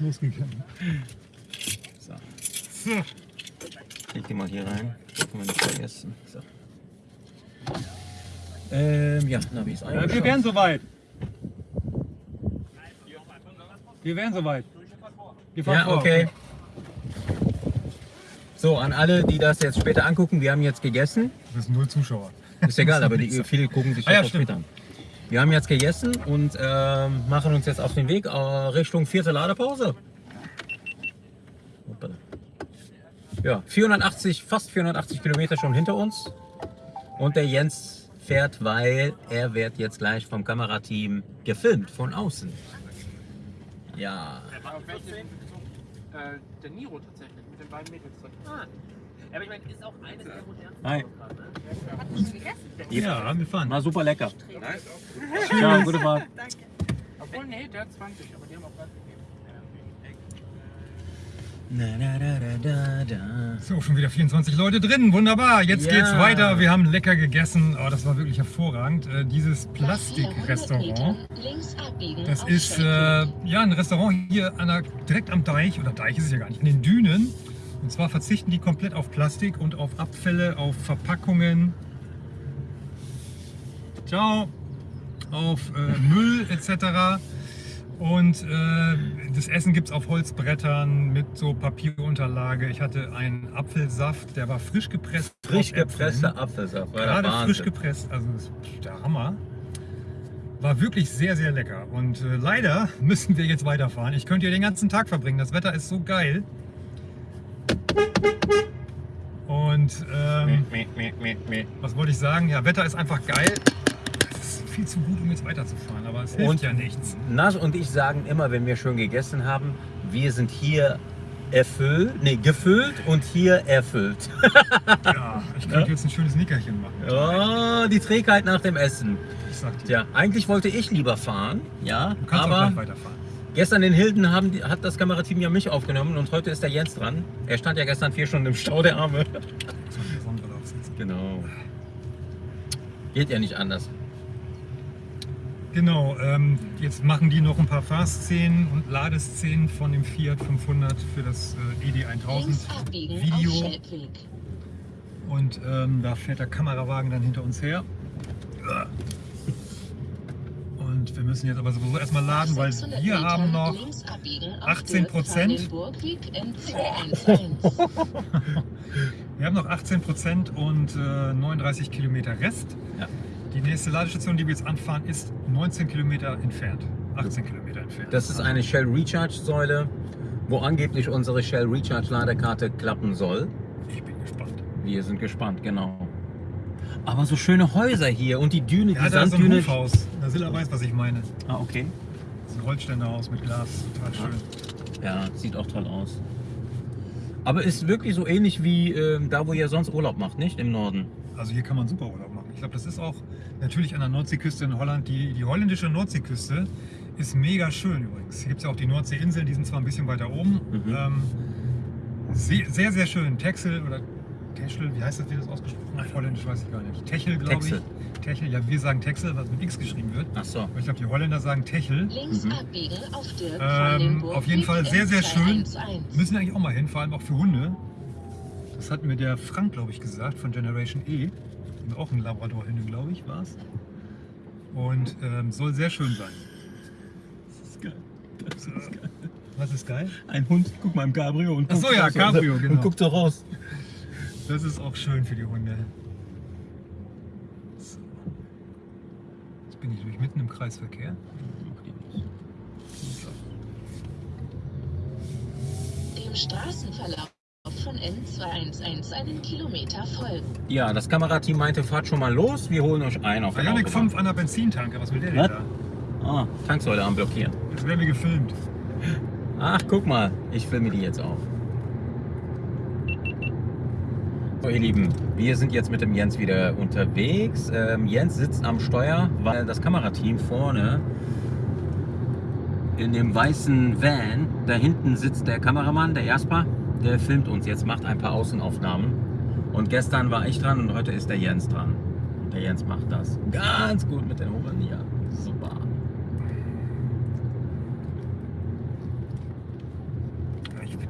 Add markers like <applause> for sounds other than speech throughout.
losgegangen. So, leg die mal hier rein. Gucken wir nicht vergessen. So. Ähm, ja, Navi ist Ja, eingeschaltet. wir wären soweit. Wir wären soweit. Wir fahren Ja, vor. okay. So, an alle, die das jetzt später angucken, wir haben jetzt gegessen. Das sind null Zuschauer. Ist egal, aber die, <laughs> viele gucken sich Ah, ja, das auch stimmt. später an. Wir haben jetzt gegessen und ähm, machen uns jetzt auf den Weg äh, Richtung vierte Ladepause. Ja, 480, fast 480 Kilometer schon hinter uns. Und der Jens fährt, weil er wird jetzt gleich vom Kamerateam gefilmt von außen. Ja. Äh, der Niro tatsächlich, mit den beiden Mädels. Ah. Ja, aber ich meine, ist auch eines der modernsten Hi. Autobahnen, ne? Ja, wir fahren. War super lecker. <laughs> Ja, gute Fahrt. <laughs> Obwohl, nee, der hat 20, aber die haben auch Gas gegeben. Na, da, da, da, da, da. So, schon wieder 24 Leute drin. Wunderbar. Jetzt Ja. geht's weiter. Wir haben lecker gegessen. Oh, das war wirklich hervorragend. Äh, dieses Plastikrestaurant. Das ist äh, ja ein Restaurant hier an der, direkt am Deich, oder Deich ist es ja gar nicht, in den Dünen. Und zwar verzichten die komplett auf Plastik und auf Abfälle, auf Verpackungen. Ciao. Auf äh, Müll etc. Und äh, das Essen gibt es auf Holzbrettern mit so Papierunterlage. Ich hatte einen Apfelsaft, der war frisch gepresst. Frisch gepresster Apfelsaft. war Gerade frisch gepresst, also das ist der Hammer. War wirklich sehr, sehr lecker. Und äh, leider <laughs> müssen wir jetzt weiterfahren. Ich könnte hier den ganzen Tag verbringen. Das Wetter ist so geil. Und ähm, meh, meh, meh. was wollte ich sagen? Ja, Wetter ist einfach geil. Es ist viel zu gut, um jetzt weiterzufahren, aber es hilft Und- ja nichts. Nas und ich sagen immer, wenn wir schön gegessen haben, wir sind hier erfüllt, nee, gefüllt und hier erfüllt. <laughs> Ja, ich könnte jetzt ein schönes Nickerchen machen. Oh, die Trägheit nach dem Essen. Ich sag dir. Tja, eigentlich wollte ich lieber fahren, ja, Du kannst auch aber gleich weiterfahren. Gestern in Hilden haben, die- hat das Kamerateam ja mich aufgenommen und heute ist der Jens dran. Er stand ja gestern vier Stunden im Stau, der Arme. Muss man die Sonnenbrille aufsetzen. Genau. Geht ja nicht anders. Genau, ähm, jetzt machen die noch ein paar Fahrszenen und Ladeszenen von dem Fiat 500 für das äh, ED 1000 Video. Und ähm, da fährt der Kamerawagen dann hinter uns her. Und wir müssen jetzt aber sowieso erstmal laden, weil wir haben noch 18 Prozent. <laughs> Wir haben noch 18 Prozent und äh, 39 Kilometer Rest. Ja. Die nächste Ladestation, die wir jetzt anfahren, ist 19 Kilometer entfernt. 18 Kilometer entfernt. Das ist eine Shell Recharge Säule, wo angeblich unsere Shell Recharge Ladekarte klappen soll. Ich bin gespannt. Wir sind gespannt, genau. Aber so schöne Häuser hier und die Düne, Ja, die da ist so ein Sanddüne. Hofhaus. Da Silla weiß, was ich meine. ah, okay. Das ist ein Holzständerhaus mit Glas. Total schön. Ja, sieht auch toll aus. Aber ist wirklich so ähnlich wie ähm, da, wo ihr sonst Urlaub macht, nicht? Im Norden. Also hier kann man super Urlaub machen. Ich glaube, das ist auch natürlich an der Nordseeküste in Holland. Die, die holländische Nordseeküste ist mega schön übrigens. Hier gibt es ja auch die Nordseeinseln, die sind zwar ein bisschen weiter oben. Mhm. Ähm, sehr, sehr, sehr schön. Texel oder Techel, wie heißt das, wie das ausgesprochen wird? Holländisch weiß ich gar nicht. Techel, glaube ich. Techel, ja, wir sagen Texel, was mit X geschrieben wird. Ach so. Aber ich glaube, die Holländer sagen Techel. Links Mhm. abbiegen auf Dirk Ähm, auf jeden Fall sehr, sehr schön. M211. Müssen wir eigentlich auch mal hin, vor allem auch für Hunde. Das hat mir der Frank, glaube ich, gesagt, von Generation E. Auch ein Labrador-Hünde, glaube ich, war es. Und ähm, soll sehr schön sein. Das ist geil. Das ist geil. Was ist geil? Ein Hund, guck mal im Cabrio und Ach so, guckt ja, raus. Cabrio, genau. Und guckt so raus. Das ist auch schön für die Hunde. So. Jetzt bin ich durch mitten im Kreisverkehr. Dem Straßenverlauf von N211 einen Kilometer folgen. Ja, das Kamerateam meinte, fahrt schon mal los, wir holen euch ein auf der Ionic Autobahn. 5 an der Benzintanke, was will der denn da? Ah, Tanksäule am Blockieren. Jetzt werden wir gefilmt. Ach, guck mal, ich filme die jetzt auch. So, ihr Lieben, wir sind jetzt mit dem Jens wieder unterwegs. Ähm, Jens sitzt am Steuer, weil das Kamerateam vorne in dem weißen Van, da hinten sitzt der Kameramann, der Jasper, der filmt uns jetzt, macht ein paar Außenaufnahmen. Und gestern war ich dran und heute ist der Jens dran. Der Jens macht das ganz gut mit Ohren. Ja, super.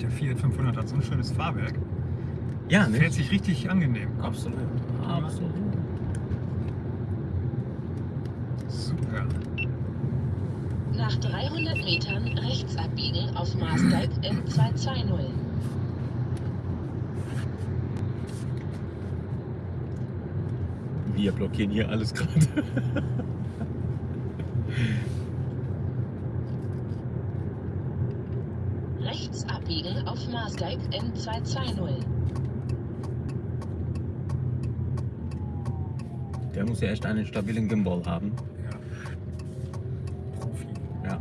Der Fiat 500 hat so ein schönes Fahrwerk. Ja, Fährt nicht? sich richtig angenehm. Absolut. Absolut. Super. Nach 300 Metern rechts abbiegen auf Maasdijk <clears throat> N220. Wir blockieren hier alles gerade. Rechts abbiegen auf Maasdijk N220. Der muss ja echt einen stabilen Gimbal haben. Ja. Profi. Ja.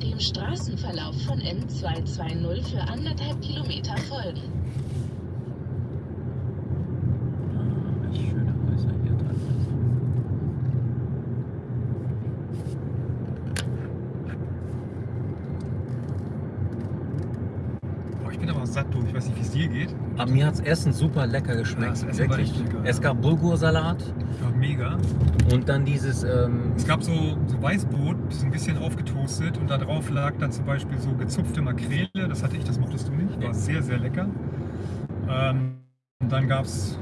Dem Straßenverlauf von N220 für anderthalb Kilometer folgen. Ah, schöne Häuser hier teilweise. Boah, ich bin aber satt durch. Ich weiß nicht, wie es dir geht. Aber mir hat das Essen super lecker geschmeckt. Ja, das Wirklich. lecker, es gab Bulgursalat Ja, mega. und dann dieses. Ähm, Es gab so, so Weißbrot, so ein bisschen aufgetoastet und da drauf lag dann zum Beispiel so gezupfte Makrele. Das hatte ich, das mochtest du nicht. War sehr, sehr lecker. Ähm, und dann gab es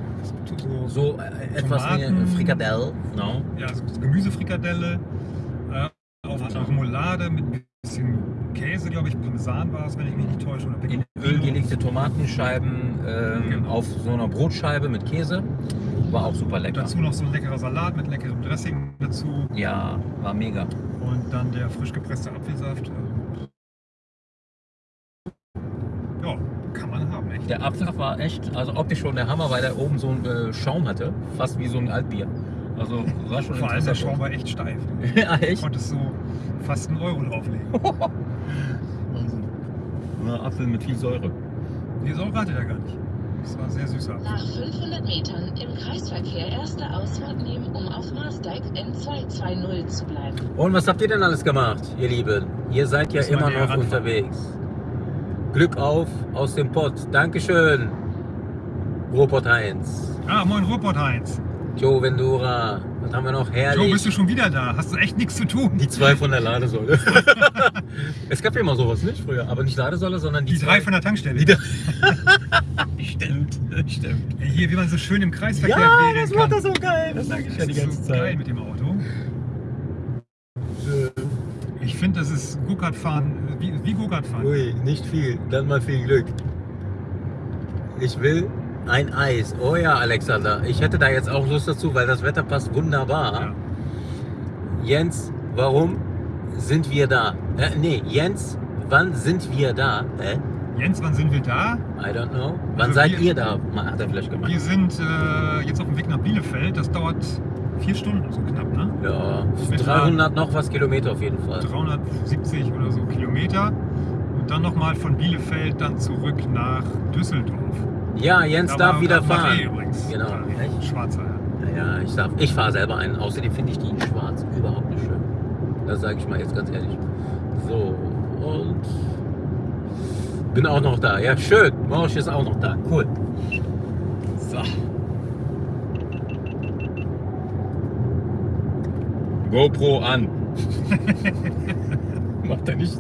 so, so äh, etwas wie Frikadelle. No? ja, so Gemüsefrikadelle, äh, auf Remoulade mit ein bisschen Käse, glaube ich. Parmesan war es, wenn ich mich nicht täusche. Oder In Pecorino. Gelegte Tomatenscheiben ähm, Genau. auf so einer Brotscheibe mit Käse. War auch super lecker. Dazu noch so ein leckerer Salat mit leckerem Dressing dazu. Ja, war mega. Und dann der frisch gepresste Apfelsaft. äh, Ja, kann man haben, echt. Der Apfelsaft war echt, also optisch schon der Hammer, weil der oben so einen äh, Schaum hatte. Fast wie so ein Altbier. Also war schon Vor allem der. Schaum war echt steif. <laughs> ja, Du echt? konntest so fast einen Euro drauflegen. <laughs> Na, Apfel mit viel Säure. Die Säure hatte der gar nicht. Das war sehr süßer. Nach 500 Metern im Kreisverkehr erste Ausfahrt nehmen, um auf Maasdijk N220 zu bleiben. Und was habt ihr denn alles gemacht, ihr Lieben? Ihr seid ja immer noch unterwegs. Glück auf aus dem Pott. Dankeschön, Ruhrpott Heinz. Ah, moin Ruhrpott Heinz. Joe Vendura. Was haben wir noch? Joe, Herrlich. bist du schon wieder da? Hast du echt nichts zu tun? die zwei von der Ladesäule. <laughs> es gab ja immer sowas, nicht früher? Aber nicht Ladesäule, sondern die, Die drei von der Tankstelle. <laughs> Stimmt, stimmt. Ey, Hier, wie man so schön im Kreisverkehr Ja, das war doch so geil. Das sage ich ja die Das ganze so geil Zeit. mit dem Auto. Ich finde, das ist Go-Kart-Fahren, wie, wie Go-Kart-Fahren. Ui, nicht viel. Dann mal viel Glück. Ich will ein Eis. Oh ja, Alexander. Ich hätte da jetzt auch Lust dazu, weil das Wetter passt wunderbar. Ja. Jens, warum sind wir da? Äh, nee, Jens, wann sind wir da? Hä? Jens, wann sind wir da? I don't know. Wann Also seid wir- ihr da? Hat er vielleicht Wir gemeint. sind äh, jetzt auf dem Weg nach Bielefeld. Das dauert vier Stunden, so knapp, ne? Ja, Mit 300 noch was Kilometer auf jeden Fall. 370 oder so Kilometer. Und dann nochmal von Bielefeld dann zurück nach Düsseldorf. Ja, Jens Da darf wieder fahren. übrigens. Genau. Echt? Schwarzer. ja. Naja, ich darf. Ich fahre selber einen. Außerdem finde ich die in schwarz überhaupt nicht schön. Das sage ich mal jetzt ganz ehrlich. So, und bin auch noch da. Ja, schön. Morsch ist auch noch da. Cool. So. GoPro an. <laughs> Macht er nicht.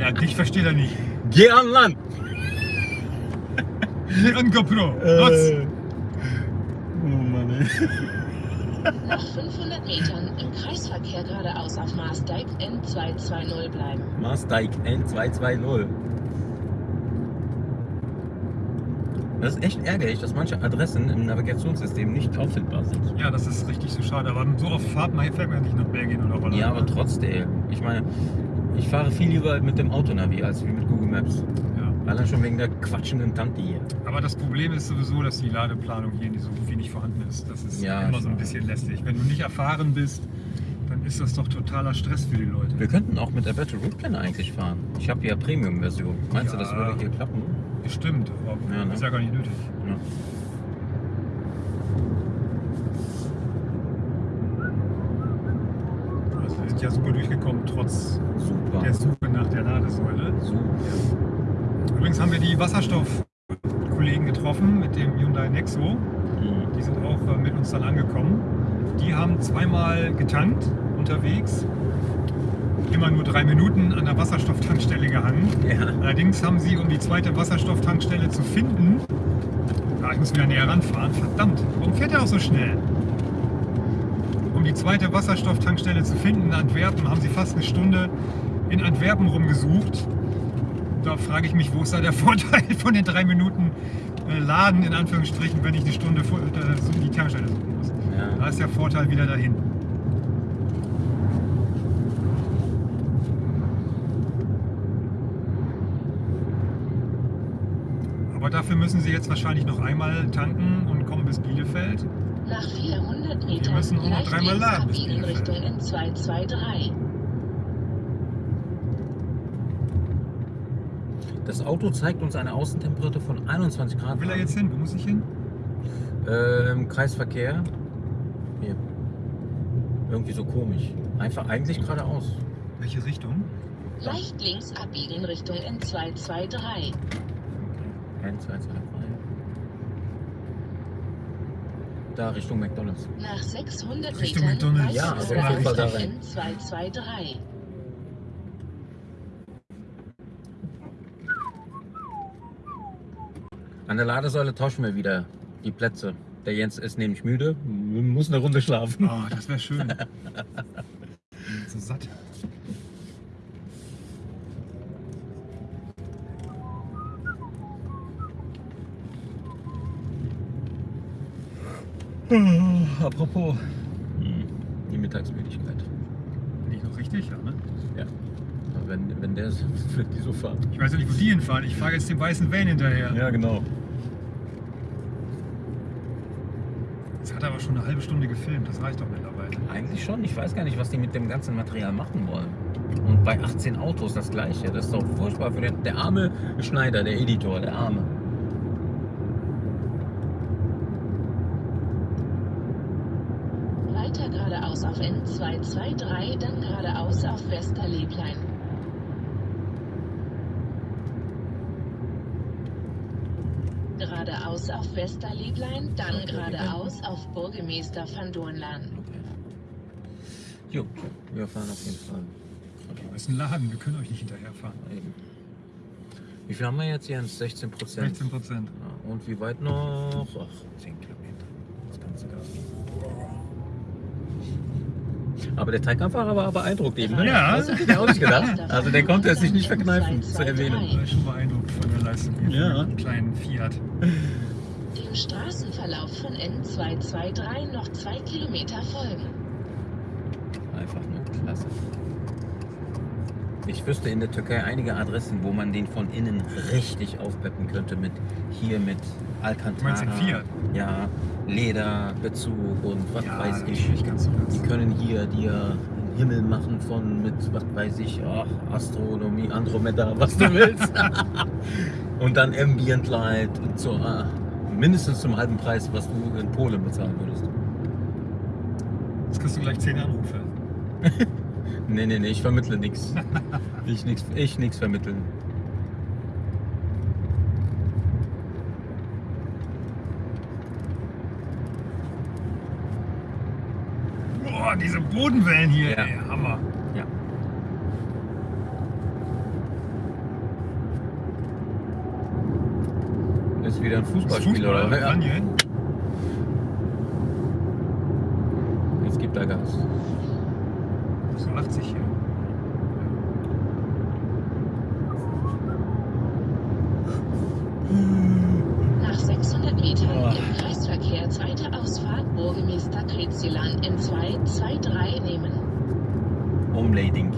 Ja, dich versteht er nicht. Geh an Land. Hier an GoPro. Nutz. Oh Mann, ey. Nach 500 Metern im Kreisverkehr geradeaus auf Maasdijk N220 bleiben. Maasdijk N220. Das ist echt ärgerlich, dass manche Adressen im Navigationssystem nicht auffindbar sind. Ja, das ist richtig so schade. Aber so auf Fahrt mal fährt man ja nicht nach Belgien oder Holland. Ja, aber trotzdem. Ich meine, ich fahre viel lieber mit dem Autonavi als wie mit Google Maps. Ja. Allein schon wegen der quatschenden Tante hier. Aber das Problem ist sowieso, dass die Ladeplanung hier so gut wie nicht vorhanden ist. Das ist Ja, immer so ein bisschen lästig. Wenn du nicht erfahren bist, dann ist das doch totaler Stress für die Leute. Wir könnten auch mit der Better Route Planner eigentlich fahren. Ich habe ja Premium-Version. Meinst du, das Ja. würde hier klappen? Bestimmt, aber Ja, ne? ist ja gar nicht nötig. Ja. Also wir sind ja super durchgekommen, trotz Super. der Suche nach der Ladesäule. Super. Übrigens haben wir die Wasserstoffkollegen getroffen mit dem Hyundai Nexo. Mhm. Die sind auch äh, mit uns dann angekommen. Die haben zweimal getankt unterwegs. immer nur drei Minuten an der Wasserstofftankstelle gehangen. Ja. Allerdings haben sie, um die zweite Wasserstofftankstelle zu finden, ah, ich muss wieder näher ranfahren, verdammt, warum fährt er auch so schnell? Um die zweite Wasserstofftankstelle zu finden in Antwerpen, haben sie fast eine Stunde in Antwerpen rumgesucht. Da frage ich mich, wo ist da der <laughs> Vorteil von den drei Minuten äh, Laden, in Anführungsstrichen, wenn ich eine Stunde vor, äh, die Tankstelle suchen muss. Ja. Da ist der Vorteil wieder dahin. Aber dafür müssen Sie jetzt wahrscheinlich noch einmal tanken und kommen bis Bielefeld. Nach 400 Metern müssen auch noch dreimal laden bis Bielefeld. Richtung N223. Das Auto zeigt uns eine Außentemperatur von 21 Grad. Wo will er jetzt hin? Wo muss ich hin? Ähm, Kreisverkehr. Hier. Irgendwie so komisch. Einfach eigentlich geradeaus. Welche Richtung? Leicht links abbiegen Richtung N223. 1, 2, 2, 3. Da Richtung McDonalds. Nach 600 Richtung Metern McDonald's. Ja, also auf jeden Fall da Richtung rein. N223. An der Ladesäule tauschen wir wieder die Plätze. Der Jens ist nämlich müde, muss eine Runde schlafen. Oh, das wäre schön. <laughs> so satt. Apropos, Hm, Die Mittagsmüdigkeit. bin ich noch richtig? Ja. Wenn, wenn der <laughs> wird die so fahren. Ich weiß ja nicht, wo die hinfahren. Ich fahre jetzt dem weißen Van hinterher. Ja, genau. Das hat aber schon eine halbe Stunde gefilmt. Das reicht doch mittlerweile. Eigentlich schon. Ich weiß gar nicht, was die mit dem ganzen Material machen wollen. Und bei 18 Autos das gleiche. Das ist doch furchtbar für den der arme Schneider, der Editor, der arme. Weiter geradeaus auf N223, dann geradeaus auf Westerleblein. Geradeaus auf Westerleblein, dann geradeaus auf Burgemeester van Doornlaan. Okay. Jo, wir fahren auf jeden Fall. Das ist ein Laden. Wir können euch nicht hinterherfahren. Eben. Wie viel haben wir jetzt, Jens? 16 Prozent. 16 Prozent. Ja, und wie weit noch? Ach, 10 Kilometer. Das ganze Gas. Aber der Taycan-Fahrer war beeindruckt eben. Ne? Ja. Das hätte ich auch nicht gedacht. <laughs> Also der konnte es sich nicht verkneifen zu erwähnen. Ich bin schon beeindruckt hier. Ja. Von einem kleinen Fiat. Dem Straßenverlauf von N223 noch zwei Kilometer folgen. Einfach nur klasse. Ich wüsste in der Türkei einige Adressen, wo man den von innen richtig aufpeppen könnte. Mit hier mit Alcantara. Du meinst den Fiat? Ja, Lederbezug und was Ja, weiß ich. du das. Die können hier dir einen Himmel machen von mit, was weiß ich, ach, Astronomie, Andromeda, was du willst. <laughs> und dann Ambient Light und so, ah, mindestens zum halben Preis, was du in Polen bezahlen würdest. Jetzt kriegst du gleich 10 Anrufe. <laughs> Nee, nee, nee, ich vermittle nichts. <laughs> Ich nix, ich nix vermitteln. Boah, diese Bodenwellen hier, Ja. ey, Hammer. Ja. Ist wieder ein Fußballspiel, oder? Fußball, Ja. hier hin. Jetzt gibt er Gas. So 80 hier. Nach 600 Metern Oh. im Kreisverkehr zweite Ausfahrt Burgemeester Kretzilan N223 nehmen. Umlading.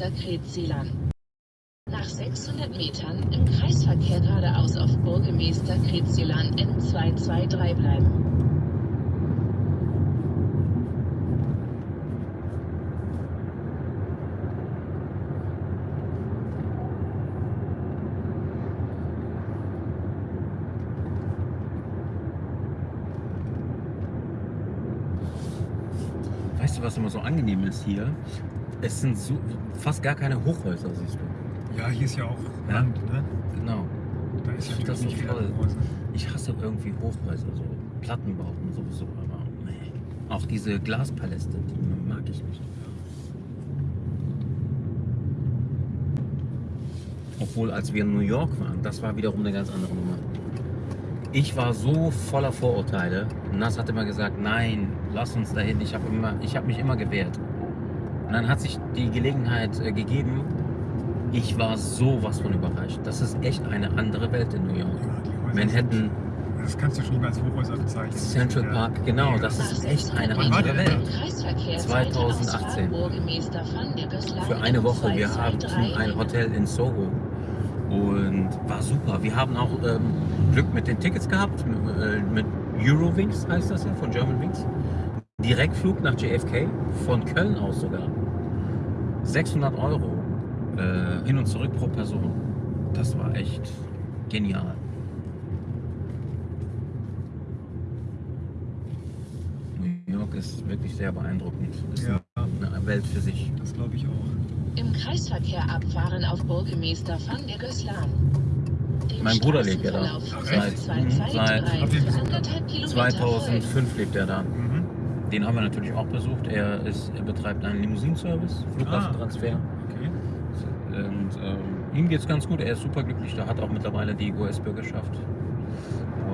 Meister Kretselan. Nach 600 Metern im Kreisverkehr geradeaus auf Burgemeister Kretselan N223 bleiben. Weißt du, was immer so angenehm ist hier? Es sind so, fast gar keine Hochhäuser, siehst du. Ja, hier ist ja auch Ja. Land, ne? Genau. Da ist ja das so nicht toll. Hochhäuser. Ich hasse irgendwie Hochhäuser, so Plattenbauten sowieso, aber nee. Auch diese Glaspaläste, die mag ich nicht. Obwohl, als wir in New York waren, das war wiederum eine ganz andere Nummer. Ich war so voller Vorurteile. Nas hat immer gesagt, nein, lass uns dahin. Ich habe habe mich immer gewehrt. Und dann hat sich die Gelegenheit äh, gegeben. Ich war sowas von überrascht. Das ist echt eine andere Welt in New York. Ja, Manhattan, Sind, das kannst du schon nicht mehr als Hochhäuser bezeichnen. Central. Park, genau, das ist echt eine 600 andere Welt. Kreisverkehr 2018. Burgemeester van der Gößlein Für eine Woche. Wir haben 223 ein Hotel in Soho und war super. Wir haben auch ähm, Glück mit den Tickets gehabt, mit, äh, mit Eurowings heißt das ja, von Germanwings. Direktflug nach JFK, von Köln aus sogar. 600 Euro äh, hin und zurück pro Person. Das war echt genial. New York ist wirklich sehr beeindruckend. Ist Ja, eine Welt für sich. das glaube ich auch. Im Kreisverkehr abfahren auf Burgemeester van der Gößlan. Dem Mein Bruder lebt ja da. Seit- von 223 Habt ihr für besucht? anderthalb Kilometer 2005 lebt er da. Den haben wir natürlich auch besucht. Er, ist, er betreibt einen Limousinenservice, Flughafentransfer. Okay. Und ähm, ihm geht es ganz gut. Er ist super glücklich. Er hat auch mittlerweile die US-Bürgerschaft.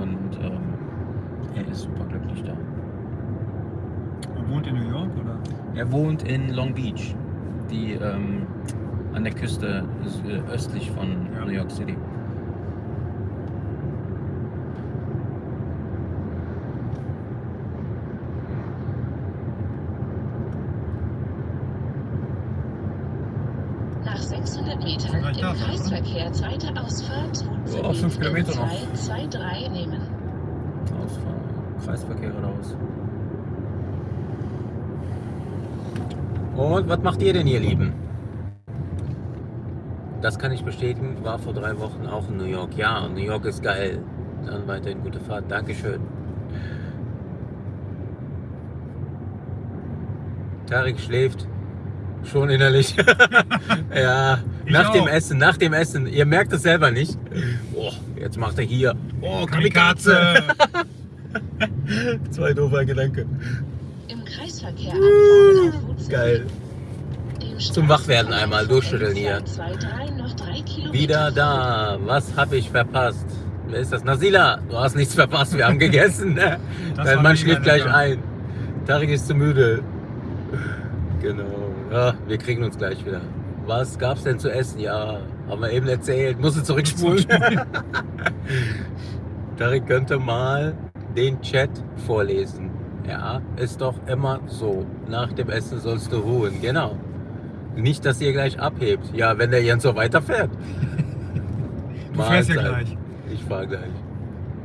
Und ähm, er ist super glücklich da. Und wohnt in New York oder? Er wohnt in Long Beach, die ähm, an der Küste ist, äh, östlich von Ja. New York City. Nach 600 Metern Sind gleich da, im ne? Kreisverkehr zweite Ausfahrt Ja, auch fünf Kilometer noch. 223 nehmen. Ausfahren. Kreisverkehr geradeaus. Und was macht ihr denn, ihr Lieben? Das kann ich bestätigen, war vor drei Wochen auch in New York. Ja, New York ist geil. Dann weiterhin gute Fahrt. Dankeschön. Tarek schläft schon innerlich. <laughs> ja, Ich nach dem. Essen, nach dem Essen. Ihr merkt es selber nicht. Oh, jetzt macht er hier. Oh, Kamikaze. <laughs> Zwei doofer Gedanke. Im Kreisverkehr abfahren auf Route Geil. Zum Wachwerden einmal durchschütteln hier. 223 noch drei Kilometer Wieder da. Was habe ich verpasst? Wer ist das? Nasila, du hast nichts verpasst. Wir haben gegessen. <laughs> Dein Mann schläft gleich ein. Tarek ist zu müde. Genau. Ja, wir kriegen uns gleich wieder. Was gab's denn zu essen? Ja, haben wir eben erzählt. Musst du zurückspulen. <laughs> Tarek könnte mal den Chat vorlesen. Ja, ist doch immer so. Nach dem Essen sollst du ruhen. Genau. Nicht, dass ihr gleich abhebt. Ja, wenn der Jens so weiterfährt. <laughs> Du fährst ja gleich. Ich fahre gleich.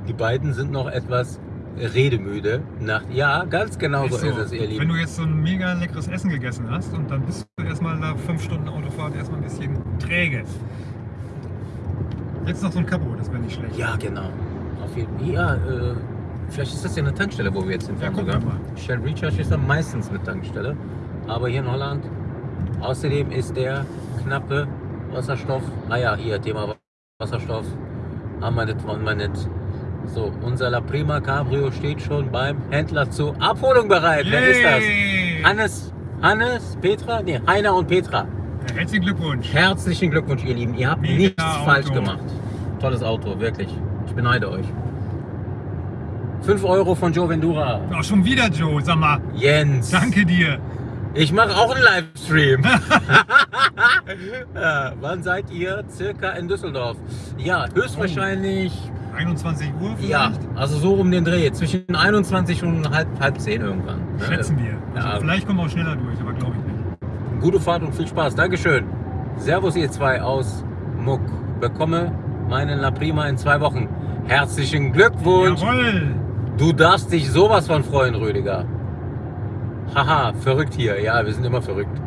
Die beiden sind noch etwas redemüde. Nach, ja, ganz genau so Ist ist es, ihr Wenn Lieben. du jetzt so ein mega leckeres Essen gegessen hast und dann bist du erstmal nach fünf Stunden Autofahrt erstmal ein bisschen träge. Jetzt noch so ein Kapo, das wäre nicht schlecht. Ja, genau. Auf jeden Fall. Ja, äh, vielleicht ist das ja eine Tankstelle, wo wir jetzt Ja, gucken sogar. wir mal. Shell Recharge ist ja meistens eine Tankstelle. Aber hier in Holland, außerdem ist der knappe Wasserstoff, ah ja, hier Thema Wasserstoff, haben wir nicht, wollen wir nicht. So, unser La Prima Cabrio steht schon beim Händler zur Abholung bereit. Wer ist das? Yay! Hannes, Hannes, Petra? Nee, Heiner und Petra. Herzlichen Glückwunsch. Herzlichen Glückwunsch, ihr Lieben. Ihr habt Mega nichts Auto. falsch gemacht. Tolles Auto, wirklich. Ich beneide euch. 5 Euro von Joe Vendura. Auch schon wieder, Joe, sag mal. Jens. Danke dir. Ich mache auch einen Livestream. <laughs> <laughs> wann seid ihr circa in Düsseldorf? Ja, höchstwahrscheinlich. 21 Uhr vielleicht? Ja, also so um den Dreh. Zwischen 21 und halb, halb 10 irgendwann. ne? Schätzen wir. Also Ja. Vielleicht kommen wir auch schneller durch, aber glaube ich nicht. Gute Fahrt und viel Spaß. Dankeschön. Servus ihr zwei aus Muck. Bekomme meinen La Prima in zwei Wochen. Herzlichen Glückwunsch. Jawohl. Du darfst dich sowas von freuen, Rüdiger. Haha, verrückt hier. Ja, wir sind immer verrückt.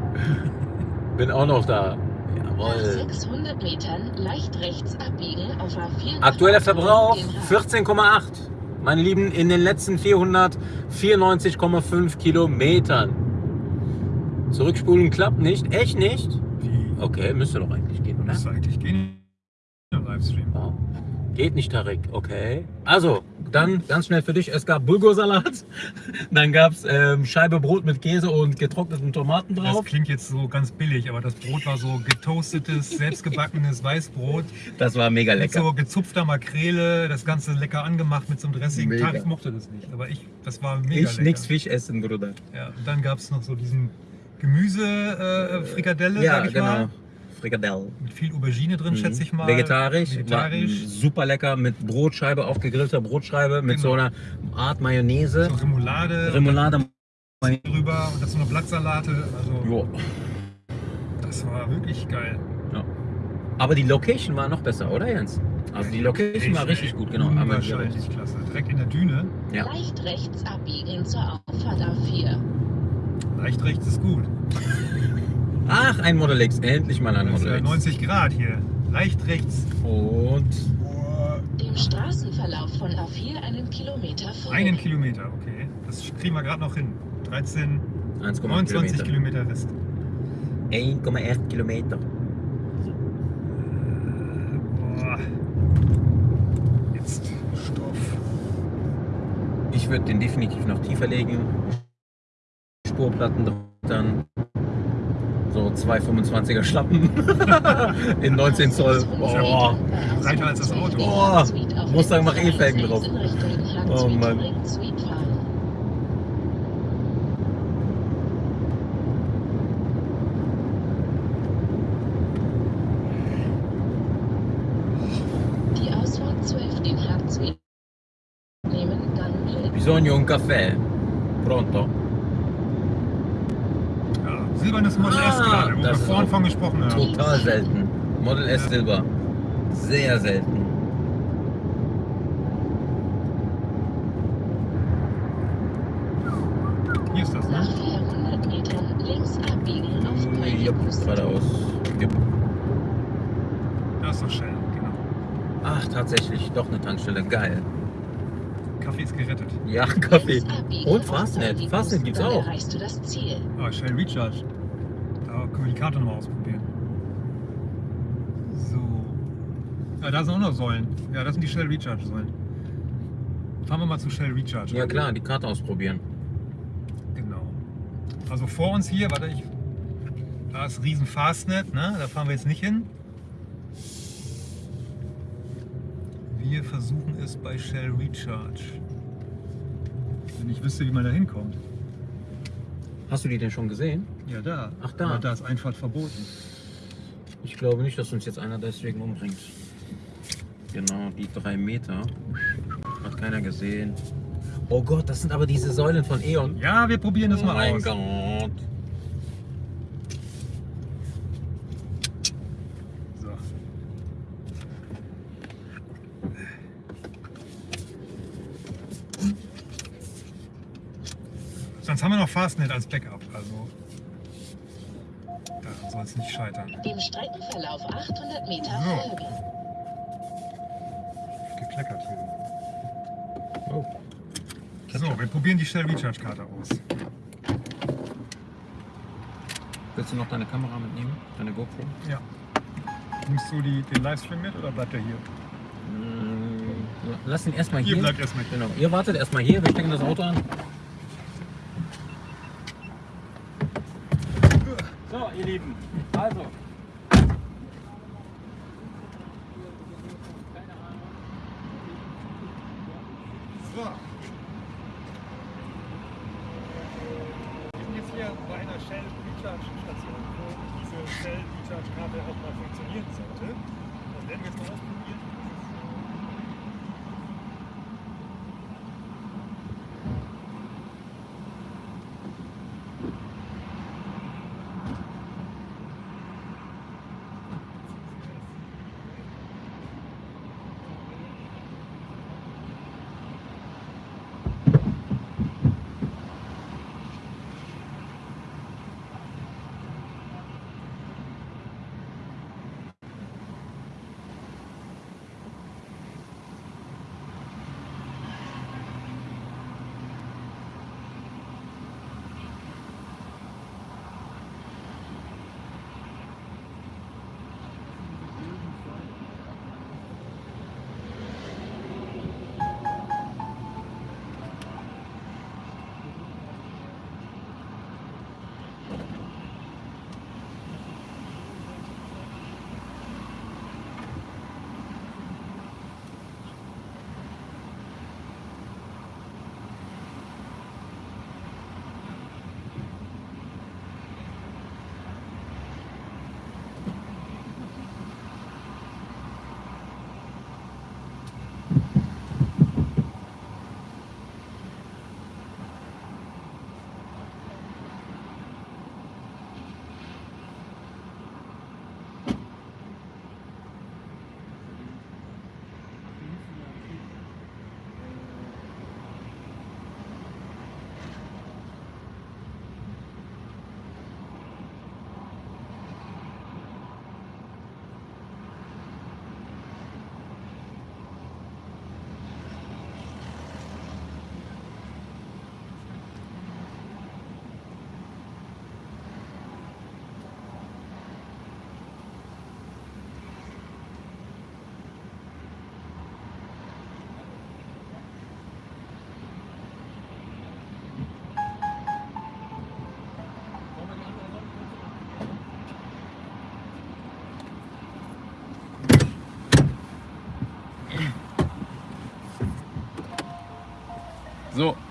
<laughs> Bin auch noch da. Nach Jawohl. 600 Metern leicht rechts abbiegen auf A4. Aktueller Verbrauch Den 14,8. Meine Lieben, in den letzten 494,5 Kilometern. Zurückspulen klappt nicht. Echt nicht? Wie? Okay, müsste doch eigentlich gehen, oder? Müsste eigentlich gehen Livestream. Geht nicht, Tarek. Okay. Also, dann ganz schnell für dich. Es gab Bulgursalat. <laughs> Dann gab es ähm, Scheibe Brot mit Käse und getrockneten Tomaten Das drauf. klingt jetzt so ganz billig, aber das Brot war so getoastetes, selbstgebackenes Weißbrot Das war mega mit lecker. so gezupfter Makrele, das Ganze lecker angemacht mit so einem Dressing. Mega. Tarek mochte das nicht, aber ich, das war mega Ich lecker. nix Fisch essen, Bruder. Ja, und dann gab es noch so diesen Gemüse, äh, Frikadelle, Ja, sag ich genau. mal. Frikadelle. Mit viel Aubergine drin, Mhm. schätze ich mal. Vegetarisch, Vegetarisch. Super lecker mit Brotscheibe, aufgegrillter Brotscheibe mit so Genau. einer Art Mayonnaise, So Remoulade Remoulade. drüber und dazu noch Blattsalate. Also Jo. das war wirklich geil. Aber die Location war noch besser, oder Jens? Also die Location war richtig gut, genau. Aber Wahrscheinlich klasse. Direkt in der Düne. Ja. Leicht rechts abbiegen zur Auffahrt A4. Leicht rechts ist gut. <laughs> Ach, ein Model X. Endlich mal ein Model X. 90 Grad hier. Leicht rechts. Und Dem Straßenverlauf von A4 einen Kilometer folgen. Einen Kilometer, okay. Das kriegen wir gerade noch hin. 13, 1,8 29 Kilometer. Kilometer Rest. 1,8 Kilometer. Boah. Jetzt Stoff. Ich würde den definitiv noch tiefer legen. Spurplatten dann so 225er Schlappen <laughs> in 19 Zoll. Boah. Breiter als das Auto. Boah. Mustang macht eh Felgen drauf. Oh Oh Mann. Mann. Die Ausfahrt 12 den Herzweg nehmen, dann Lille. Bisogno un caffè. Pronto? Silbernes Model S Ah, gerade, wo wir das ist vorhin von gesprochen haben. Total selten. Model S Ja. Silber. Sehr selten. Hier ist das, Nach ne? 400 Metern links abbiegen auf Ja, geradeaus. Ja. Da ist doch Shell, genau. Ach, tatsächlich, doch eine Tankstelle. Geil. Kaffee ist gerettet. Ja, <laughs> Kaffee. Und Fastnet. Fastnet gibt's auch. erreichst du das Ziel. Ah, Shell Recharge. Können wir die Karte nochmal ausprobieren. So. Ja, da sind auch noch Säulen. Ja, das sind die Shell Recharge Säulen. Fahren wir mal zu Shell Recharge. Ja klar, die Karte ausprobieren. Genau. Also vor uns hier, warte ich. Da ist riesen Fastnet, ne? Da fahren wir jetzt nicht hin. Wir versuchen es bei Shell Recharge. Wenn ich wüsste, wie man da hinkommt. Hast du die denn schon gesehen? Ja, da. Ach, da. Aber da ist Einfahrt verboten. Ich glaube nicht, dass uns jetzt einer deswegen umbringt. Genau, die drei Meter. Hat keiner gesehen. Oh Gott, das sind aber diese Säulen von E.ON. Ja, wir probieren das oh mal mein aus. Gott. So. Sonst haben wir noch Fastnet als Backup. Es nicht scheitern. Dem Streckenverlauf 800 Meter So. folgen. Gekleckert hier. Oh. So, wir probieren die Shell Recharge Karte aus. Willst du noch deine Kamera mitnehmen? Deine GoPro? Ja. Nimmst du die, den Livestream mit oder bleibt er hier? Mm, Lass ihn erstmal Hier hier. bleibt erstmal hier. Genau. Ihr wartet erstmal hier, wir stecken das Auto an. So, ihr Lieben, also.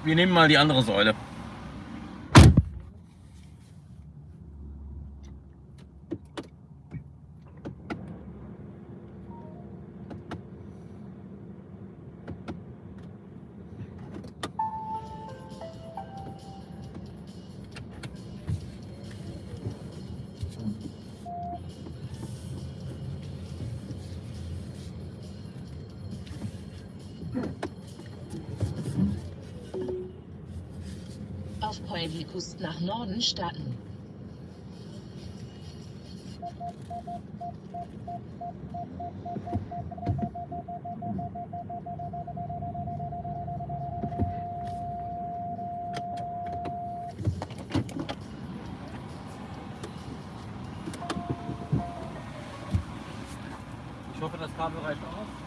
Wir nehmen mal die andere Säule. Auf Point Likust nach Norden starten. Ich hoffe, das Kabel reicht aus.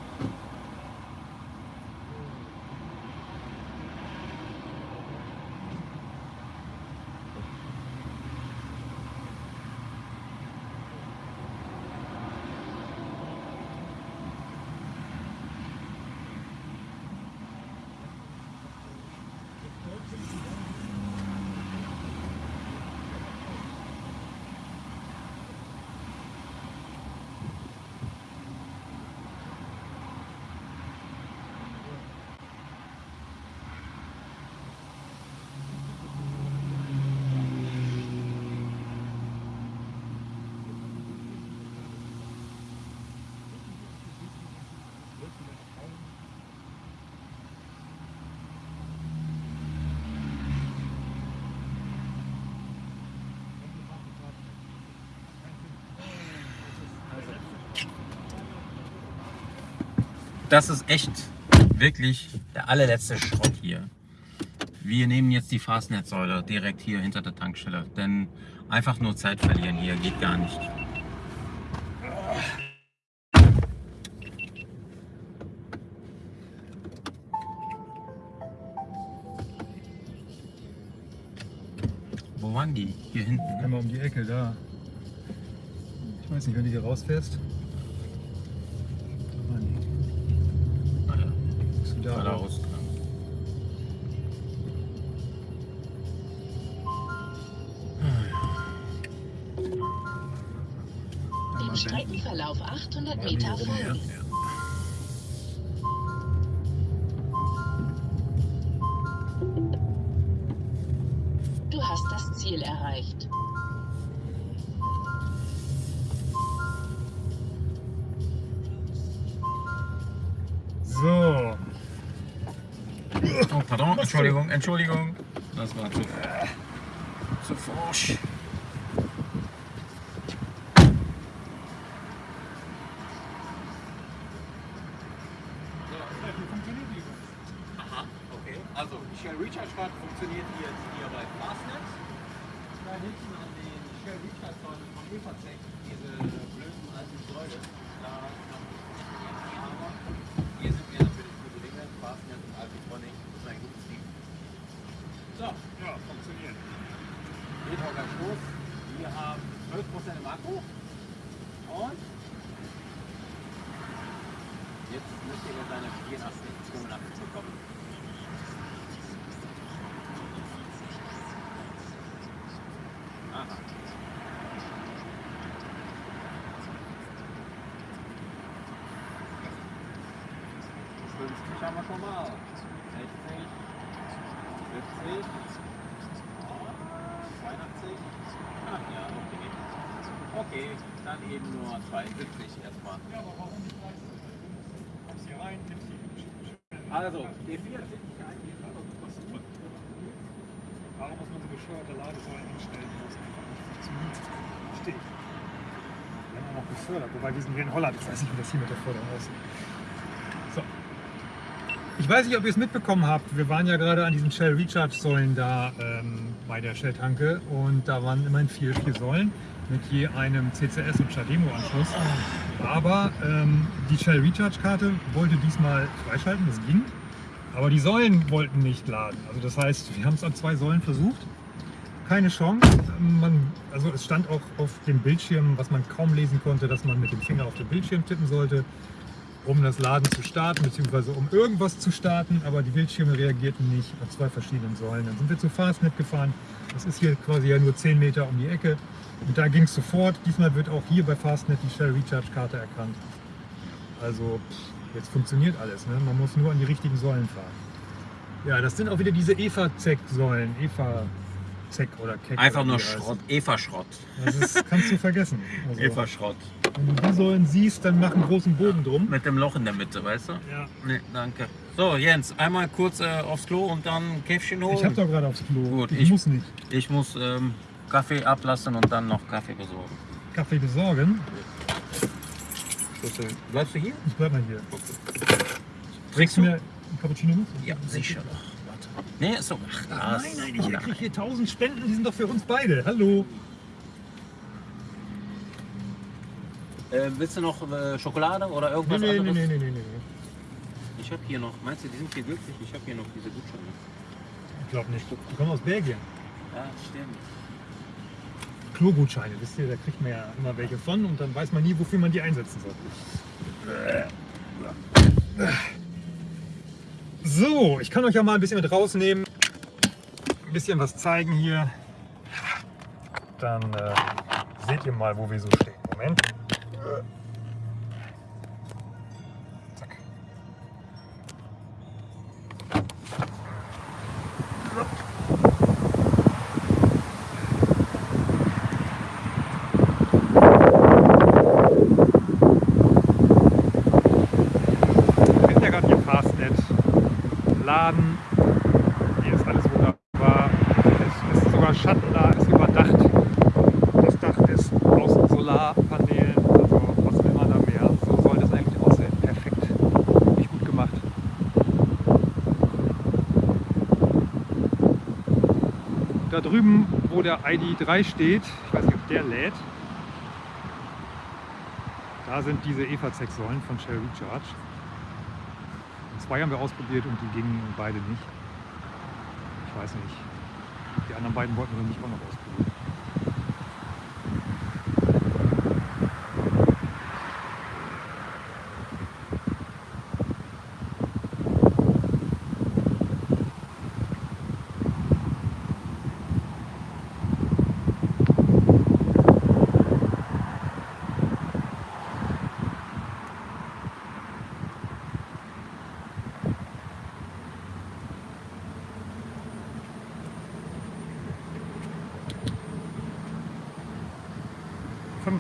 Das ist echt wirklich der allerletzte Schrott hier. Wir nehmen jetzt die Fastnetzsäule direkt hier hinter der Tankstelle, denn einfach nur Zeit verlieren hier geht gar nicht. Wo waren die? Hier hinten. ne? Einmal um die Ecke, da. Ich weiß nicht, wenn du hier rausfährst. Streckenverlauf 800 Mal Meter folgen. Du hast das Ziel erreicht. So, Oh, pardon, Entschuldigung, Entschuldigung. Das war zu, zu forsch. Aha, okay. Also, die Shell Recharge Card funktioniert jetzt hier bei Fastnet. Da hinten an den Shell Recharge Säulen von Evertech, diese blöden alten Säule, da kann man funktionieren. Aber hier sind wir natürlich für Dinge, Fastnet und Alpitronic, das ist ein gutes Team. So, ja, funktioniert. Metroger Stoß. Wir haben 12% im Akku. Und jetzt müsste er seine 84, 85 bekommen. Aha. Fünfzig haben wir schon mal. 60, 70, 82. Ach ja, okay. Okay, dann eben nur 72 erstmal. Ja, aber warum nicht 30? Du kommst hier rein, nimmst die Also, D4 sind nicht eigentlich Warum muss man so bescheuerte Ladesäulen hinstellen, wo es einfach nicht ich. Wir haben auch noch gefördert, wobei sind hier in Holland. Ich weiß nicht, wie das hier mit der Förderung aussieht. So. Ich weiß nicht, ob ihr es mitbekommen habt. Wir waren ja gerade an diesen Shell Recharge Säulen da ähm, bei der Shell Tanke und da waren immerhin vier, vier Säulen mit je einem CCS und Chademo Anschluss. Aber ähm, die Shell Recharge Karte wollte diesmal freischalten, das ging. Aber die Säulen wollten nicht laden. Also das heißt, wir haben es an zwei Säulen versucht. Keine Chance. Man, also es stand auch auf dem Bildschirm, was man kaum lesen konnte, dass man mit dem Finger auf den Bildschirm tippen sollte. um das Laden zu starten, beziehungsweise um irgendwas zu starten, aber die Bildschirme reagierten nicht auf zwei verschiedenen Säulen. Dann sind wir zu Fastnet gefahren. Das ist hier quasi ja nur 10 Meter um die Ecke. Und da ging es sofort. Diesmal wird auch hier bei Fastnet die Shell Recharge Karte erkannt. Also jetzt funktioniert alles. Ne? Man muss nur an die richtigen Säulen fahren. Ja, das sind auch wieder diese Eva-Zeck-Säulen. Eva Zeck oder Keck. Einfach oder nur. Schrott. Eva-Schrott. Das ist, kannst du vergessen. Also, Eva-Schrott. wenn du die Säulen siehst, dann mach einen großen Bogen drum. Mit dem Loch in der Mitte, weißt du? Ja. Nee, danke. So, Jens, einmal kurz äh, aufs Klo und dann ein Käffchen holen. Ich hab doch gerade aufs Klo. Gut, ich, ich- muss nicht. Ich muss ähm, Kaffee ablassen und dann noch Kaffee besorgen. Kaffee besorgen. Schlüssel. Bleibst du hier? Ich bleib mal hier. Trinkst du mir einen Cappuccino mit? Ja, sicher doch. Warte. Nee, ist so. Ach, das. Nein, nein, ich kriege hier 1000 Spenden, die sind doch für uns beide. Hallo. Äh, willst du noch äh, Schokolade oder Nee, irgendwas nee, nee, anderes? nee, nee, nee, nee. Ich habe hier noch, meinst du, die sind hier glücklich? Ich habe hier noch diese Gutscheine. Ich glaube nicht. Die kommen aus Belgien. Ja, stimmt. Klogutscheine, wisst ihr, da kriegt man ja immer welche von und dann weiß man nie, wofür man die einsetzen soll. So, ich kann euch ja mal ein bisschen mit rausnehmen, ein bisschen was zeigen hier. Dann äh, seht ihr mal, wo wir so stehen. Moment. Zack. Wir sind ja gerade hier Fastnet. Laden. Hier ist alles wunderbar. Es ist sogar Schatten da, ist überdacht. Das Dach ist aus Solarpanelen. Also was will man da mehr? So soll das eigentlich aussehen. Perfekt. Nicht gut gemacht. Da drüben, wo der ID3 steht, ich weiß nicht, ob der lädt, da sind diese EVA-Säulen von Shell Recharge. Und zwei haben wir ausprobiert und die gingen beide nicht. Ich weiß nicht. Die anderen beiden wollten wir nicht auch noch ausprobieren.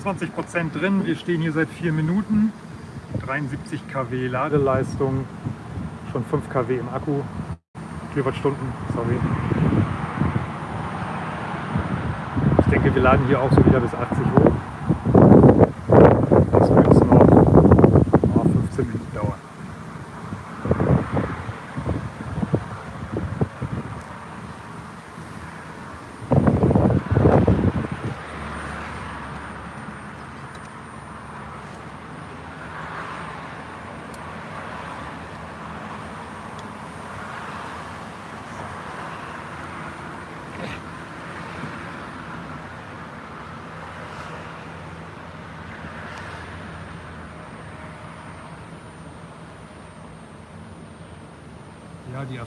Prozent drin. Wir stehen hier seit vier Minuten. 73 kW Ladeleistung, schon 5 kW im Akku. Kilowattstunden, sorry. Ich denke, wir laden hier auch so wieder bis 80 hoch. Das wird jetzt noch oh, 15 Minuten dauern.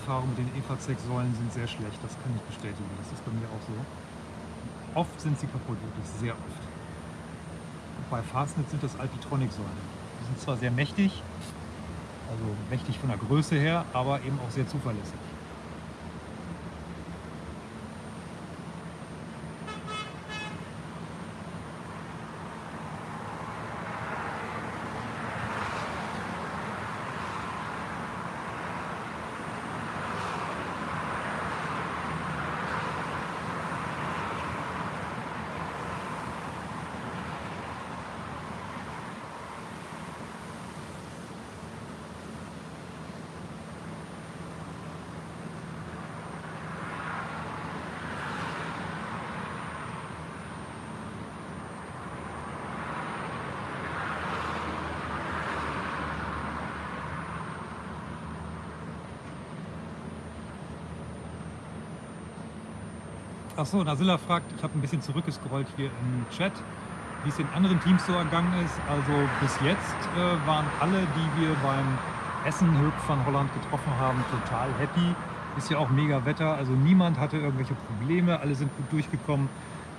Erfahrungen mit den EVA-Säulen sind sehr schlecht, das kann ich bestätigen. Das ist bei mir auch so. Oft sind sie kaputt, wirklich sehr oft. Bei Fastnet sind das Alpitronic-Säulen. Die sind zwar sehr mächtig, also mächtig von der Größe her, aber eben auch sehr zuverlässig. Achso, Nasilla fragt, ich habe ein bisschen zurückgescrollt hier im Chat. wie es den anderen Teams so ergangen ist. Also bis jetzt äh, waren alle, die wir beim Essen Höck von Holland getroffen haben, total happy. Ist ja auch mega Wetter, also niemand hatte irgendwelche Probleme, alle sind gut durchgekommen.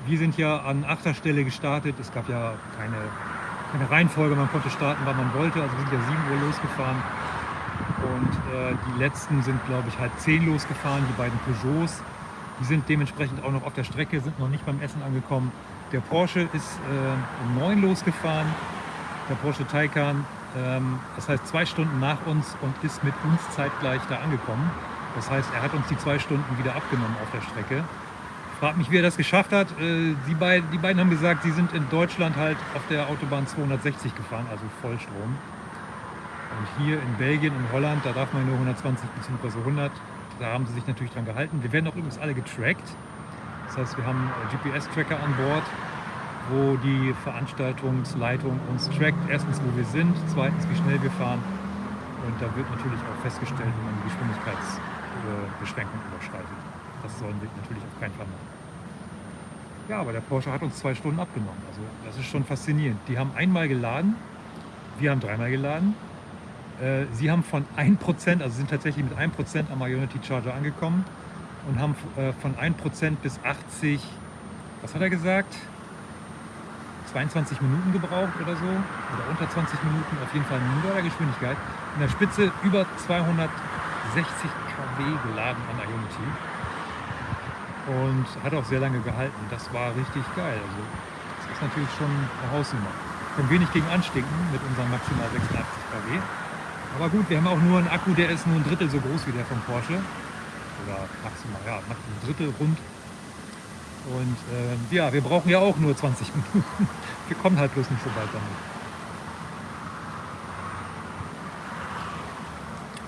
Wir sind ja an achter Stelle gestartet. Es gab ja keine, keine Reihenfolge, man konnte starten, wann man wollte. Also wir sind ja 7 Uhr losgefahren. Und äh, die letzten sind, glaube ich, halb 10 losgefahren, die beiden Peugeots. Die sind dementsprechend auch noch auf der Strecke, sind noch nicht beim Essen angekommen. Der Porsche ist äh, um 9 losgefahren, der Porsche Taycan. Ähm, das heißt zwei Stunden nach uns und ist mit uns zeitgleich da angekommen. Das heißt, er hat uns die zwei Stunden wieder abgenommen auf der Strecke. Frag mich, wie er das geschafft hat. Äh, die, beiden, die beiden haben gesagt, sie sind in Deutschland halt auf der Autobahn 260 gefahren, also Vollstrom. Und hier in Belgien und Holland, da darf man nur 120 bzw. 100. Da haben sie sich natürlich dran gehalten. Wir werden auch übrigens alle getrackt. Das heißt, wir haben äh, GPS-Tracker an Bord, wo die Veranstaltungsleitung uns trackt. Erstens, wo wir sind, zweitens, wie schnell wir fahren. Und da wird natürlich auch festgestellt, wenn man die Geschwindigkeitsbeschränkung überschreitet. Das sollen wir natürlich auf keinen Fall machen. Ja, aber der Porsche hat uns zwei Stunden abgenommen. Also das ist schon faszinierend. Die haben einmal geladen, wir haben dreimal geladen. Äh, sie haben von 1%, also sind tatsächlich mit 1% am Ionity Charger angekommen und haben äh, von 1% bis 80, was hat er gesagt? 22 Minuten gebraucht oder so, oder unter 20 Minuten, auf jeden Fall der Geschwindigkeit. In der Spitze über 260 kW geladen an Ionity und hat auch sehr lange gehalten. Das war richtig geil. Also das ist natürlich schon eine Hausnummer. Können nicht gegen anstinken mit unseren maximal 86 kW. Aber gut, wir haben auch nur einen Akku, der ist nur ein Drittel so groß wie der vom Porsche. Oder maximal, ja, maximal ein Drittel rund. Und äh, ja, wir brauchen ja auch nur 20 <laughs> Minuten. Wir kommen halt bloß nicht so weit damit.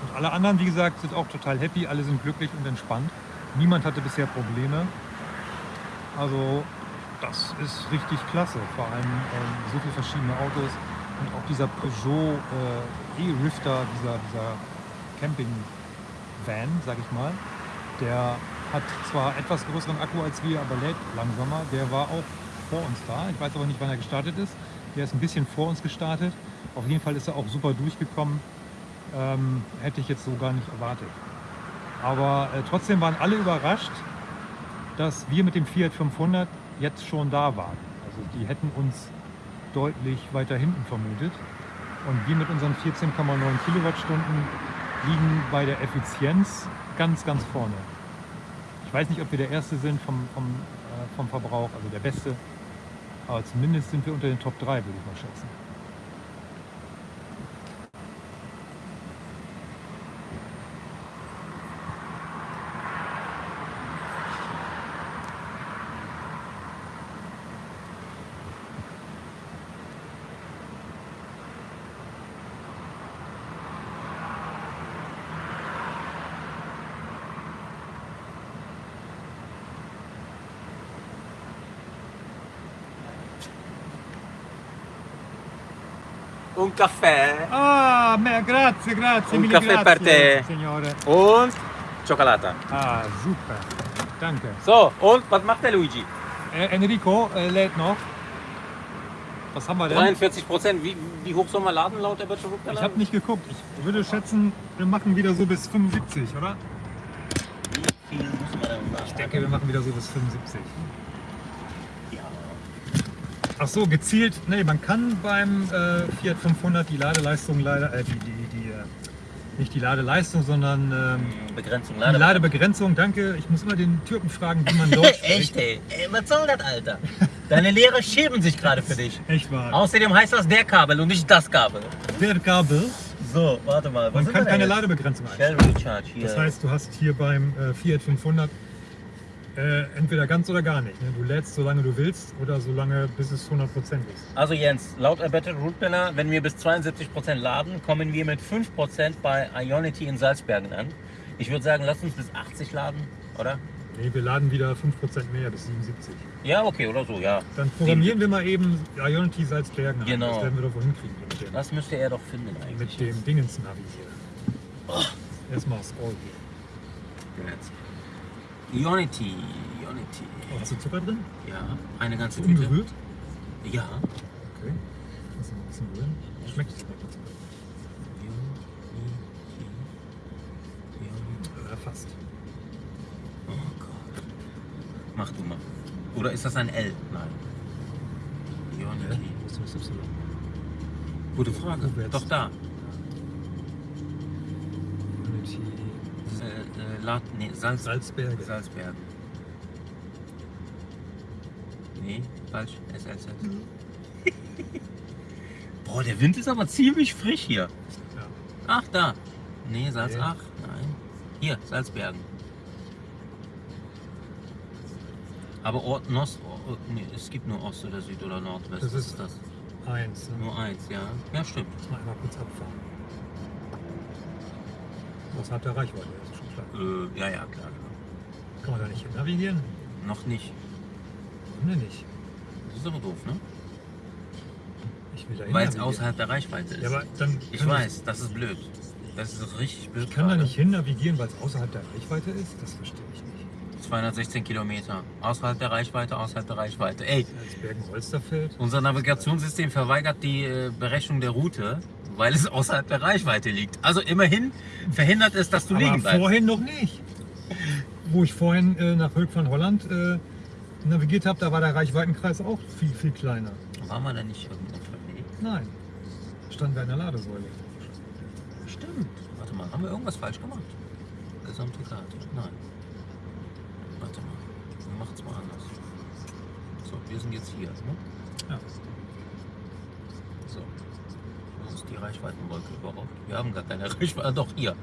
Und alle anderen, wie gesagt, sind auch total happy. Alle sind glücklich und entspannt. Niemand hatte bisher Probleme. Also das ist richtig klasse. Vor allem ähm, so viele verschiedene Autos und auch dieser Peugeot äh, E-Rifter, dieser, dieser Camping-Van, sag ich mal, der hat zwar etwas größeren Akku als wir, aber lädt langsamer. Der war auch vor uns da. Ich weiß aber nicht, wann er gestartet ist. Der ist ein bisschen vor uns gestartet. Auf jeden Fall ist er auch super durchgekommen. Ähm, hätte ich jetzt so gar nicht erwartet. Aber äh, trotzdem waren alle überrascht, dass wir mit dem Fiat 500 jetzt schon da waren. Also die hätten uns deutlich weiter hinten vermutet. Und wir mit unseren 14,9 Kilowattstunden liegen bei der Effizienz ganz, ganz vorne. Ich weiß nicht, ob wir der Erste sind vom, vom, äh, vom Verbrauch, also der Beste. Aber zumindest sind wir unter den Top 3, würde ich mal schätzen. Un caffè Ah, me- grazie, grazie, Un caffè per grazie, te. Signore. und Schokolade. Ah, super. Danke. So, und was macht der Luigi? Äh, Enrico äh, lädt noch. Was haben wir denn? 43 Prozent. Wie, wie hoch soll man laden laut der Virtual Ich habe nicht geguckt. Ich würde schätzen, wir machen wieder so bis 75, oder? Wie viel muss man denn Ich denke, wir machen wieder so bis 75. Ach so, gezielt. Nee, man kann beim äh, Fiat 500 die Ladeleistung leider, äh, die, die, die, äh, nicht die Ladeleistung, sondern ähm, Begrenzung, die Lade. Ladebegrenzung. Danke. Ich muss immer den Türken fragen, wie man Deutsch <laughs> spricht. Echt, ey. ey. Was soll das, Alter? Deine Lehrer schämen sich gerade für dich. Echt wahr. Außerdem heißt das der Kabel und nicht das Kabel. Der Kabel. So, warte mal. Man kann keine jetzt? Ladebegrenzung einstellen. Shell Recharge hier. Das heißt, du hast hier beim äh, Fiat 500 äh, entweder ganz oder gar nicht. Ne? Du lädst, solange du willst oder solange bis es 100% ist. Also Jens, laut Embedded Route Planner, wenn wir bis 72% laden, kommen wir mit 5% bei Ionity in Salzbergen an. Ich würde sagen, lass uns bis 80 laden, oder? Nee, wir laden wieder 5% mehr bis 77. Ja, okay, oder so, ja. Dann programmieren wir mal eben Ionity Salzbergen ein. Genau. Das werden wir doch wohl hinkriegen mit dem, Das müsste er doch finden eigentlich. mit dem Dingens-Navi hier. Erstmal Scroll hier. Jetzt. Ionity, Ionity. Oh, hast du Zucker drin? Ja, eine ganze Tüte. Unberührt? Ja. Okay. Das ist ein bisschen rühren. Schmeckt es noch? Ja, fast. Oh Gott. Mach du mal. Oder ist das ein L? Nein. Ioniki. Wo ist das Y? Gute Frage. Doch da. Unity. Äh, äh, Lat, nee, Salz, Salzberge. Salzbergen. Nee, falsch. SLZ. <laughs> Boah, der Wind ist aber ziemlich frisch hier. Ja. Ach, da. Nee, Salz, Nee. ach, nein. Hier, Salzbergen. Aber Ort, Nost, Ort, nee, es gibt nur Ost oder Süd oder Nordwest. Das Was ist- das? Eins. Ne? Nur eins, ja. Ja, stimmt. Muss man einmal kurz abfahren. Außerhalb der Reichweite, ist klar. Äh, ja, ja, klar, klar. Kann man da nicht hin navigieren? Noch nicht. Warum denn nicht? Das ist aber doof, ne? Ich will da hin Weil es außerhalb der Reichweite ist. Ja, aber dann ich weiß, das ist blöd. Das ist richtig blöd. Ich kann da gerade. nicht hin navigieren, weil es außerhalb der Reichweite ist? Das verstehe ich nicht. 216 Kilometer. Außerhalb der Reichweite, außerhalb der Reichweite. Ey, Als Bergen-Holsterfeld. unser Navigationssystem verweigert die äh, Berechnung der Route, weil es außerhalb der Reichweite liegt. Also immerhin verhindert es, dass du Aber liegen bleibst. vorhin noch nicht. Wo ich vorhin äh, nach Höck von Holland äh, navigiert habe, da war der Reichweitenkreis auch viel, viel kleiner. Waren wir da nicht irgendwo verlegt? Nein. Standen wir in der Ladesäule. Stimmt. Warte mal, haben wir irgendwas falsch gemacht? Gesamte Karte. Nein. Warte mal. Wir machen es mal anders. So, wir sind jetzt hier. Ne? Ja. Die Reichweitenwolke überhaupt? Wir haben gar keine <laughs> Reichweite. Doch, hier.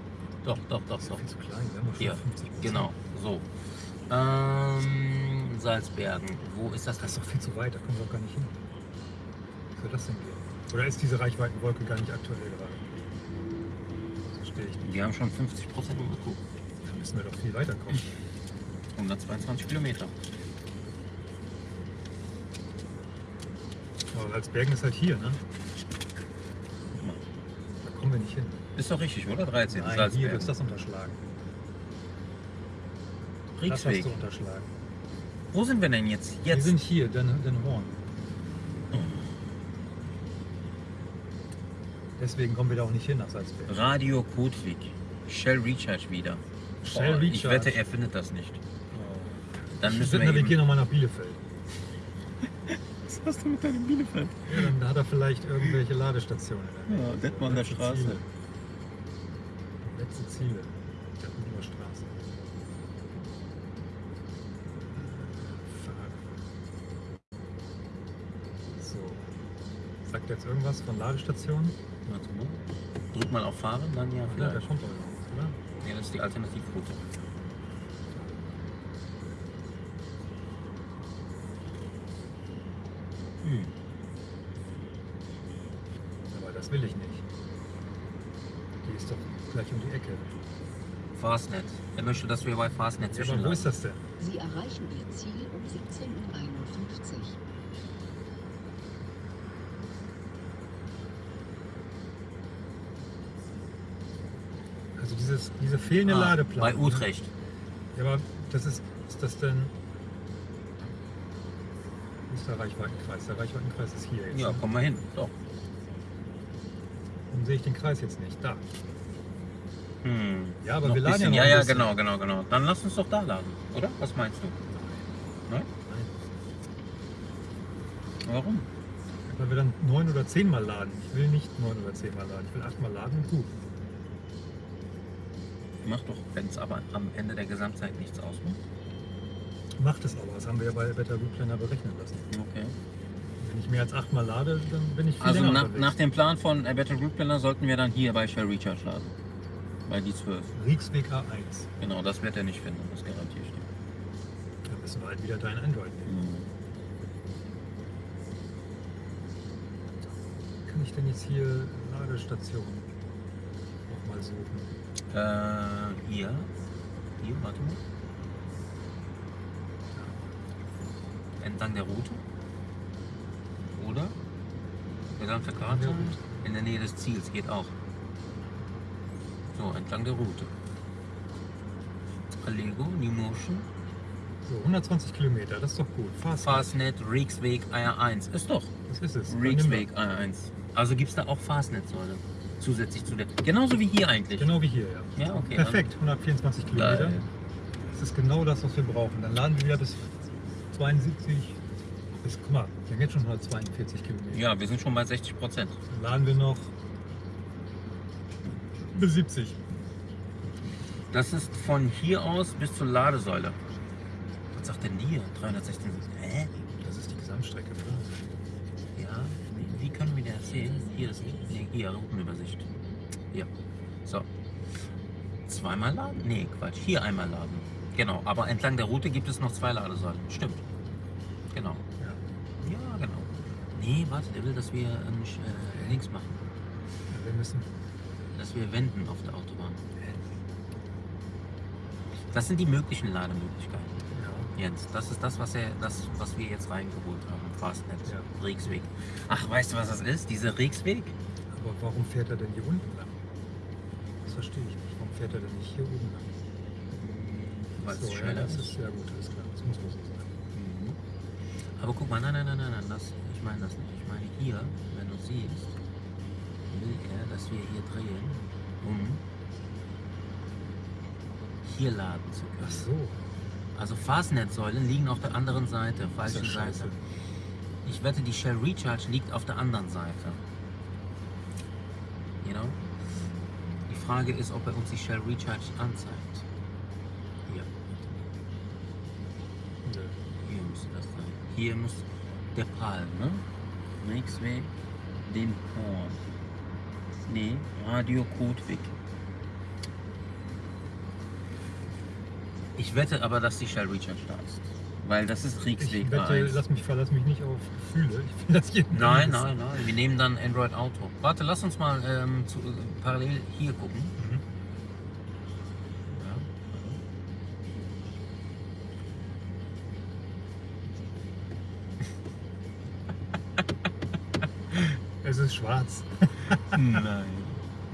Doch, doch, doch, doch. zu klein. Wir haben Hier. 50 Genau. So. Ähm, Salzbergen. Wo ist das Das ist doch viel zu weit, da kommen wir auch gar nicht hin. Wie soll das denn gehen? Oder ist diese Reichweitenwolke gar nicht aktuell gerade? Verstehe ich nicht. Wir haben schon 50 Prozent. Da müssen wir doch viel weiter kommen. 122 Kilometer. Aber Salzbergen ist halt hier, ne? Kommen wir nicht hin. Ist doch richtig, oder? 13. Nein, hier Salzbergen. wird das unterschlagen. Das hast du unterschlagen. Wo sind wir denn jetzt? Wir Jetzt. sind hier, Den, Den Horn. Deswegen kommen wir da auch nicht hin nach Salzbergen. Radio Kotwig. Shell Recharge wieder. Shell Ich Recharge. wette, er findet das nicht. Dann Ich müssen wir eben... navigieren nochmal nach Bielefeld. Was hast du mit deinem Bielefeld? Ja, dann hat er vielleicht irgendwelche Ladestationen. Ja, Detmolder Letzte Straße. Ziele. Letzte Ziele. Detmolder Straße. So. Sagt jetzt irgendwas von Ladestationen? Warte mal. Drück mal auf Fahren, dann ja Ja, da vielleicht. kommt doch irgendwas, oder? Ja, das ist die Alternativroute. Fastnet. Er möchte, dass wir bei Fastnet Ja, aber wo ist das denn? Sie erreichen Ihr Ziel um 17.51 Uhr. Also dieses, diese fehlende Ah, Ladeplan. bei Utrecht. Ja, aber das ist, ist das denn... Wo ist der Reichweitenkreis? Der Reichweitenkreis ist hier jetzt. Ja, ne? komm mal hin. Doch. Warum sehe ich den Kreis jetzt nicht? Da. Hm. Ja, aber Noch wir laden ja bisschen. noch Ja, ein ja, bisschen. genau, genau, genau. Dann lass uns doch da laden, oder? Was meinst du? Nein? Nein. Warum? Weil wir dann neun oder zehnmal laden. Ich will nicht neun oder zehnmal laden. Ich will achtmal laden und gut. Mach doch, wenn es aber am Ende der Gesamtzeit nichts ausmacht. Macht es aber. Das haben wir ja bei Better Route Planner berechnen lassen. Okay. Wenn ich mehr als achtmal lade, dann bin ich viel Also länger nach, unterwegs. nach dem Plan von A Better Route Planner sollten wir dann hier bei Shell Recharge laden. Bei die 12. Rieksweg A1. Genau, das wird er nicht finden, das garantiere ich dir. Dann müssen wir halt wieder dein Android nehmen. Mhm. Kann ich denn jetzt hier Ladestationen noch mal suchen? Äh, hier. Hier, warte mal. Entlang der Route. Oder? Gesamte Karte. der Route. In der Nähe des Ziels geht auch. So, entlang der Route. Allego, New Motion. So, 120 Kilometer, das ist doch gut. Fast. Fastnet, Rieksweg, AR1. Ist doch. Das ist es. Rieksweg, AR1. Also gibt es da auch Fastnet-Säule. Zusätzlich zu der. Genauso wie hier eigentlich. Genau wie hier, ja. Ja, okay. Perfekt, 124 Kilometer. Geil. Das ist genau das, was wir brauchen. Dann laden wir wieder bis 72, bis, guck mal, wir haben jetzt schon 142 Kilometer. Ja, wir sind schon bei 60 Prozent. Dann laden wir noch bis 70. Das ist von hier aus bis zur Ladesäule. Was sagt denn hier? 316. Hä? Das ist die Gesamtstrecke. oder? Ja, wie, wie können wir das sehen? Hier ist nee, hier Routenübersicht. Hier. So. Zweimal laden? Nee, Quatsch. Hier einmal laden. Genau. Aber entlang der Route gibt es noch zwei Ladesäulen. Stimmt. Genau. Ja. Ja, genau. Nee, warte, der will, dass wir sch- äh, links machen. Ja, wir müssen. Dass wir wenden auf der Autobahn. Das sind die möglichen Lademöglichkeiten. Ja. Jens, das ist das, was, er, das, was wir jetzt reingeholt haben. Fastnet, Ja. Rieksweg. Ach, weißt du, was das ist? Dieser Rieksweg? Aber warum fährt er denn hier unten lang? Das verstehe ich nicht. Warum fährt er denn nicht hier oben lang? Weil so, es ja, schneller das ist. ja gut, alles klar. Das muss wohl so sein. Mhm. Aber guck mal, nein, nein, nein, nein, nein, das, ich meine das nicht. Ich meine hier, wenn du siehst, will er, dass wir hier drehen, um hier laden zu Ach können. so. Also Fastnet-Säulen liegen auf der anderen Seite, falsche Ist ja Seite. Ich wette, die Shell Recharge liegt auf der anderen Seite. You know? Die Frage ist, ob er uns die Shell Recharge anzeigt. Hier, Nö. hier müsste das sein. Hier muss der Pal, ne? Rieksweg, den Horn. Nee, Radio Kotwig. Ich wette aber, dass die Shell Recharge da ist. Weil das ist Rieksweg Ich wette, 1. lass mich, verlass mich nicht auf Gefühle. Ich finde das hier. Nein, nein, nein. Wir nehmen dann Android Auto. Warte, lass uns mal ähm, zu, äh, parallel hier gucken. Mhm. Ja. <laughs> Es ist schwarz. Nein.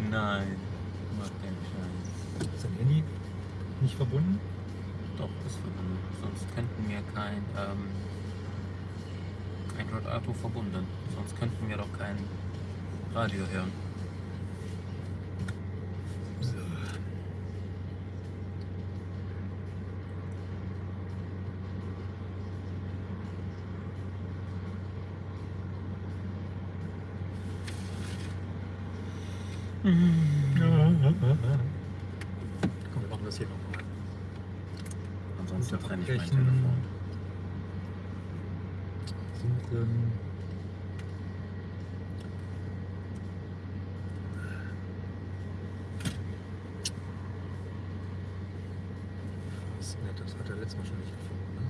Nein. Mach keinen Scheiß. Ist dein Handy nicht verbunden? Doch, ist verbunden. Sonst könnten wir kein ähm, Android Auto verbunden. Sonst könnten wir doch kein Radio hören. So. Komm, wir machen das hier nochmal. Ansonsten trenne ich mein. Telefon. Suchen. Das nett, das hat er letztes Mal schon nicht gefunden. Ne?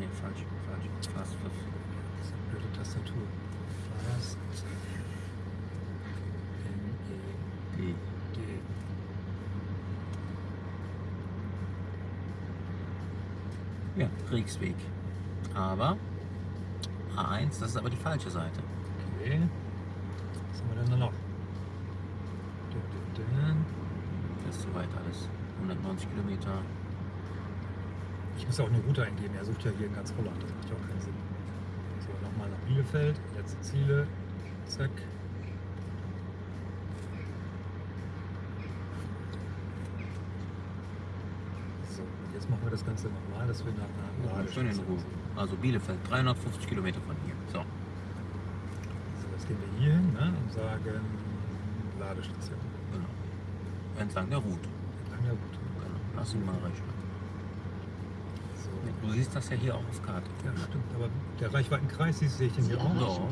Nee, falsch, falsch. Fast fünf. Das ist eine blöde Tastatur. Fast. Ja, Kriegsweg. Aber A1, das ist aber die falsche Seite. Okay. Was haben wir denn da noch? Das ist soweit alles. 190 Kilometer. Ich muss ja auch eine Route eingeben. Er sucht ja hier in ganz Holland. Das macht ja auch keinen Sinn. So, nochmal nach Bielefeld. Letzte Ziele. Zack. So, und jetzt machen wir das Ganze nochmal, dass wir nach einer Ja, schön in Ruhe. Also Bielefeld, 350 Kilometer von hier. So. So, jetzt gehen wir hier hin ne, und sagen Ladestation. Genau. Entlang der Route. Entlang der Route. Genau. Lass ihn mal rechnen. So. Du siehst das ja hier auch auf Karte. Ja, stimmt. Aber der Reichweitenkreis, siehst sehe ich den Sie hier auch.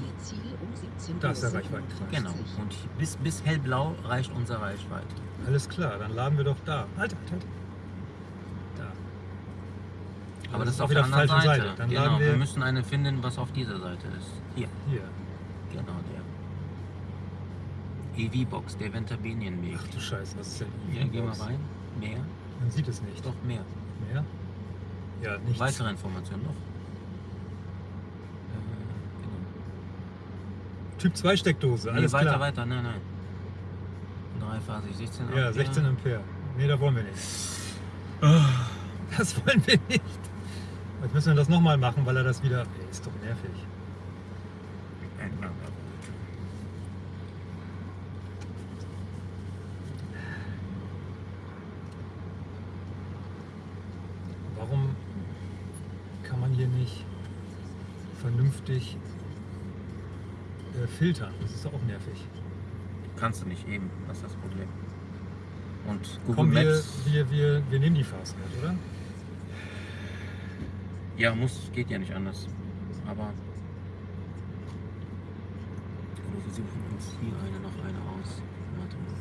17 Da ist der Reichweitenkreis. Genau. Und bis, bis hellblau reicht unsere Reichweite. Alles klar, dann laden wir doch da. Halt, halt, halt. Aber das ist auch auf der anderen Seite. Seite. Dann genau. Wir wir müssen eine finden, was auf dieser Seite ist. Hier. hier. Genau der. EV-Box, der Ventabinienweg. Ach du Scheiße, was ist denn Ja, geh mal rein. Mehr? Man sieht es nicht. Doch, mehr. Mehr? Ja, nichts. Weitere Informationen noch. Äh, genau. Typ 2 Steckdose, Nee, alles weiter, klar. weiter, nein, nein. Dreiphasig, 16 Ja, Ampere. 16 Ampere. Nee, da wollen wir nicht. Das wollen wir nicht. Jetzt müssen wir das nochmal machen, weil er das wieder. Ey, ist doch nervig. Warum kann man hier nicht vernünftig äh, filtern? Das ist doch auch nervig. Kannst du nicht eben, das ist das Problem. Und Google Komm, wir, Maps, wir, wir, wir nehmen die Fastnet, oder? Ja, muss, geht ja nicht anders. Aber. Oder wir suchen uns hier eine noch eine aus. Warte mal.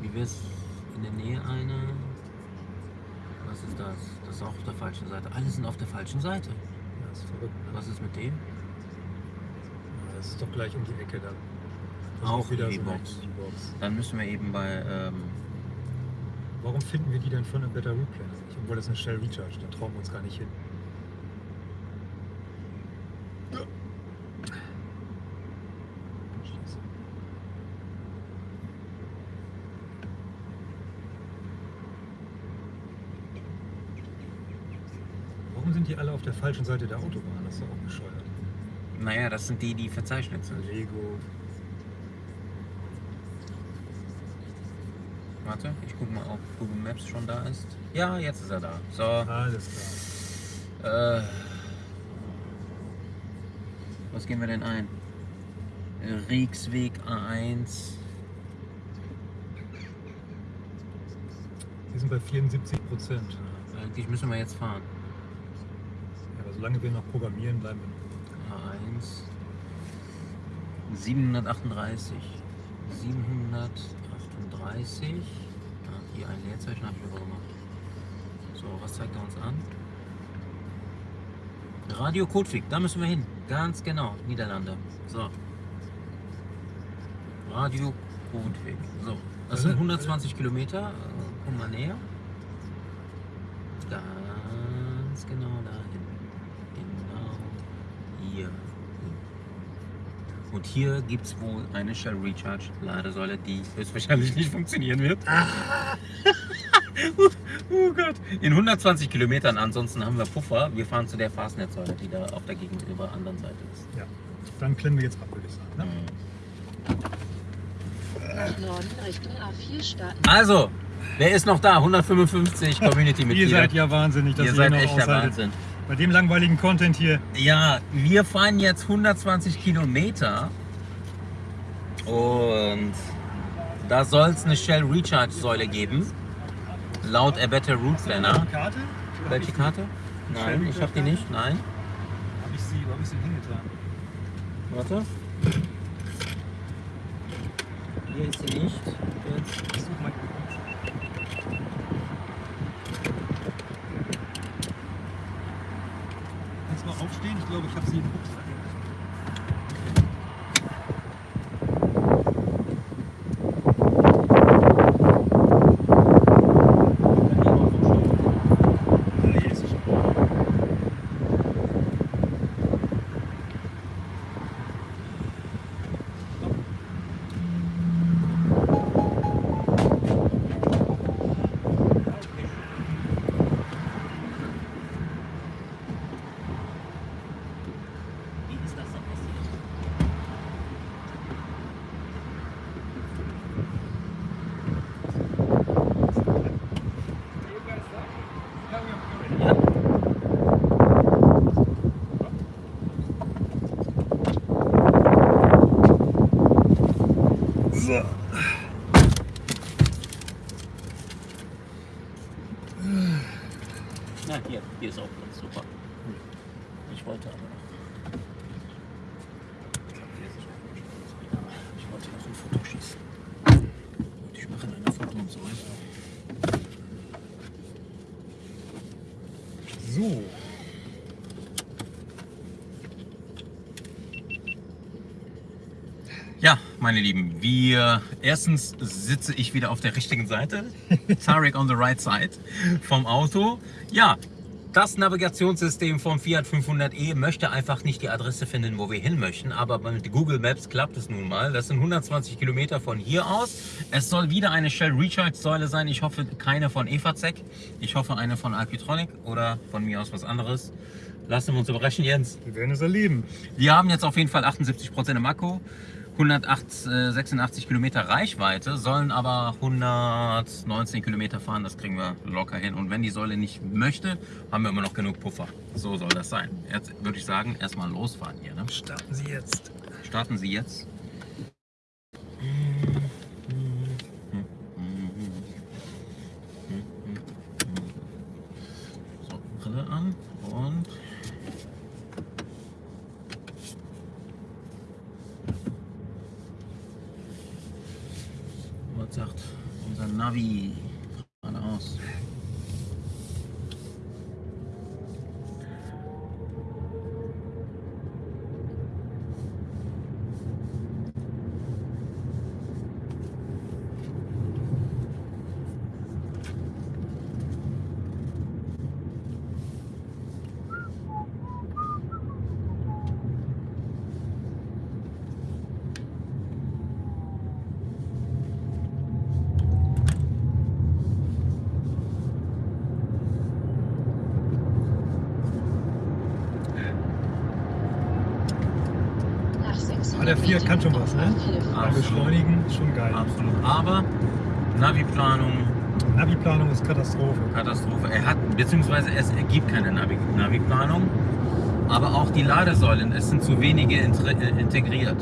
Wie wär's in der Nähe eine? Was ist das? Das ist auch auf der falschen Seite. Alle sind auf der falschen Seite. Ja, ist verrückt. Ne? Was ist mit dem? Ja, das ist doch gleich um die Ecke da. Das Auch wieder die so eine Box. EV-Box. Dann müssen wir eben bei. Ähm, Warum finden wir die denn von einem Better Route Planner? Obwohl das eine Shell Recharge, da trauen wir uns gar nicht hin. Scheiße. Warum sind die alle auf der falschen Seite der Autobahn? Das ist doch auch bescheuert. naja, das sind die, die verzeichnet sind. Lego. Warte, ich gucke mal, ob Google Maps schon da ist. Ja, jetzt ist er da. So. Alles klar. Äh, was geben wir denn ein? Rieksweg A1. Wir sind bei 74 Prozent. Eigentlich müssen wir jetzt fahren. Solange wir noch programmieren, bleiben wir noch. A1. 738. 738. Ah, hier ein Leerzeichen habe ich aber gemacht. So, was zeigt er uns an? Radio Kotwig, da müssen wir hin. Ganz genau, Niederlande. So. Radio Kotwig. So, das sind 120 Kilometer. Äh, Komm mal näher. Ganz genau dahin. Genau hier. hin. Und hier gibt es wohl eine Shell Recharge Ladesäule, die höchstwahrscheinlich nicht funktionieren wird. <laughs> oh Gott. In 120 Kilometern, ansonsten haben wir Puffer. Wir fahren zu der Fastnetzsäule, die da auf der gegenüber anderen Seite ist. Ja. Dann klemmen wir jetzt ab, würde ich sagen. Ne? Norden Richtung A4 starten. Also, wer ist noch da? 155 <laughs> Ihr Community-Mitglieder. seid ja wahnsinnig, dass Ihr ihr, seid noch echt der aushaltet. Wahnsinn. Bei dem langweiligen Content hier. Ja, wir fahren jetzt 120 Kilometer und da soll es eine Shell Recharge Säule geben, laut A Better Route Planner. Karte? Welche Karte? Nein, ich habe die nicht. Nein. Habe ich sie, wo habe ich sie hingetan? Warte. Hier ist sie nicht. Jetzt. Ich such mal. Kannst du mal aufstehen? Ich glaube, ich habe sie im Rucksack. Ja, hier ist sie schon. Wie ist das denn passiert? Ja. So. Na, hier, hier ist auch Platz. Super. Ich wollte aber noch. Ich wollte noch ein Foto schießen. Und ich mache dann ein Foto und so weiter. So. Ja, meine Lieben, wir erstens sitze ich wieder auf der richtigen Seite, <laughs> Tarek on the right side vom Auto. Ja, Das Navigationssystem vom Fiat 500e möchte einfach nicht die Adresse finden, wo wir hin möchten, aber mit Google Maps klappt es nun mal. Das sind 120 Kilometer von hier aus. Es soll wieder eine Shell Recharge Säule sein. Ich hoffe keine von Evazec. Ich hoffe eine von Alpitronic oder von mir aus was anderes. Lassen wir uns überraschen, Jens. Wir werden es erleben. Wir haben jetzt auf jeden Fall 78% im Akku. 186 Kilometer Reichweite, sollen aber 119 Kilometer fahren, das kriegen wir locker hin. Und wenn die Säule nicht möchte, haben wir immer noch genug Puffer. So soll das sein. Jetzt würde ich sagen, erstmal losfahren hier. Ne? Starten Sie jetzt. Starten Sie jetzt. So, Brille an und Navi schon geil. Absolut. Aber Navi-Planung, Navi-Planung ist Katastrophe. Katastrophe. Er hat, beziehungsweise es ergibt keine Navi- Navi-Planung. Aber auch die Ladesäulen, es sind zu wenige äh, integriert.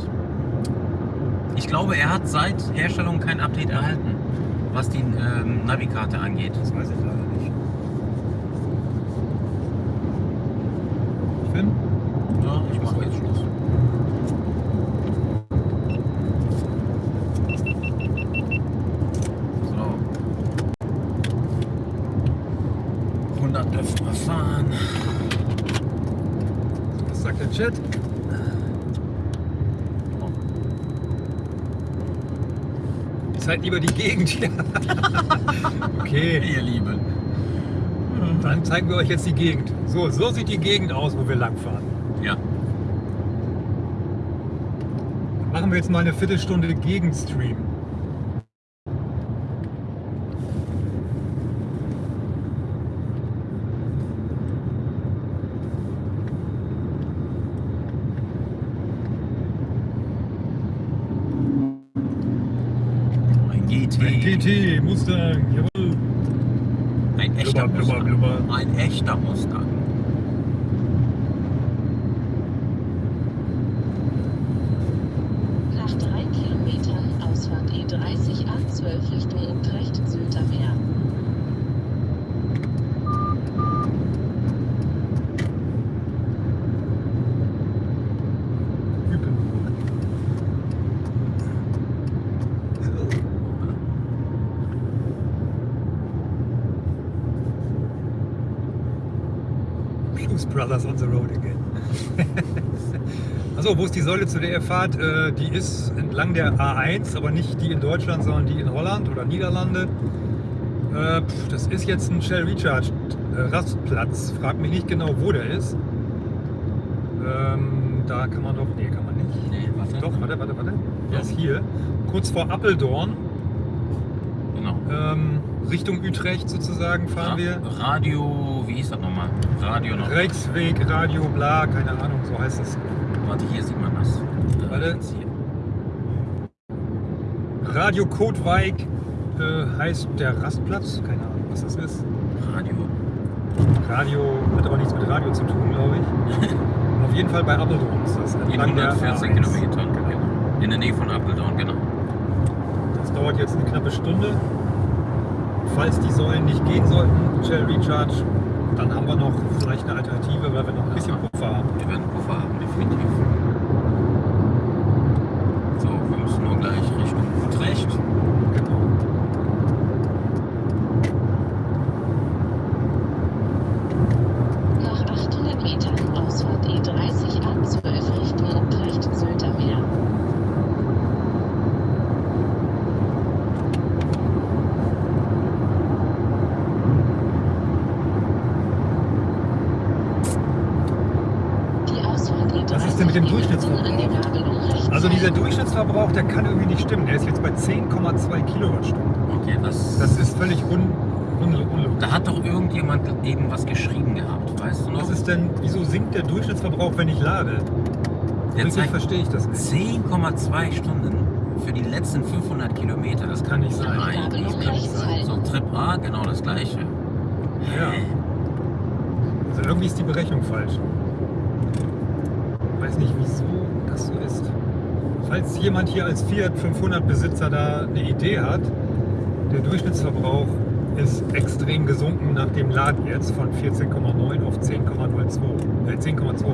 Ich glaube, er hat seit Herstellung kein Update erhalten, was die ähm, Navikarte angeht. Das weiß ich leider nicht. Finn? Ja, ich mache jetzt Schluss. So. 100 dürfen wir fahren. Was sagt der Chat? Seid lieber die Gegend hier. <laughs> okay, Ihr Lieben. dann zeigen wir euch jetzt die Gegend. So, so sieht die Gegend aus, wo wir langfahren. Ja. Machen wir jetzt mal eine Viertelstunde Gegenstream. Ein GT. Ein GT, Mustang, jawohl. Ein echter Blubber, blubber, Mustang. blubber. Ein echter Mustang. Nach drei Kilometern Ausfahrt E30 A12 Richtung Utrecht Südermeer. Hypenburg. Blues Brothers on the road again. Also, wo ist die Säule, zu der ihr fahrt? Äh, Die ist entlang der A1, aber nicht die in Deutschland, sondern die in Holland oder Niederlande. Äh, pf, Das ist jetzt ein Shell Recharge äh, Rastplatz. Frag mich nicht genau, wo der ist. Ähm, Da kann man doch. Nee, kann man nicht. Nee, warte. Doch, warte, warte, warte. Der Ja. ist hier. Kurz vor Appeldorn. Genau. Ähm, Richtung Utrecht sozusagen fahren wir. Radio, wie hieß das nochmal? Radio noch. Rechtsweg, Radio, bla, keine Ahnung, so heißt es. Warte, hier sieht man das. Äh, Warte. Hier. Radio Kotweig äh, heißt der Rastplatz. Keine Ahnung, was das ist. Radio. Radio hat aber nichts mit Radio zu tun, glaube ich. <laughs> Auf jeden Fall bei Appeldorn ist das. In entlang der 114 A1. Kilometern. Genau. In der Nähe von Apeldoorn, genau. Das dauert jetzt eine knappe Stunde. Falls die Säulen nicht gehen sollten, Shell Recharge, dann haben wir noch vielleicht eine Alternative, weil wir noch ein bisschen Puffer haben. Wir werden Puffer haben, definitiv. So, wir müssen nur gleich Richtung Utrecht. Genau. Nach 800 Metern Ausfahrt E30 A12 Richtung Utrecht Südermeer. der kann irgendwie nicht stimmen. Der ist jetzt bei 10,2 Kilowattstunden. Okay, das, Das ist völlig un, un, unlogisch. Da hat doch irgendjemand eben was geschrieben gehabt, weißt du noch? Was ist denn, wieso sinkt der Durchschnittsverbrauch, wenn ich lade? Zeigt verstehe ich das nicht. 10,2 Stunden für die letzten 500 Kilometer. Das kann nicht sein. Angabe das kann nicht sein. So, Trip A, genau das gleiche. Ja. Also irgendwie ist die Berechnung falsch. Ich weiß nicht, wieso das so ist. Falls jemand hier als Fiat 500 Besitzer da eine Idee hat, der Durchschnittsverbrauch ist extrem gesunken nach dem Laden jetzt von 14,9 auf 10,02. Äh, 10,2.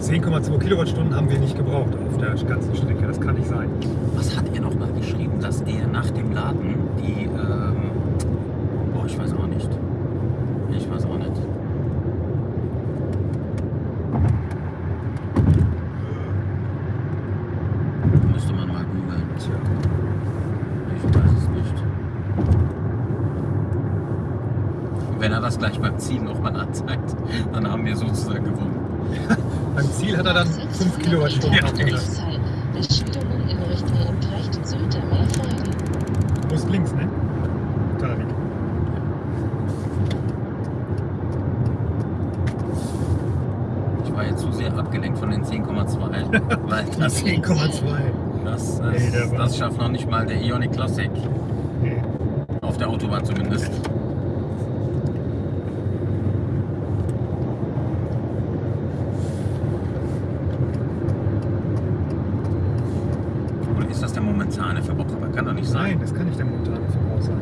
10,2 Kilowattstunden haben wir nicht gebraucht auf der ganzen Strecke. Das kann nicht sein. Was hat er noch mal geschrieben, dass er nach dem Laden die, ähm, boah, ich weiß auch nicht. Ich weiß auch nicht. Müsste man mal googeln. Tja. Ich weiß es nicht. Wenn er das gleich beim Ziel nochmal anzeigt, dann haben wir sozusagen gewonnen. Beim Ziel hat er dann 5 Kilowattstunden Meter aufgelassen. rechts halten. Beschilderung in Richtung Utrecht Südermeer folgen. Du musst links, ne? Tarek. Ich war jetzt zu sehr abgelenkt von den 10,2. Weil das, 10,2. das, das, Nee, der war- das schafft noch nicht mal der Ionic Classic. Nee. Auf der Autobahn zumindest. Oder ist das der momentane Verbrauch? Aber kann doch nicht sein. Nein, das kann nicht der momentane Verbrauch sein.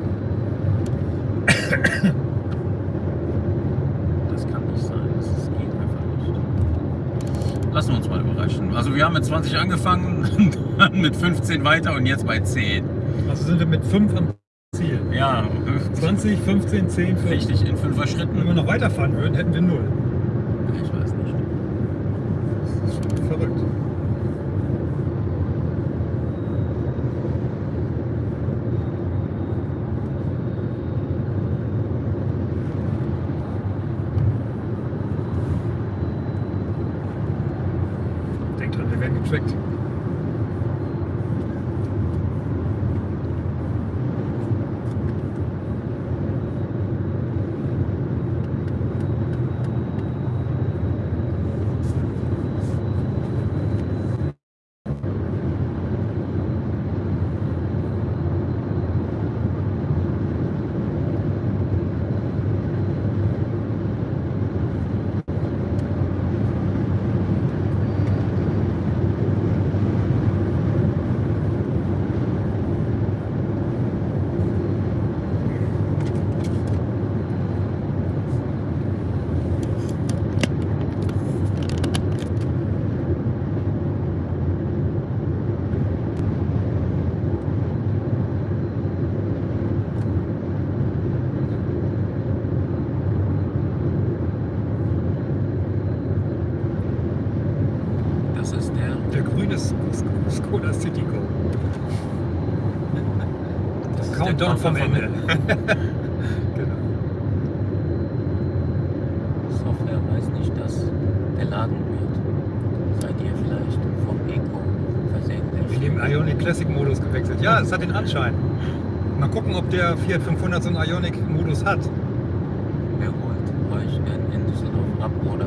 Das kann nicht sein. Das ist- geht einfach nicht. Lassen wir uns mal überraschen. Also wir haben mit 20 angefangen, <laughs> dann mit 15 weiter und jetzt bei 10. Also sind wir mit 5 am Ziel. Ja, 20, 15, 10, 15. richtig, in fünfer Wenn Schritten. wir noch weiterfahren würden, hätten wir 0. Ich weiß nicht. Das ist schon verrückt. Denkt dran, wir werden getrackt. Das ist der. Der grüne S- S- Skoda Citigo. Das ist Countdown der vom Countdown Ende. genau. Software weiß nicht, dass geladen wird. Seid ihr vielleicht vom Eco In dem versehentlich? Ionic Classic Modus gewechselt. Ja, es hat den Anschein. Mal gucken, ob der Fiat 500 so einen Ionic Modus hat. Wer holt euch denn in Düsseldorf ab, oder?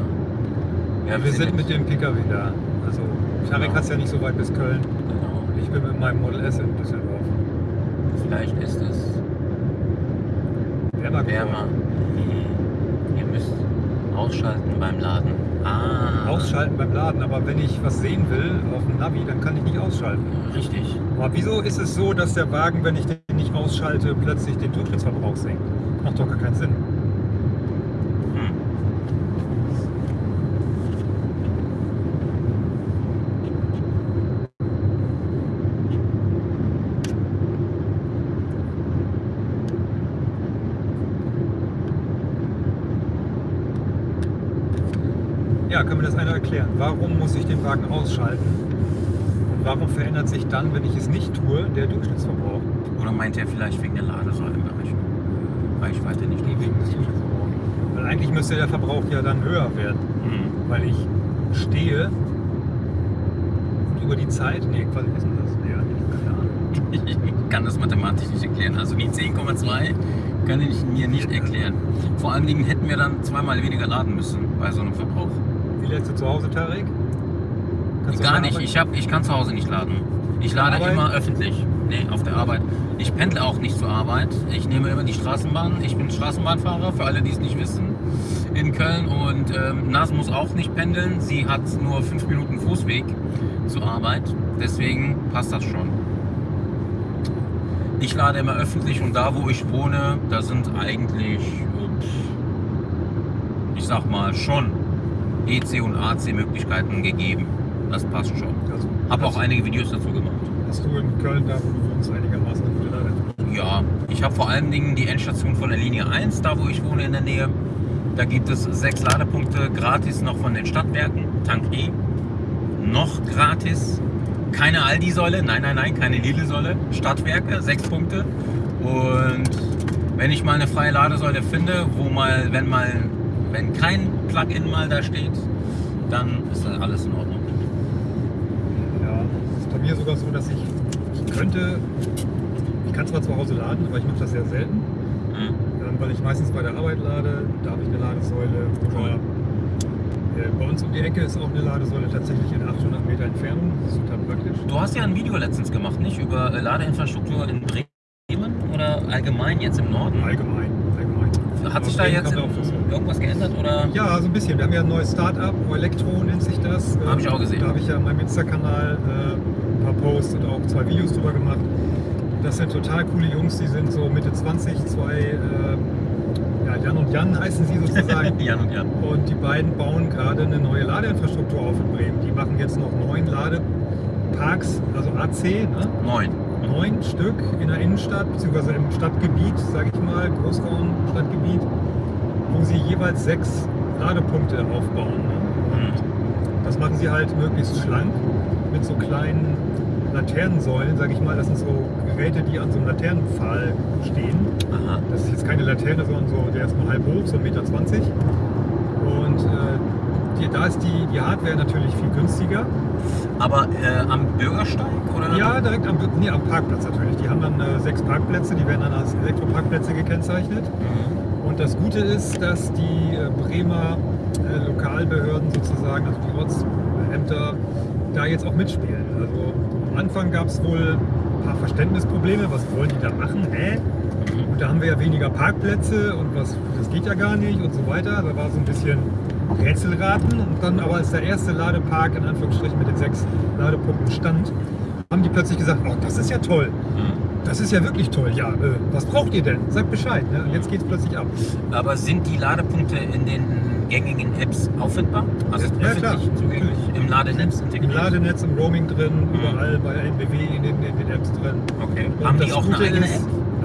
Ja, wir sind mit dem PKW da. Also Tarek Genau. hat es ja nicht so weit bis Köln. Genau. Ich bin mit meinem Model S in Düsseldorf. Vielleicht ist es Wärmer wärmer. Ihr müsst ausschalten beim Laden. Ah. Ausschalten beim Laden, aber wenn ich was sehen will auf dem Navi, dann kann ich nicht ausschalten. Richtig. Aber wieso ist es so, dass der Wagen, wenn ich den nicht ausschalte, plötzlich den Durchschnittsverbrauch senkt? Macht doch gar keinen Sinn. Hm. Ja, kann mir das einer erklären? Warum muss ich den Wagen ausschalten? Und warum verändert sich dann, wenn ich es nicht tue, der Durchschnittsverbrauch? Oder meint er vielleicht wegen der Ladesäulenberechnung? Reichweite nicht Nee, wegen des Durchschnittsverbrauchs. Weil eigentlich müsste der Verbrauch ja dann höher werden, Hm. weil ich stehe und über die Zeit, nee, quasi ist das? Nee, keine Ahnung. Ich kann das mathematisch nicht erklären. Also die 10,2 kann ich mir nicht erklären. Vor allen Dingen hätten wir dann zweimal weniger laden müssen bei so einem Verbrauch. Lädst du zu Hause, Tarek? Kannst Gar nicht. Ich, hab, ich kann zu Hause nicht laden. Ich lade Arbeit? immer öffentlich. Nee, auf der Arbeit. Ich pendle auch nicht zur Arbeit. Ich nehme immer die Straßenbahn. Ich bin Straßenbahnfahrer, für alle, die es nicht wissen, in Köln. Und ähm, Nas muss auch nicht pendeln. Sie hat nur fünf Minuten Fußweg zur Arbeit. Deswegen passt das schon. Ich lade immer öffentlich und da, wo ich wohne, da sind eigentlich, ich sag mal, schon EC und AC-Möglichkeiten gegeben. Das passt schon. Also, Habe auch einige Videos dazu gemacht. Hast du in Köln, da wo du wohnst, einigermaßen eine gute? Ja, ich habe vor allen Dingen die Endstation von der Linie 1, da wo ich wohne in der Nähe. Da gibt es sechs Ladepunkte gratis noch von den Stadtwerken, Tank E. Noch gratis. Keine Aldi-Säule, nein, nein, nein, keine Lidl-Säule. Stadtwerke, sechs Punkte. Und wenn ich mal eine freie Ladesäule finde, wo mal, wenn mal, wenn kein Plug-in mal da steht, dann ist dann alles in Ordnung. Ja, es ist bei mir sogar so, dass ich, ich könnte, ich kann zwar zu Hause laden, aber ich mache das sehr selten, Mhm. ähm, weil ich meistens bei der Arbeit lade, da habe ich eine Ladesäule. Oder, äh, bei uns um die Ecke ist auch eine Ladesäule tatsächlich in 800 Meter Entfernung, das ist total praktisch. Du hast ja ein Video letztens gemacht, nicht? Über äh, Ladeinfrastruktur in Bremen oder allgemein jetzt im Norden? Allgemein. Hat sich da jetzt irgendwas geändert oder? Ja, so ein bisschen. Wir haben ja ein neues Start-up, Elektro nennt sich das. Hab ich auch gesehen. Da habe ich ja in meinem Insta-Kanal äh, ein paar Posts und auch zwei Videos drüber gemacht. Das sind total coole Jungs, die sind so Mitte 20, zwei, äh, ja, Jan und Jan heißen sie sozusagen. <laughs> Jan und Jan. Und die beiden bauen gerade eine neue Ladeinfrastruktur auf in Bremen. Die machen jetzt noch neun Ladeparks, also AC, ne? Neun. Neun Stück in der Innenstadt, beziehungsweise im Stadtgebiet, sage ich mal, Großraum-Stadtgebiet, wo sie jeweils sechs Ladepunkte aufbauen. Ne? Mhm. Das machen sie halt möglichst schlank mit so kleinen Laternensäulen, sage ich mal. Das sind so Geräte, die an so einem Laternenpfahl stehen. Aha. Das ist jetzt keine Laterne, sondern so, der ist nur halb hoch, so 1,20 Meter. Und äh, die, da ist die, die Hardware natürlich viel günstiger. Aber äh, am Bürgersteig oder? Ja, direkt am, nee, am Parkplatz natürlich. Die haben dann äh, sechs Parkplätze, die werden dann als Elektroparkplätze gekennzeichnet. Mhm. Und das Gute ist, dass die äh, Bremer äh, Lokalbehörden sozusagen, also die Ortsämter, da jetzt auch mitspielen. Also am Anfang gab es wohl ein paar Verständnisprobleme, was wollen die da machen? Hä? Mhm. Und da haben wir ja weniger Parkplätze und was, das geht ja gar nicht und so weiter. Da war so ein bisschen Rätselraten. Und dann aber als der erste Ladepark in Anführungsstrichen mit den sechs Ladepunkten stand, haben die plötzlich gesagt, oh, das ist ja toll. Mhm. Das ist ja wirklich toll. Ja, äh, was braucht ihr denn? Sagt Bescheid. Ne? Jetzt geht es plötzlich ab. Aber sind die Ladepunkte in den gängigen Apps auffindbar? Also Ja, klar. zugänglich? Im Ladenetz Im integriert? Ladenetz, im Roaming drin, Mhm. überall bei NBW in den, in den Apps drin. Okay. Und Haben die das auch eine eigene ist, App?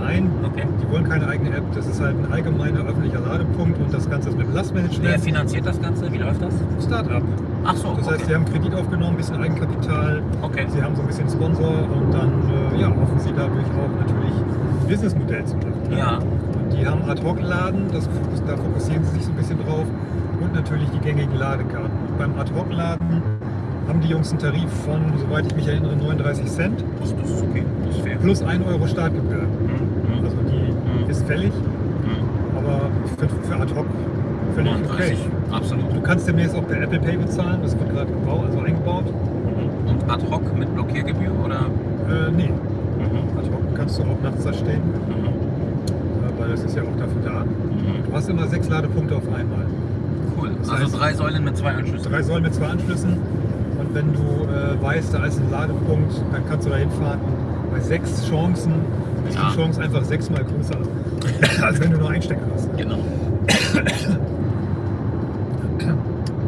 Nein, Okay. die wollen keine eigene App. Das ist halt ein allgemeiner öffentlicher Ladepunkt und das Ganze ist mit Wer Lastmanagement. finanziert das Ganze? Wie läuft das? Start-up. Ach so, Das heißt, sie okay. haben Kredit aufgenommen, ein bisschen Eigenkapital, okay. sie haben so ein bisschen Sponsor und dann äh, ja, hoffen sie dadurch auch natürlich ein Businessmodell zu machen. ne? Ja. Und die haben Ad-Hoc-Laden, da fokussieren sie sich so ein bisschen drauf und natürlich die gängigen Ladekarten. Und beim Ad-Hoc-Laden haben die Jungs einen Tarif von, soweit ich mich erinnere, 39 Cent Das, das ist okay. Das ist fair. plus 1 Euro Startgebühr. Mhm. Also die Mhm. ist fällig, Mhm. aber für, für Ad-Hoc völlig okay. 39. Absolut. Du kannst demnächst auch per Apple Pay bezahlen, das wird gerade gebaut, also eingebaut. Mhm. Und ad hoc mit Blockiergebühr oder? Äh, nee, Mhm. Ad-Hoc kannst du auch nachts da stehen, Mhm. äh, weil das ist ja auch dafür da. Mhm. Du hast immer sechs Ladepunkte auf einmal. Cool. Das Also heißt- drei Säulen mit zwei Anschlüssen. Drei Säulen mit zwei Anschlüssen. Und wenn du äh, weißt, da ist ein Ladepunkt, dann kannst du da hinfahren. Bei sechs Chancen ist Ja. die Chance einfach sechsmal größer, <laughs> als wenn du nur einen Stecker hast. Genau.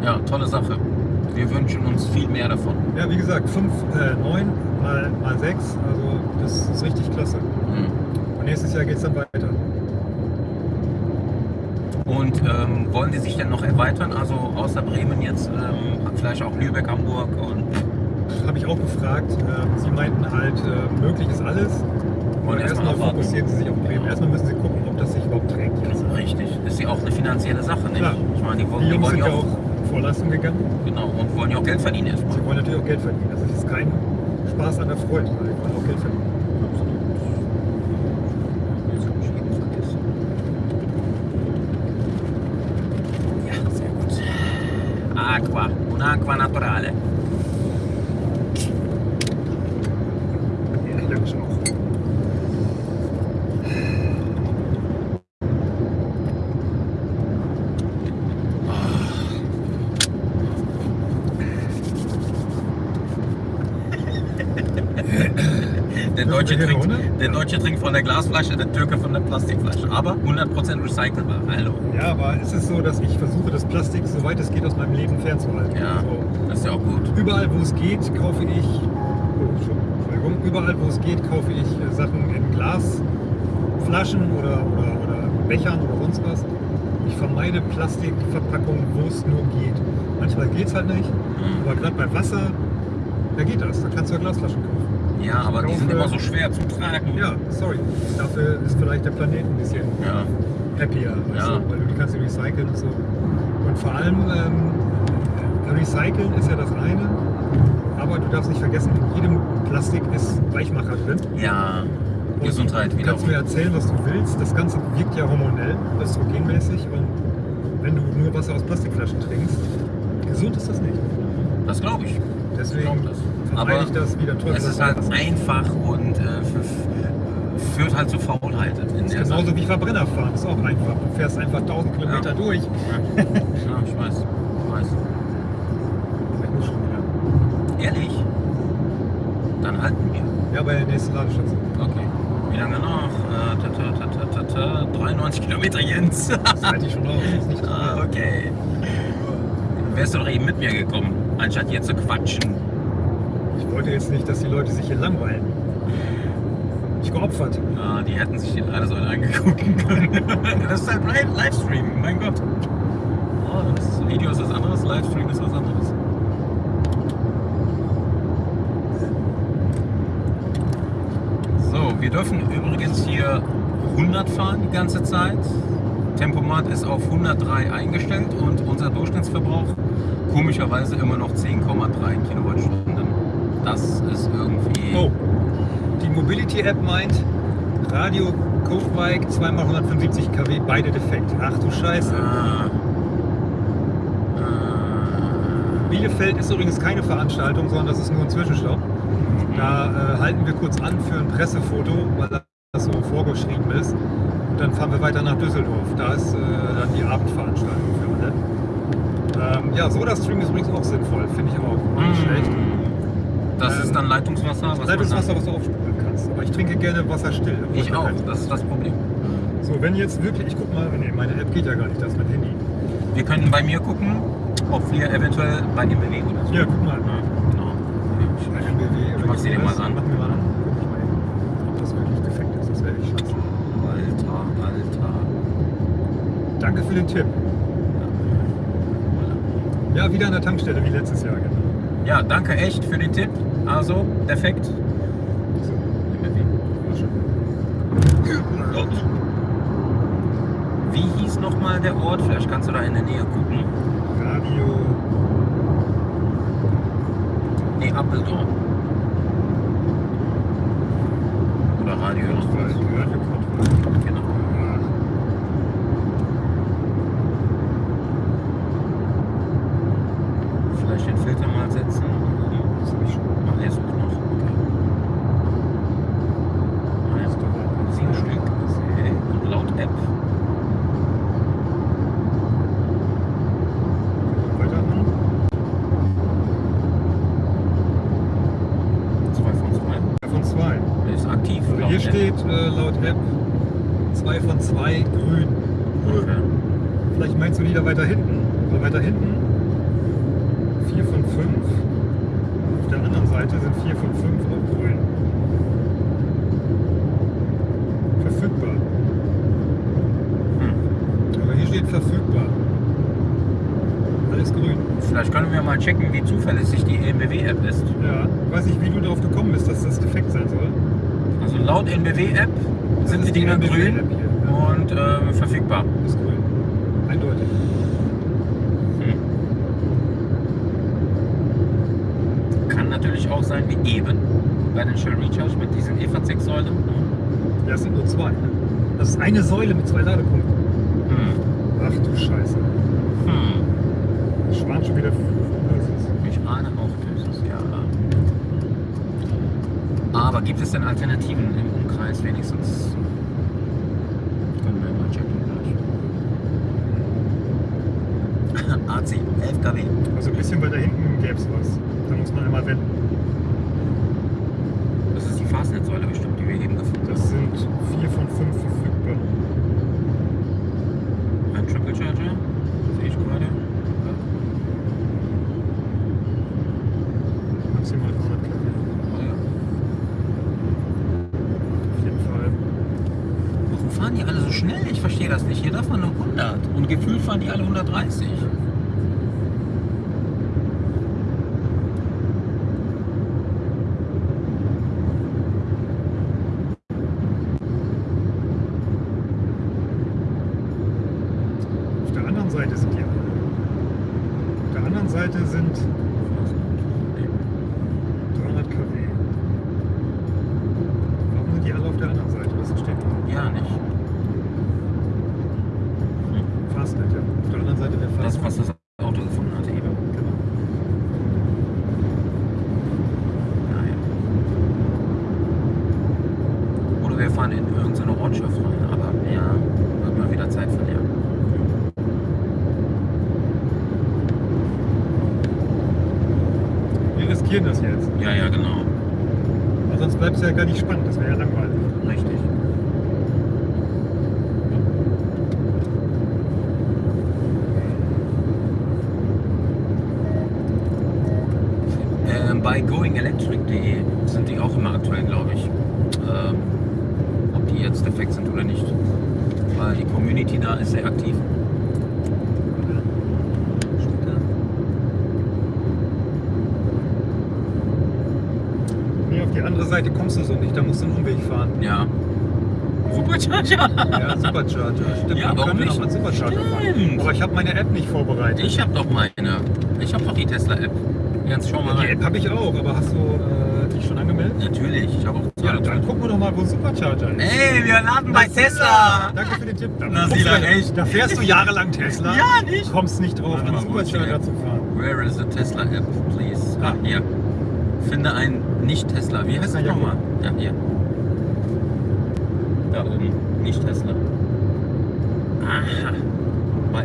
Ja, tolle Sache. Wir wünschen uns viel mehr davon. Ja, wie gesagt, fünf, äh, neun mal, mal sechs, also das ist richtig klasse. Mhm. Und nächstes Jahr geht es dann weiter. Und ähm, wollen die sich denn noch erweitern? Also außer Bremen jetzt ähm, vielleicht auch Lübeck, Hamburg und Habe ich auch gefragt. Äh, sie meinten halt, äh, möglich ist alles. Wollen erst erstmal abwarten. fokussieren sie sich auf Bremen. Erstmal müssen sie gucken, ob das sich überhaupt trägt. Jetzt. richtig. Ist ja auch eine finanzielle Sache, nicht? Klar. Ich meine, die, wollen- Die die wollen sind ja ja auch. auch Vorleistung gegangen. Genau, und wollen ja auch Geld verdienen erstmal. Sie wollen natürlich auch Geld verdienen. Das ist kein Spaß an der Freude, weil sie wollen auch Geld verdienen. Ja, sehr gut. Aqua, un'acqua naturale. Ja, logisch auch. Der Deutsche, trinkt, der Deutsche trinkt von der Glasflasche, der Türke von der Plastikflasche. Aber 100% recycelbar. Hallo. Ja, aber es ist so, dass ich versuche, das Plastik, soweit es geht, aus meinem Leben fernzuhalten. Ja, So. das ist ja auch gut. Überall, wo es geht, kaufe ich, oh, Entschuldigung, überall, wo es geht, kaufe ich äh, Sachen in Glasflaschen oder, oder, oder Bechern oder sonst was. Ich vermeide Plastikverpackungen, wo es nur geht. Manchmal geht es halt nicht, Mhm. aber gerade bei Wasser, da geht das. Da kannst du ja Glasflaschen kaufen. Ja, aber die sind immer so schwer zu tragen. Ja, sorry. Dafür ist vielleicht der Planet ein bisschen Ja. happier, weißt Ja. weil du die kannst du recyceln und so. Und vor allem, ähm, recyceln ist ja das eine, aber du darfst nicht vergessen, in jedem Plastik ist Weichmacher drin. Ja, Und Gesundheit Du kannst mir erzählen, was du willst. Das Ganze wirkt ja hormonell, östrogenmäßig. Und wenn du nur Wasser aus Plastikflaschen trinkst, gesund ist das nicht. Das glaube ich. Deswegen vermeide Aber ich das wieder toll. Es ist halt einfach und äh, führt halt zu Faulheit in Das ist genauso wie Verbrenner fahren, ist auch einfach. Du fährst einfach 1000 Kilometer Ja. durch. <laughs> Ja, ich weiß. Ich weiß. Ich muss schon wieder. Ehrlich? Dann halten wir. Ja, bei der nächsten Ladestation. Okay. Wie lange noch? Äh, ta, ta, ta, ta, ta, ta, 93 Kilometer, Jens. Das halte ich schon nicht <laughs> ah, okay. <laughs> Wärst du doch eben mit mir gekommen, anstatt hier zu quatschen. Ich wollte jetzt nicht, dass die Leute sich hier langweilen. Ich geopfert. Ah, die hätten sich alles heute angegucken können. <laughs> das ist halt Live- Livestream, mein Gott. Oh, das Video ist was anderes, Livestream ist was anderes. So, wir dürfen übrigens hier 100 fahren die ganze Zeit. Tempomat ist auf 103 eingestellt und unser Durchschnittsverbrauch komischerweise immer noch 10,3 Kilowattstunden. Das ist irgendwie... Oh, die Mobility-App meint, Radio Codebike 2x175 kW, beide defekt. Ach du Scheiße. Äh, Bielefeld ist übrigens keine Veranstaltung, sondern das ist nur ein Zwischenstopp. Da äh, halten wir kurz an für ein Pressefoto, weil das so vorgeschrieben ist. Und dann fahren wir weiter nach Düsseldorf. Da ist äh, dann die Abendveranstaltung für alle. Ähm, ja, Soda-Stream ist übrigens auch sinnvoll, finde ich auch. Nicht schlecht. Das Ähm, ist dann Leitungswasser? Was Leitungswasser, was du aufspülen kannst. Aber ich trinke gerne Wasser still. ich auch, das ist das Problem. So, wenn jetzt wirklich, ich guck mal, nee, meine App geht ja gar nicht, das ist mein Handy. Wir können bei mir gucken, ob wir eventuell bei bewegen oder so. Ja, guck mal. Ja, genau. Oder mach sie dir mal an. Mach mir mal an. Guck ich mal ob das wirklich defekt ist. Das wäre echt scheiße. Alter, Alter. Danke für den Tipp. Ja, wieder an der Tankstelle wie letztes Jahr, genau. Ja, danke echt für den Tipp. Also, schon. Wie hieß nochmal der Ort? Vielleicht kannst du da in der Nähe gucken. Radio. Nee, Appeldorn. Oder Radio noch was. Radio Kontrolle. Genau. Vielleicht den Filter mal setzen. Das hab ich schon. Ach, der sucht noch. Okay. Ah, jetzt doch sieben Stück. Okay. Und laut App. Weitermachen. Zwei von zwei. Von zwei. Der ist aktiv. Also hier steht äh, laut App 2 von 2 grün. Okay. Vielleicht meinst du die da weiter hinten. Aber weiter hinten 4 von 5. Auf der anderen Seite sind 4 von 5 auch grün. Verfügbar. Hm. Aber hier steht verfügbar. Alles grün. Vielleicht können wir mal checken, wie zuverlässig die EMBW-App ist. Ja, ich weiß nicht, wie du darauf gekommen bist, dass das defekt sein soll. Also laut NBW-App sind die Dinger grün und äh, verfügbar. Ist grün. Eindeutig. Hm. Kann natürlich auch sein wie eben bei den Shell Recharge mit diesen EV6 Säulen. Ja, es sind nur zwei. Ne? Das ist eine Säule mit zwei Ladepunkten. Hm. Ach du Scheiße. Hm. Das waren schon wieder Aber gibt es denn Alternativen im Umkreis wenigstens? Können wir mal checken <laughs> gleich. AC, 11 kW. Also ein bisschen weiter hinten gäbe es was. Da muss man immer wenden. Das ist die Fastnet-Säule bestimmt, die wir eben gefunden haben. Das sind vier von fünf verfügbar. Ein Triple Charger, sehe ich gerade. Maximal 300 kW. Oh ja. Auf jeden Fall. Warum fahren die alle so schnell? Ich verstehe das nicht. Hier darf man nur 100 und gefühlt fahren die alle 130. Auf der anderen Seite sind die alle. Auf der anderen Seite sind 300 kW. Warum sind die alle auf der anderen Seite? Das versteht man. Ja, nicht. Fastnet, ja. Auf der anderen Seite der Das, Fastnet. was das Auto gefunden hatte eben. Genau. Naja. Oder wir fahren in irgendeine Ortschaft rein, aber ja, wird mal wieder Zeit verlieren. Wir riskieren das jetzt. Ja, ja, genau. Aber sonst bleibt es ja nicht spannend. Das wäre ja langweilig. Richtig. Ähm, bei goingelectric.de sind die auch immer aktuell, glaube ich. Ähm, ob die jetzt defekt sind oder nicht. Weil die Community da ist sehr aktiv. Steht da? Nee, auf die andere Seite kommst du so nicht. Da musst du einen Umweg fahren. Ja. Supercharger! Ja, Supercharger. Stimmt, Ja, warum nicht? mal Supercharger fahren. Stimmt. Aber ich habe meine App nicht vorbereitet. Ich habe doch meine. Ich habe doch die Tesla-App. Jens, schau mal Die rein. App habe ich auch, aber hast du äh, dich schon angemeldet? Natürlich, ich habe auch Ja, dann gucken wir doch mal, wo Supercharger ist. Ey, wir laden bei Tesla! Danke für den Tipp. Da, Na, guckst Sila, du- echt? da fährst du jahrelang Tesla. Ja, nicht? Kommst nicht drauf, die Supercharger zu fahren. Where is the Tesla App, please? Ah, hier. Finde einen Nicht-Tesla. Wie heißt das ja, nochmal? Ja, hier. Da oben. Nicht-Tesla. Aha. Bei,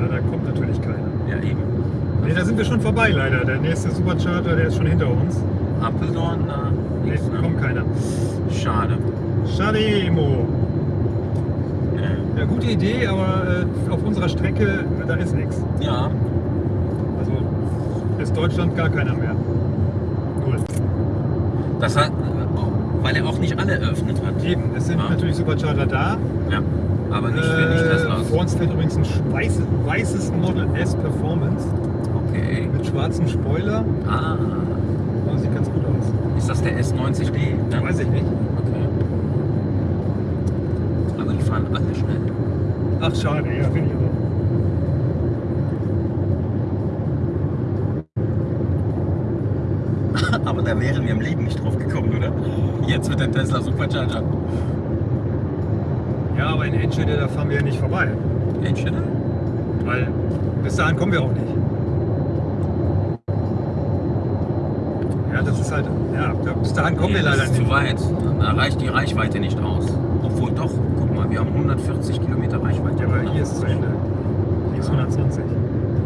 Ja, da kommt natürlich keiner. ja, eben. Nee, da sind wir schon vorbei leider. Der nächste Supercharger, der ist schon hinter uns. Appeldorn, da Nee, nichts, ne? kommt keiner. Schade. Schade, Emo. Ja. Gute Idee, aber äh, auf unserer Strecke, da ist nichts. ja, ist Deutschland gar keiner mehr. Null. das hat, weil er auch nicht alle eröffnet hat. Eben, es sind Ja. natürlich Supercharger da. Ja, aber nicht Äh, Nicht-Teslas. vor uns fährt übrigens ein weißes, weißes Model S Performance Okay. mit schwarzem Spoiler. Ah, Oh, sieht ganz gut aus. ist das der S90D? Ne? Weiß ich nicht. Okay. Aber die fahren alle schnell. Ach, schade, ja, finde ich auch. Aber da wären wir im Leben nicht drauf gekommen, oder? Jetzt mit dem Tesla Supercharger. Ja, aber in Enschede, da fahren wir ja nicht vorbei. Enschede? Weil bis dahin kommen wir auch nicht. Ja, das ist halt, ja, bis dahin kommen wir Nee, leider das ist nicht. zu weit. Da reicht die Reichweite nicht aus. Obwohl doch, guck mal, wir haben 140 Kilometer Reichweite. Ja, aber hier ist es zu Ende. Hier ist 120.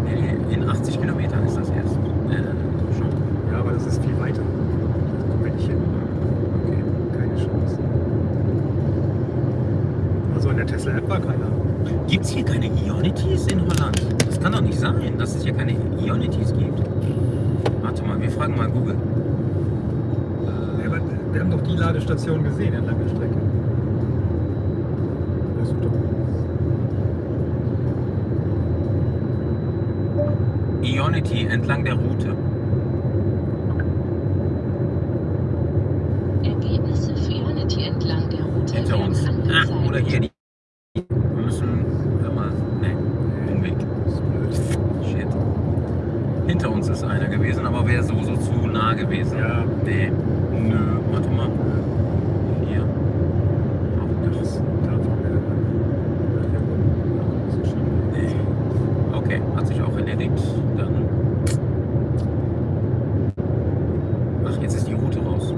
Nee, nee, in 80 Kilometern ist das erst. Äh, schon. Ja, aber das ist viel weiter. Da kommen wir nicht hin. Okay. Keine Chance. Also in der war keiner. Gibt es hier keine Ionities in Holland? Das kann doch nicht sein, dass es hier keine Ionities gibt. Warte mal, wir fragen mal Google. Ja, aber wir haben doch die Ladestation gesehen entlang der Strecke. Ja. Ionity entlang der Route. Ergebnisse für Ionity entlang der Route Hinter werden uns. angezeigt. Ah, oder hier. Die. Wir müssen. Hör mal. Nee, Umweg. Shit. Hinter uns ist einer gewesen. gewesen. Ja. Nee. Nö. Warte mal. Hier. Auch das. Da fahren wir. Ja, hier oben. Das ist schon- Nee. Okay, hat sich auch erledigt. Dann. Ach, jetzt ist die Route raus.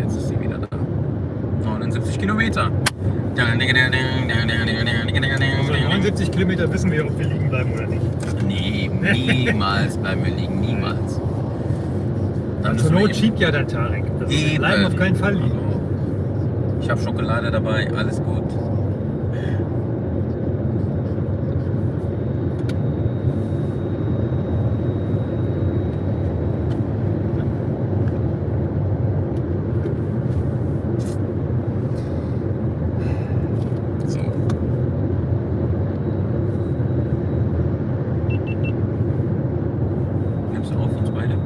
Jetzt ist sie wieder da. 79 Kilometer. Also 79 Kilometer wissen wir, ob wir liegen bleiben oder nicht. Nee, niemals bleiben wir liegen, niemals. Dann Zur müssen wir Not eben- schiebt ja der Tarek. Wir Eben. bleiben auf keinen Fall liegen. Ich habe Schokolade dabei, alles gut. So. Nimmst du auf uns beide?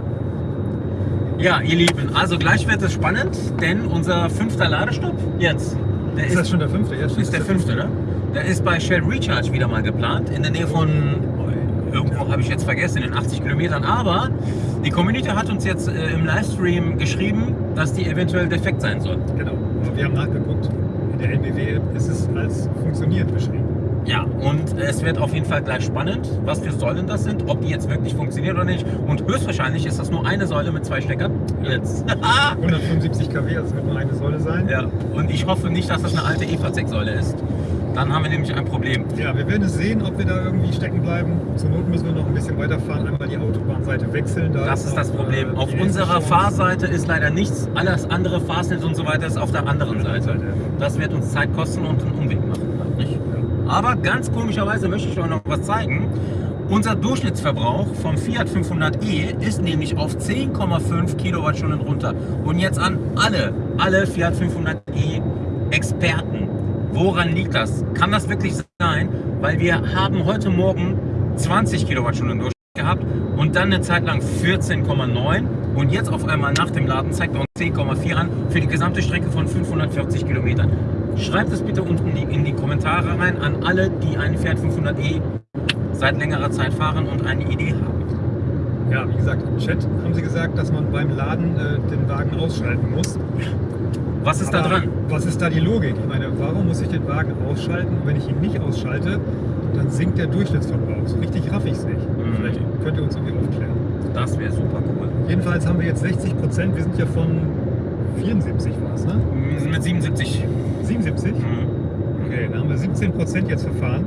Ja, ihr Lieben, also gleich wird es spannend, denn unser fünfter Ladestopp jetzt, der Ist das schon der fünfte? Ja, stimmt, ist der fünfte, ne? Der ist bei Shell Recharge wieder mal geplant, in der Nähe von, irgendwo habe ich jetzt vergessen, in den 80 Kilometern. Aber die Community hat uns jetzt äh, im Livestream geschrieben, dass die eventuell defekt sein soll. Genau. Wir haben nachgeguckt. In der NBW ist es als funktioniert beschrieben. Ja, und es wird auf jeden Fall gleich spannend, was für Säulen das sind, ob die jetzt wirklich funktionieren oder nicht. Und höchstwahrscheinlich ist das nur eine Säule mit zwei Steckern. Jetzt. <laughs> 175 kW, also wird nur eine Säule sein. ja, und ich hoffe nicht, dass das eine alte EVZ-Säule ist. Dann haben wir nämlich ein Problem. Ja, wir werden es sehen, ob wir da irgendwie stecken bleiben. Zur Not müssen wir noch ein bisschen weiterfahren, einmal die Autobahnseite wechseln. Da Das ist noch, das Problem. äh, Auf unserer. Fahrseite ist leider nichts. Alles andere, Fastnet und so weiter, ist auf der anderen Seite. Das wird uns Zeit kosten und einen Umweg machen. Aber ganz komischerweise möchte ich euch noch was zeigen. Unser Durchschnittsverbrauch vom Fiat 500e ist nämlich auf 10,5 Kilowattstunden runter. Und jetzt an alle, alle Fiat 500e Experten. Woran liegt das? Kann das wirklich sein? Weil wir haben heute Morgen 20 Kilowattstunden Durchschnitt gehabt und dann eine Zeit lang 14,9 und jetzt auf einmal nach dem Laden zeigt er uns 10,4 an für die gesamte Strecke von 540 Kilometern. Schreibt es bitte unten in die, Kommentare rein an alle, die einen Fiat 500e seit längerer Zeit fahren und eine Idee haben. Ja, wie gesagt, im Chat haben sie gesagt, dass man beim Laden äh, den Wagen ausschalten muss. Was ist da Aber dran? Was ist da die Logik? Ich meine, warum muss ich den Wagen ausschalten? Und wenn ich ihn nicht ausschalte, dann sinkt der Durchschnittsverbrauch. So richtig raff ich es nicht. Mhm. Vielleicht könnt ihr uns irgendwie aufklären. Das wäre super cool. Jedenfalls haben wir jetzt 60 Prozent. Wir sind ja von 74 war es, ne? Wir sind mit 77. 77? Mhm. Okay, dann haben wir 17 Prozent jetzt verfahren.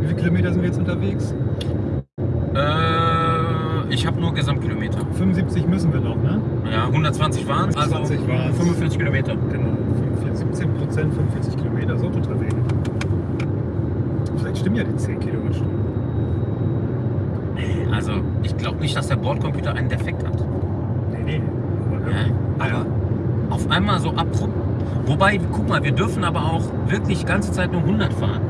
Wie viele Kilometer sind wir jetzt unterwegs? Äh, ich habe nur Gesamtkilometer. 75 müssen wir noch, ne? Ja, 120 waren es, also 120 waren's. 45 Kilometer. Genau. 45, 17 Prozent, 45 Kilometer, so total wenig. Vielleicht stimmen ja die 10 Kilowattstunden. Also, ich glaube nicht, dass der Bordcomputer einen Defekt hat. Nee, nee. Aber, Ja, aber auf einmal so abrupt. Wobei, guck mal, wir dürfen aber auch wirklich die ganze Zeit nur 100 fahren.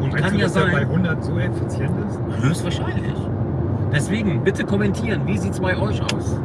Und Meinst kann du, ja dass der bei sein, 100 so effizient ist? höchstwahrscheinlich. Deswegen, bitte kommentieren, wie sieht es bei euch aus?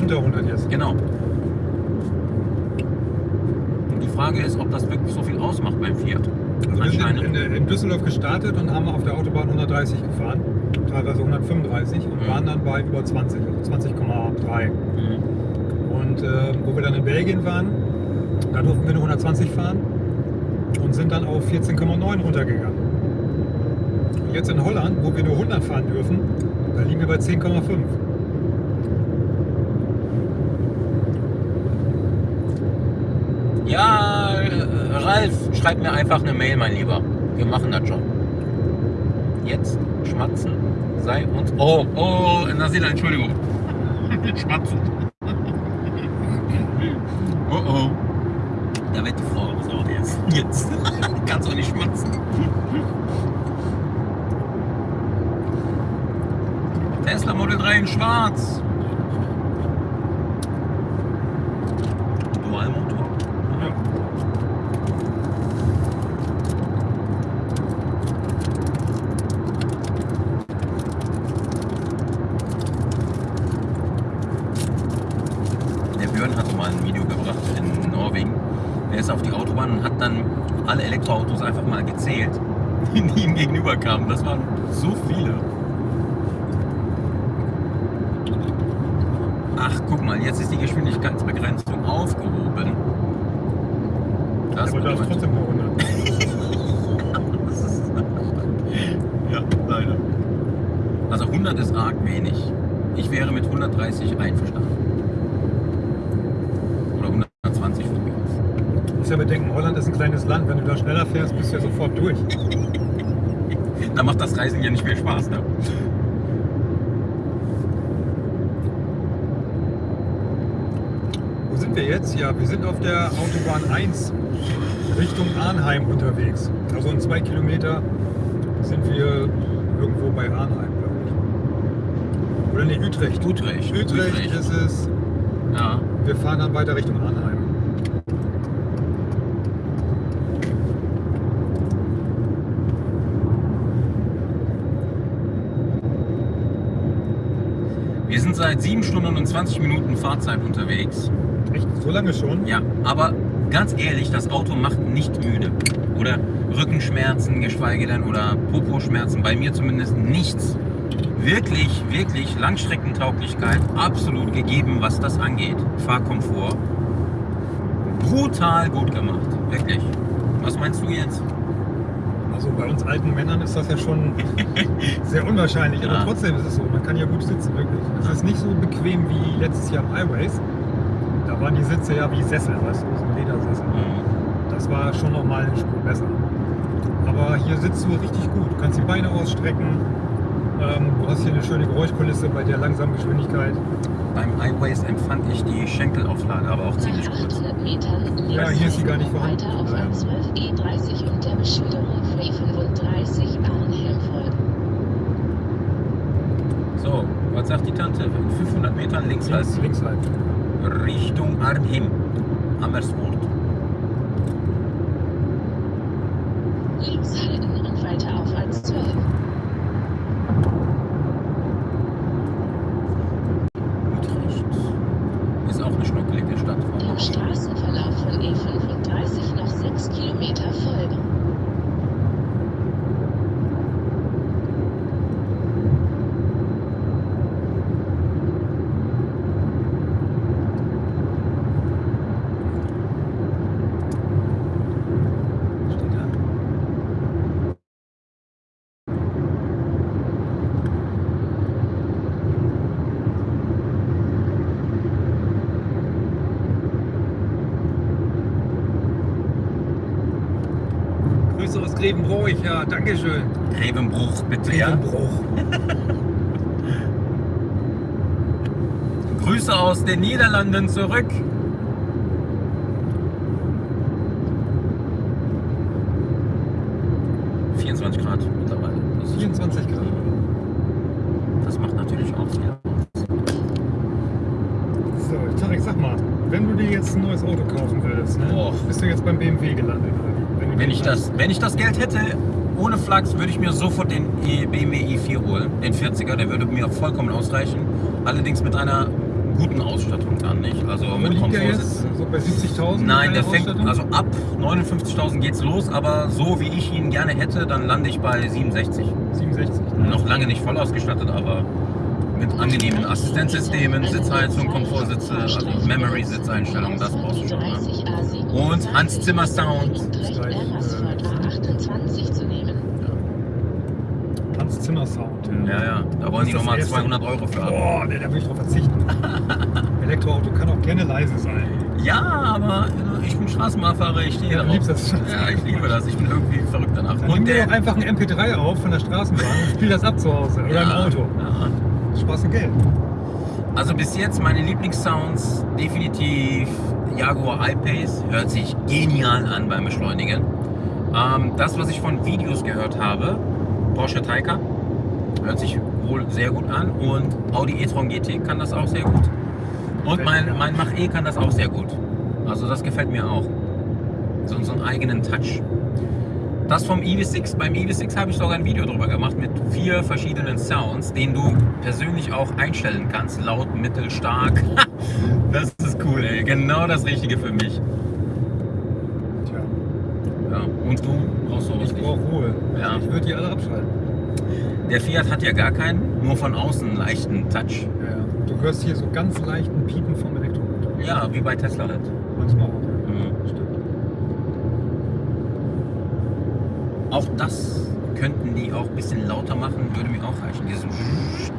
Unter 100 jetzt. Genau. Und die Frage ist, ob das wirklich so viel ausmacht beim Fiat. Also wir sind in, in Düsseldorf gestartet und haben auf der Autobahn 130 gefahren, teilweise 135 und Mhm. waren dann bei über 20, also 20,3. Mhm. Und äh, wo wir dann in Belgien waren, da durften wir nur 120 fahren und sind dann auf 14,9 runtergegangen. Und Jetzt in Holland, wo wir nur 100 fahren dürfen, da liegen wir bei 10,5. Ja, äh, Ralf, schreib mir einfach eine Mail, mein Lieber. Wir machen das schon. Jetzt schmatzen sei uns. Oh, oh, Nasila, Entschuldigung. <laughs> schmatzen. <laughs> Oh oh. Da wird die Frau raus jetzt. <laughs> Jetzt. Kannst du nicht schmatzen. Tesla Model 3 in schwarz. Dualmotor. Ja. Der Björn hatte mal ein Video gebracht in Norwegen. Er ist auf die Autobahn und hat dann alle Elektroautos einfach mal gezählt, die ihm gegenüber kamen. Das waren so viele. Ach, guck mal, jetzt ist die Geschwindigkeitsbegrenzung aufgehoben. Das Aber da ist bedeutet- trotzdem nur 100. Das ist ja, leider. Also 100 ist arg wenig. Ich wäre mit 130 einverstanden. Oder 120 von mir aus. Du musst ja bedenken, Holland ist ein kleines Land. Wenn du da schneller fährst, bist du ja sofort durch. Da macht das Reisen ja nicht mehr Spaß, ne? Wo sind wir sind auf der Autobahn 1 Richtung Arnheim unterwegs. Also in zwei Kilometer sind wir irgendwo bei Arnheim, glaube ich. Oder nee, Utrecht. Utrecht. Utrecht, Utrecht. ist es. Ja. Wir fahren dann weiter Richtung Arnheim. Wir sind seit 7 Stunden und 20 Minuten Fahrzeit unterwegs. Echt? So lange schon? Ja, aber ganz ehrlich, das Auto macht nicht müde. Oder Rückenschmerzen, geschweige denn, oder Popo-Schmerzen, bei mir zumindest nichts. Wirklich, wirklich Langstreckentauglichkeit absolut gegeben, was das angeht. Fahrkomfort. Brutal gut gemacht, wirklich. Was meinst du jetzt? Also bei uns alten Männern ist das ja schon <laughs> sehr unwahrscheinlich. Ja. Aber trotzdem ist es so, man kann ja gut sitzen, wirklich. Es ist nicht so bequem wie letztes Jahr im Highways. Waren die Sitze ja wie Sessel, weißt du, so Ledersessel. Das war schon nochmal eine Spur besser. Aber hier sitzt du richtig gut. Du kannst die Beine ausstrecken. Ähm, du hast hier eine schöne Geräuschkulisse bei der langsamen Geschwindigkeit. Beim iWays empfand ich die Schenkelauflage aber auch ziemlich gut. 800 Metern links Ja, hier ist sie gar nicht vorhanden. Weiter auf Ja. A12 E30 und der Beschilderung Frey35 Arnhem folgen. So, was sagt die Tante? In 500 Metern links Links, halten. links halt. Richtung Arnhem. Amersfoort. Grüße aus Grevenbroich, ja, Dankeschön. Grevenbruch, bitte, ja? Grevenbruch. Grüße aus den Niederlanden zurück. ...24 Grad mittlerweile. Das, ist, 24 Grad. das macht natürlich auch viel. So, Tarek, sag mal, wenn du dir jetzt ein neues Auto kaufen würdest, ne, Boah. bist du jetzt beim BMW gelandet? Oder? wie? du Wenn den ich, hast. das, wenn ich das Geld hätte, Flachs, würde ich mir sofort den E- BMW i4 holen. Den 40er, der würde mir vollkommen ausreichen. Allerdings mit einer guten Ausstattung dann, nicht? Also Wo mit? Komfortsitzen. So bei 70.000? Nein, der fängt, also ab 59.000 geht's los, aber so wie ich ihn gerne hätte, dann lande ich bei 67. 67. Noch lange nicht voll ausgestattet, aber mit angenehmen Assistenzsystemen, Sitzheizung, Komfortsitze, also Memory-Sitzeinstellungen, das brauchst du schon. Ne? Und Hans Zimmer Sound. Recht Ermersford A28 zu nehmen. Hans Zimmer Sound. Ja, ja, da wollen die nochmal das erste. 200 Euro für haben. Boah, nee, da will ich drauf verzichten. <laughs> Elektroauto kann auch gerne leise sein. Ja, aber äh, ich bin Straßenbahnfahrer, ich stehe Ja, darauf. liebst das. Ja, ich liebe das, ich bin irgendwie verrückt danach. Dann nimm Und dir der... doch einfach ein MP3 auf von der Straßenbahn und spiel das ab zu Hause oder im Ja, Auto. Ja. Spaß und Geld. Also bis jetzt meine Lieblingssounds definitiv Jaguar I-Pace. Hört sich genial an beim Beschleunigen. Ähm, das, was ich von Videos gehört habe, Porsche Taycan, hört sich wohl sehr gut an. Und Audi e-tron GT kann das auch sehr gut. Und mein, mein Mach-E kann das auch sehr gut. Also das gefällt mir auch. So, so einen eigenen Touch. Das vom EV6, beim EV6 habe ich sogar ein Video drüber gemacht mit vier verschiedenen Sounds, den du persönlich auch einstellen kannst. Laut, mittel, stark. <laughs> das ist cool, ey. Genau das Richtige für mich. Tja, Ja. Und du brauchst sowas ich brauche Ruhe. Ja. Ich würde die alle abschalten. Der Fiat hat ja gar keinen, nur von außen einen leichten Touch. Ja, ja. Du hörst hier so ganz leichten Piepen vom Elektromotor. Ja, wie bei Tesla halt. Manchmal auch. Mhm. Stimmt. Auch das könnten die auch ein bisschen lauter machen, würde mir auch reichen. Dieses <laughs>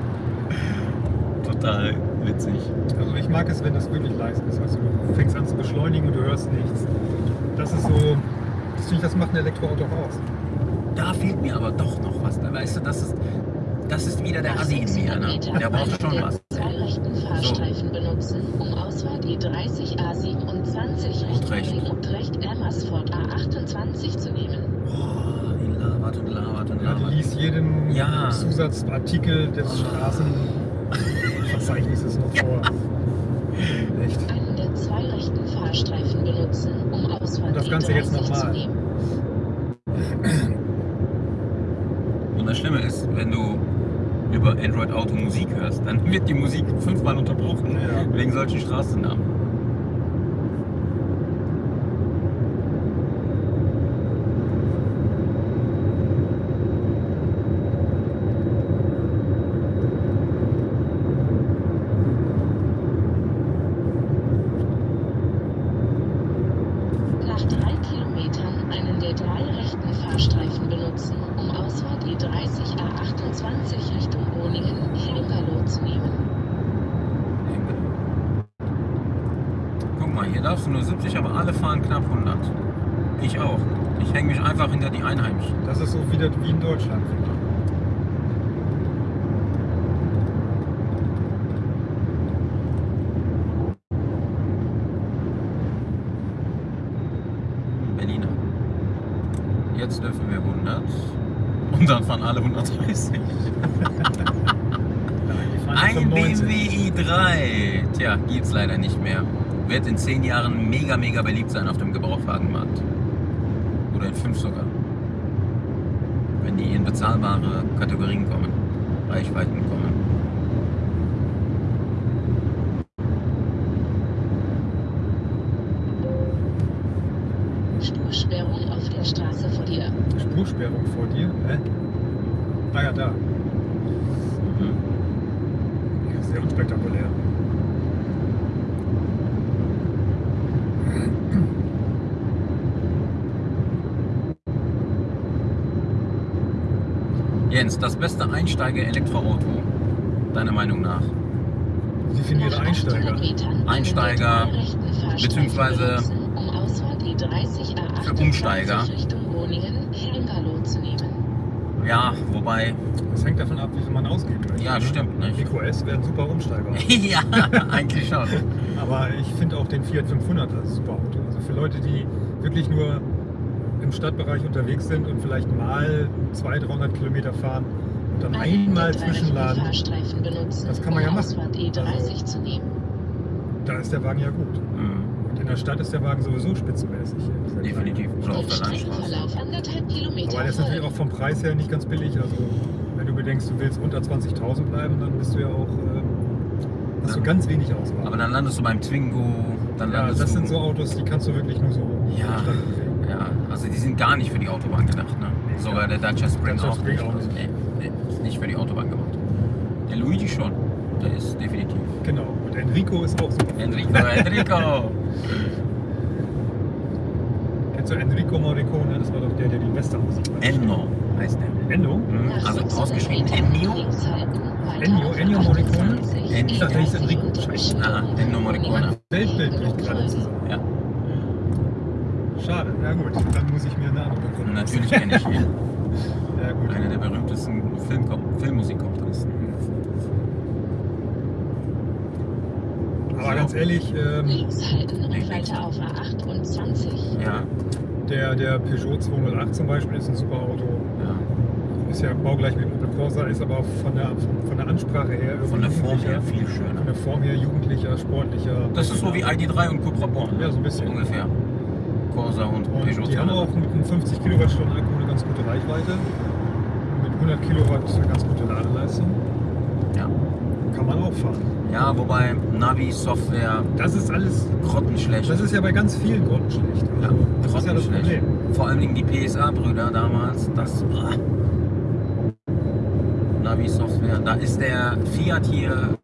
Total witzig. Also ich mag es, wenn das wirklich leise ist. Also du fängst an zu beschleunigen und du hörst nichts. Das ist so, das das macht ein Elektroauto auch aus. Da fehlt mir aber doch noch was. Da weißt du, das ist, das ist wieder der Assi in mir. Ne? Der braucht schon was. Zwei rechten Fahrstreifen benutzen, um Ausfahrt E30 A27 Utrecht. Richtung Utrecht Ermersford A28 zu nehmen. Boah, die labert und labert und labert. liest jeden Ja. Zusatzartikel des Straßenverzeichnisses <laughs> noch vor. Echt. Einen der zwei rechten Fahrstreifen benutzen, um Ausfahrt Und das Ganze jetzt E30 zu nochmal. nehmen. Und das Schlimme ist, wenn du über Android Auto Musik hörst, dann wird die Musik fünfmal unterbrochen Ja. wegen solchen Straßennamen. Nach drei Kilometern einen der drei rechten Fahrstreifen benutzen, um Ausfahrt E30 A28 Richtung Groningen-Helmperloh zu nehmen. Guck mal, hier darfst du nur 70, aber alle fahren knapp 100. Ich auch. Ich hänge mich einfach hinter die Einheimischen. Das ist so wieder wie in Deutschland. finde ich. Berliner. Jetzt dürfen wir 100. Und dann fahren alle 130. Nein, die fahren Ein 95. BMW i3. Tja, gibt's leider nicht mehr. Wird in 10 Jahren mega, mega beliebt sein auf dem Gebrauchtwagenmarkt. Oder in 5 sogar. Wenn die in bezahlbare Kategorien kommen. Reichweiten kommen. Spursperrung auf der Straße vor dir. Spursperrung vor dir. Hä? Ah ja, da. Mhm. Ja, sehr unspektakulär. Das beste Einsteiger-Elektroauto. Deiner Meinung nach? 800 Einsteiger. Einsteiger, beziehungsweise benutzen, um Ausfahrt E30 für Umsteiger. A28 Richtung Groningen, Helmgalow zu nehmen. Ja, wobei. Das hängt davon ab, wie viel man ausgeben möchte. Ja, ne? stimmt, nicht? Eco S wäre ein super Umsteiger. <laughs> ja, eigentlich schon. Aber ich finde auch den Fiat 500 als super Auto. Also für Leute, die wirklich nur im Stadtbereich unterwegs sind und vielleicht mal 200, 300 Kilometer fahren und dann Einen einmal zwischenladen, benutzen, Das kann man ja machen. E30 Also- da ist der Wagen ja gut. Mhm. Und in der Stadt ist der Wagen sowieso spitzenmäßig. Definitiv. Oder auf der Landstraße. Aber der ist natürlich auch vom Preis her nicht ganz billig. Also wenn du bedenkst, du willst unter 20.000 bleiben, dann bist du ja auch ähm, hast du ganz wenig Auswahl. Aber dann landest du beim Twingo, dann ja, landest das du. sind so Autos, die kannst du wirklich nur so Ja. Also die sind gar nicht für die Autobahn gedacht, ne? Sogar der Dacia Spring Dacia auch Spring nicht. auch nicht. Nee, nee, ist nicht für die Autobahn gemacht. Der Luigi schon. Der ist definitiv. Genau. Und Enrico ist auch super. Enrico, Enrico! <laughs> Kennst du Enrico Morricone? Das war doch der, der die Westernmusik macht. Enno heißt der. Enno? Mhm, Also 600 ausgeschrieben Ennio. Ennio, Ennio Morricone? 28, Ennio. Ich dachte, der hieß E30 Enrico. Scheiße. Ah, Ennio Morricone. Weltbild bricht gerade zusammen. Ja, Schade. Ja gut, dann muss ich mir eine andere Person natürlich kenne ich ihn. <laughs> Ja gut. Einer der berühmtesten Filmkom Filmmusikkomponisten. Aber ganz ehrlich, ähm, Links halten und Links. weiter auf A28. Ja, der, der Peugeot 208 zum Beispiel ist ein super Auto. ja. Ist ja baugleich mit dem Opel Corsa, ist aber von der, von, von der Ansprache her irgendwie Von der Form her viel Von schöner. der Form her jugendlicher, sportlicher. Das ist so wie ID3 und Cupra Born. Ja, so ein bisschen. Ungefähr. Corsa und, Und Peugeot. die haben auch 208. mit einem 50 Kilowattstunden Akku eine ganz gute Reichweite. Mit 100 Kilowatt eine ganz gute Ladeleistung. Ja. Kann man auch fahren. ja, wobei Navi, Software, Das ist alles, grottenschlecht. das ist ja bei ganz vielen Gründen schlecht. ja, Also, das ist ja das grottenschlecht. Vor allen Dingen die PSA-Brüder damals, das. ah. Navi-Software, da ist der Fiat hier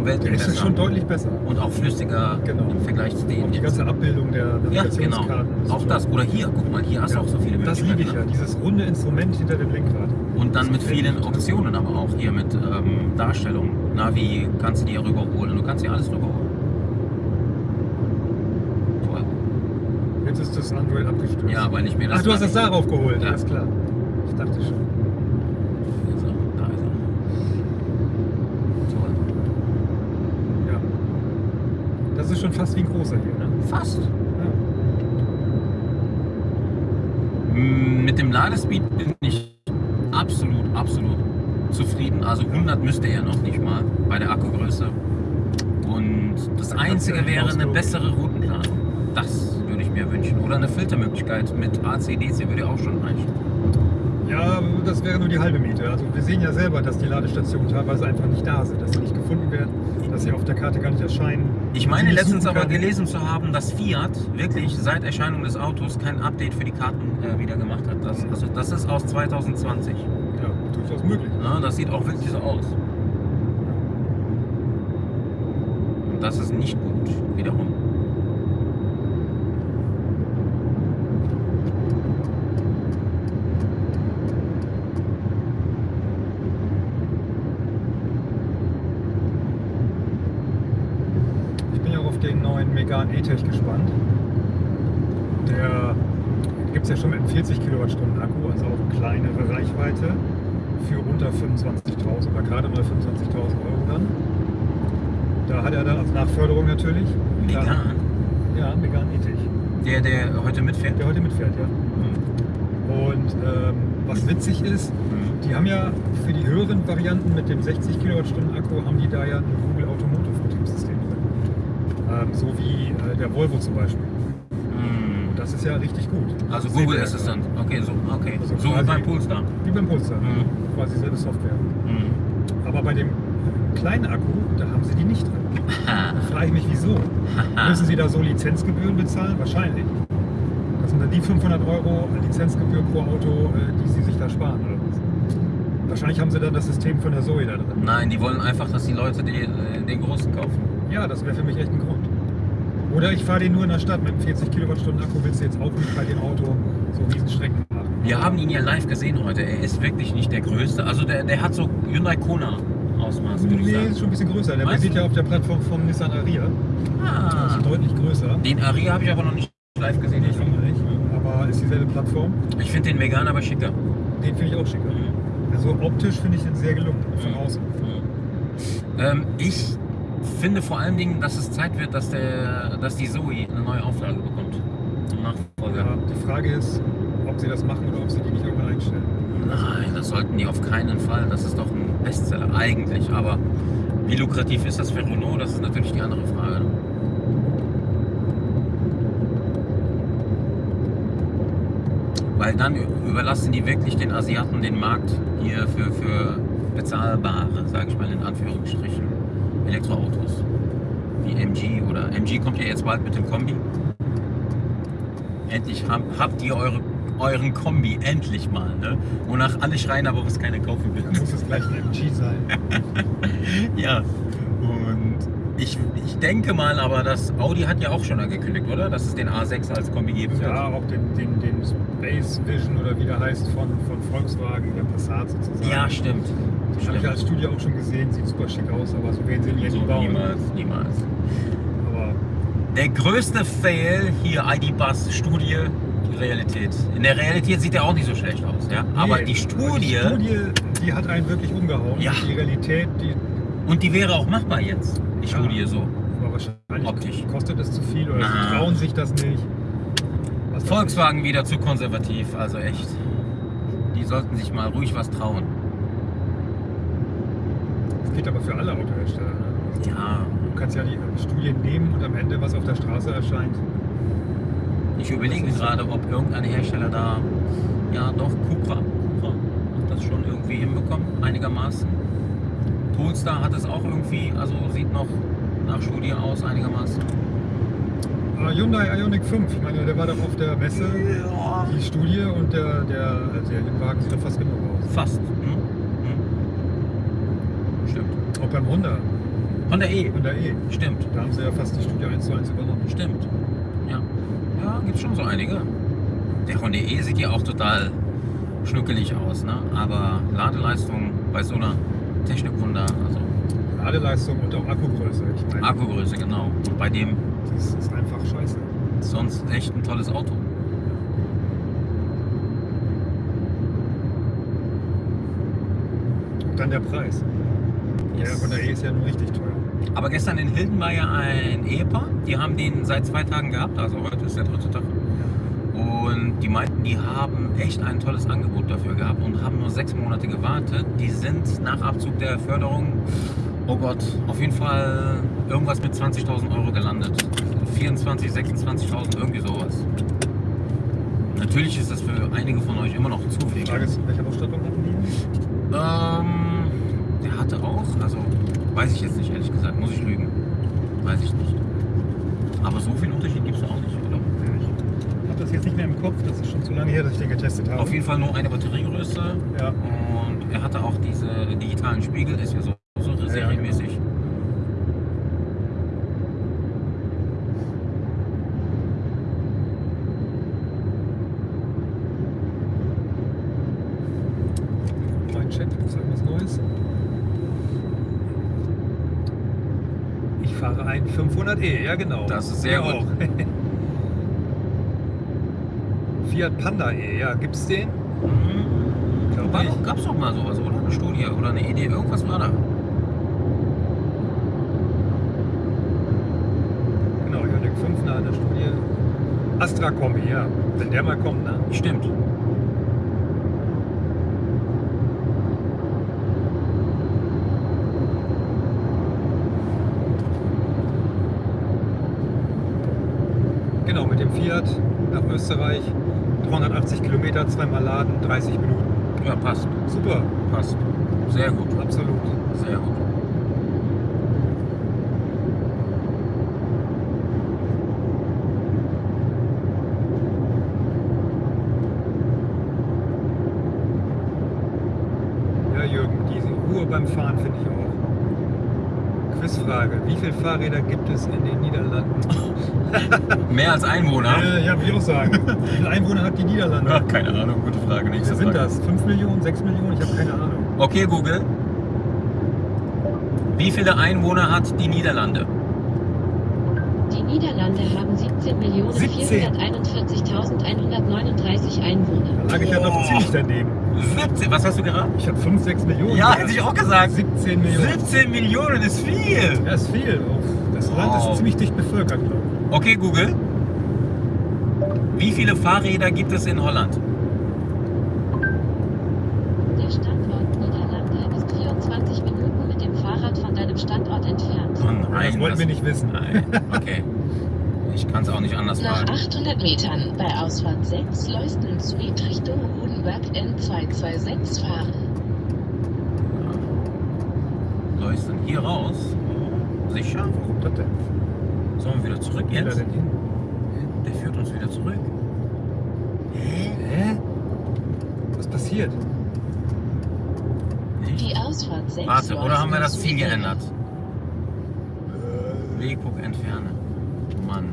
um Welten Der ist besser. schon deutlich besser. und auch flüssiger Genau. im Vergleich zu Auch denen die jetzt. ganze Abbildung der Ja, genau. Navigationskarten. Auch das. Oder hier, guck mal, hier hast du Ja, auch so viele Das Möglichkeiten. liebe ich ja, dieses runde Instrument hinter dem Lenkrad. Und dann Das mit vielen. Optionen aber auch hier mit ähm, Darstellung. Navi kannst du dir rüberholen. Du kannst dir alles rüberholen. Toll. Jetzt ist das Android abgestürzt. Ja, weil ich mir das. Ach, du hast das darauf geholt, Ja. alles klar. Ich dachte schon. Hier ist er, Da ist er. Toll. Ja. Das ist schon fast wie ein großer hier, ne? Fast. Ja. Mit dem Ladespeed bin ich absolut, absolut zufrieden. Also 100 müsste er noch nicht mal bei der Akkugröße. Und das Einzige wäre eine bessere Routenplanung. Das würde ich mir wünschen. Oder eine Filtermöglichkeit mit AC-DC würde auch schon reichen. Ja, das wäre nur die halbe Miete. Also wir sehen ja selber, dass die Ladestationen teilweise einfach nicht da sind, dass sie nicht gefunden werden, dass sie auf der Karte gar nicht erscheinen. Ich meine letztens aber gelesen zu haben, dass Fiat wirklich seit Erscheinung des Autos kein Update für die Karten äh, wieder gemacht hat. Das, also das ist aus 2020. Ja, durchaus möglich. Ne? Das sieht auch wirklich so aus. Und das ist nicht gut, wiederum. Ich bin ja auch auf den neuen Megane E-Tech gespannt. Der, gibt es ja schon mit einem 40 Kilowattstunden Akku, also auch kleinere Reichweite für unter 25.000 oder gerade mal 25.000 Euro dann. Da hat er dann als Nachförderung natürlich. Vegan. Ja, vegan Ethik. Der, der heute mitfährt. Der heute mitfährt, ja. Mhm. Und ähm, was witzig ist, Mhm. die haben ja für die höheren Varianten mit dem 60 Kilowattstunden Akku haben die da ja ein Google Automotive Betriebssystem drin. Ähm, so wie äh, der Volvo zum Beispiel. Mhm. Das ist ja richtig gut. Also Das Google wir ja Assistant. Okay, so, okay. Also so wie beim Polestar. Wie beim Polestar. Mhm. Quasi selbe Software. Mhm. Aber bei dem kleinen Akku, da haben sie die nicht drin. <laughs> Da frage ich mich, wieso? <laughs> Müssen sie da so Lizenzgebühren bezahlen? Wahrscheinlich. Das sind dann die 500 Euro Lizenzgebühr pro Auto, äh, die sie sich da sparen, oder was? Wahrscheinlich haben sie dann das System von der Zoe da drin. Nein, die wollen einfach, dass die Leute die, äh, den großen kaufen. Ja, das wäre für mich echt ein Grund. Oder ich fahre den nur in der Stadt mit einem 40 Kilowattstunden Akku, willst du jetzt auch nicht bei dem Auto so Riesenstrecken machen. Wir haben ihn ja live gesehen heute. Er ist wirklich nicht der größte. Also der, der hat so Hyundai Kona Ausmaß, würde ich Nee, sagen. ist schon ein bisschen größer. Der Meinst ja auf der Plattform vom Nissan Aria. Ah, Ist deutlich größer. den Aria habe ich aber noch nicht live gesehen. Ich finde nicht. Aber ist dieselbe Plattform. Ich finde den vegan aber schicker. Den finde ich auch schicker. Also optisch finde ich den sehr gelungen, von außen. Ähm, ich finde vor allen Dingen, dass es Zeit wird, dass, der, dass die Zoe eine neue Auflage bekommt. Nachfolger. Ja, die Frage ist, ob sie das machen oder ob sie die nicht irgendwann einstellen. Nein, das sollten die auf keinen Fall. Das ist doch ein Bestseller eigentlich. Aber wie lukrativ ist das für Renault? Das ist natürlich die andere Frage. Weil dann überlassen die wirklich den Asiaten den Markt hier für, für bezahlbare, sage ich mal in Anführungsstrichen, Elektroautos. Wie MG oder MG kommt ja jetzt bald mit dem Kombi. Endlich hab, habt ihr eure, euren Kombi, endlich mal. Ne? Wonach alle schreien, aber was keiner kaufen will. Dann muss es gleich ein MG sein. <laughs> Ja, und ich, ich denke mal aber, dass Audi hat ja auch schon angekündigt, oder? Dass es den A6 als Kombi geben wird. Ja, auch den, den, den Space Vision oder wie der heißt von, von Volkswagen, der Passat sozusagen. Ja, stimmt. Den habe ich als Studie auch schon gesehen, sieht super schick aus, aber so werden sie ja So, nie bauen. niemals, niemals. Aber Der größte Fail hier, ID-Bus Studie, die Realität. In der Realität sieht er auch nicht so schlecht aus, ja. Aber nee, die Studie, aber die Studie, die hat einen wirklich umgehauen. Ja. Die Realität, die und die wäre auch machbar jetzt, die Ja. Studie so. war wahrscheinlich Optisch. kostet es zu viel oder Na. sie trauen sich das nicht. Was Volkswagen wieder zu konservativ, also echt. Die sollten sich mal ruhig was trauen. Das geht aber für alle Autohersteller. Ne? Ja, Du kannst ja die Studien nehmen und am Ende, was auf der Straße erscheint, ich überlege gerade, ob irgendein Hersteller da, ja doch, Cupra, Cupra hat das schon irgendwie hinbekommen, einigermaßen. Polestar hat es auch irgendwie, also sieht noch nach Studie aus, einigermaßen. Ah, Hyundai Ioniq 5, ich meine, der war doch auf der Messe, die Studie und der, der Serienwagen sieht doch fast genug aus. Fast. Hm? Hm. Stimmt. Auch beim Honda, Honda E. Honda E, Stimmt. da haben sie ja fast die Studie 1 zu 1 übernommen. Stimmt. Ja. Ja, gibt schon so einige. Der Honda E sieht ja auch total schnuckelig aus, ne? Aber Ladeleistung bei so einer Technikwunder, also Ladeleistung und auch Akkugröße. Ich meine, Akkugröße, genau. Und bei dem das ist einfach scheiße. sonst echt ein tolles Auto. Und dann der Preis. Yes. Der Honda E ist ja nun richtig teuer. Aber gestern in Hilden war ja ein Ehepaar, die haben den seit zwei Tagen gehabt, also heute ist der dritte Tag. Und die meinten, die haben echt ein tolles Angebot dafür gehabt und haben nur sechs Monate gewartet. Die sind nach Abzug der Förderung, oh Gott, auf jeden Fall irgendwas mit 20.000 Euro gelandet. 24, 26.000, irgendwie sowas. Natürlich ist das für einige von euch immer noch zu viel. Frage ist, welche Ausstattung hatten die? Ähm, der hatte auch, also weiß ich jetzt nicht, ehrlich gesagt, muss ich lügen. Weiß ich nicht. Aber so viel Unterschied gibt es auch nicht, oder? Ich habe das jetzt nicht mehr im Kopf, das ist schon zu lange her, dass ich den getestet habe. Auf jeden Fall nur eine Batteriegröße Ja. und er hatte auch diese digitalen Spiegel, ist ja so, so ja, serienmäßig. Mein Chat, ist irgendwas Neues? Ich fahre ein 500e, ja genau. Das ist sehr gut. <laughs> Fiat Panda E, ja, gibt es den? Mhm. War doch, gab's doch mal sowas, oder? Eine Studie oder eine Idee, irgendwas war da. Genau, Ioniq 5 nach einer Studie. Astra Kombi, ja. Wenn der mal kommt, ne? Stimmt. Genau, mit dem Fiat nach Österreich. 380 Kilometer, zweimal laden, 30 Minuten. Ja, passt. Super, Passt. Sehr gut. absolut. Sehr gut. Ja, Jürgen, diese Ruhe beim Fahren finde ich auch. Quizfrage: Wie viele Fahrräder gibt es in den Niederlanden? Mehr als Einwohner? Äh, ja, würde ich auch sagen. <laughs> Wie viele Einwohner hat die Niederlande? Ja, keine Ahnung, gute Frage. Nächste Wer sind Frage. das? 5 Millionen, 6 Millionen? Ich habe keine Ahnung. Okay, Google. Wie viele Einwohner hat die Niederlande? Die Niederlande haben 17.441.139 Einwohner. Da lag ich ja noch ziemlich daneben. 17, was hast du geraten? Ich habe 5, 6 Millionen. Ja, hätte ich auch gesagt. 17 Millionen. 17 Millionen ist viel. Ja, ist viel. Das Land Wow. ist ziemlich dicht bevölkert, glaube ich. Okay, Google. Wie viele Fahrräder gibt es in Holland? Der Standort Niederlande ist 24 Minuten mit dem Fahrrad von deinem Standort entfernt. Oh nein. das wollten wir nicht wissen. Nein. Okay. Ich kann es auch nicht anders Nach fragen. 800 Metern bei Ausfahrt 6 Leusden Süd Richtung Hodenberg N226 fahren. Leuchten hier raus. Sicher? Wo kommt das denn? Sollen wir wieder zurück jetzt? denn hin? Der führt uns wieder zurück. Hä? Hä? Was passiert? Nicht? Die Ausfahrt 6 Warte, oder haben wir das Ziel geändert? Wegpunkt entfernen. Mann.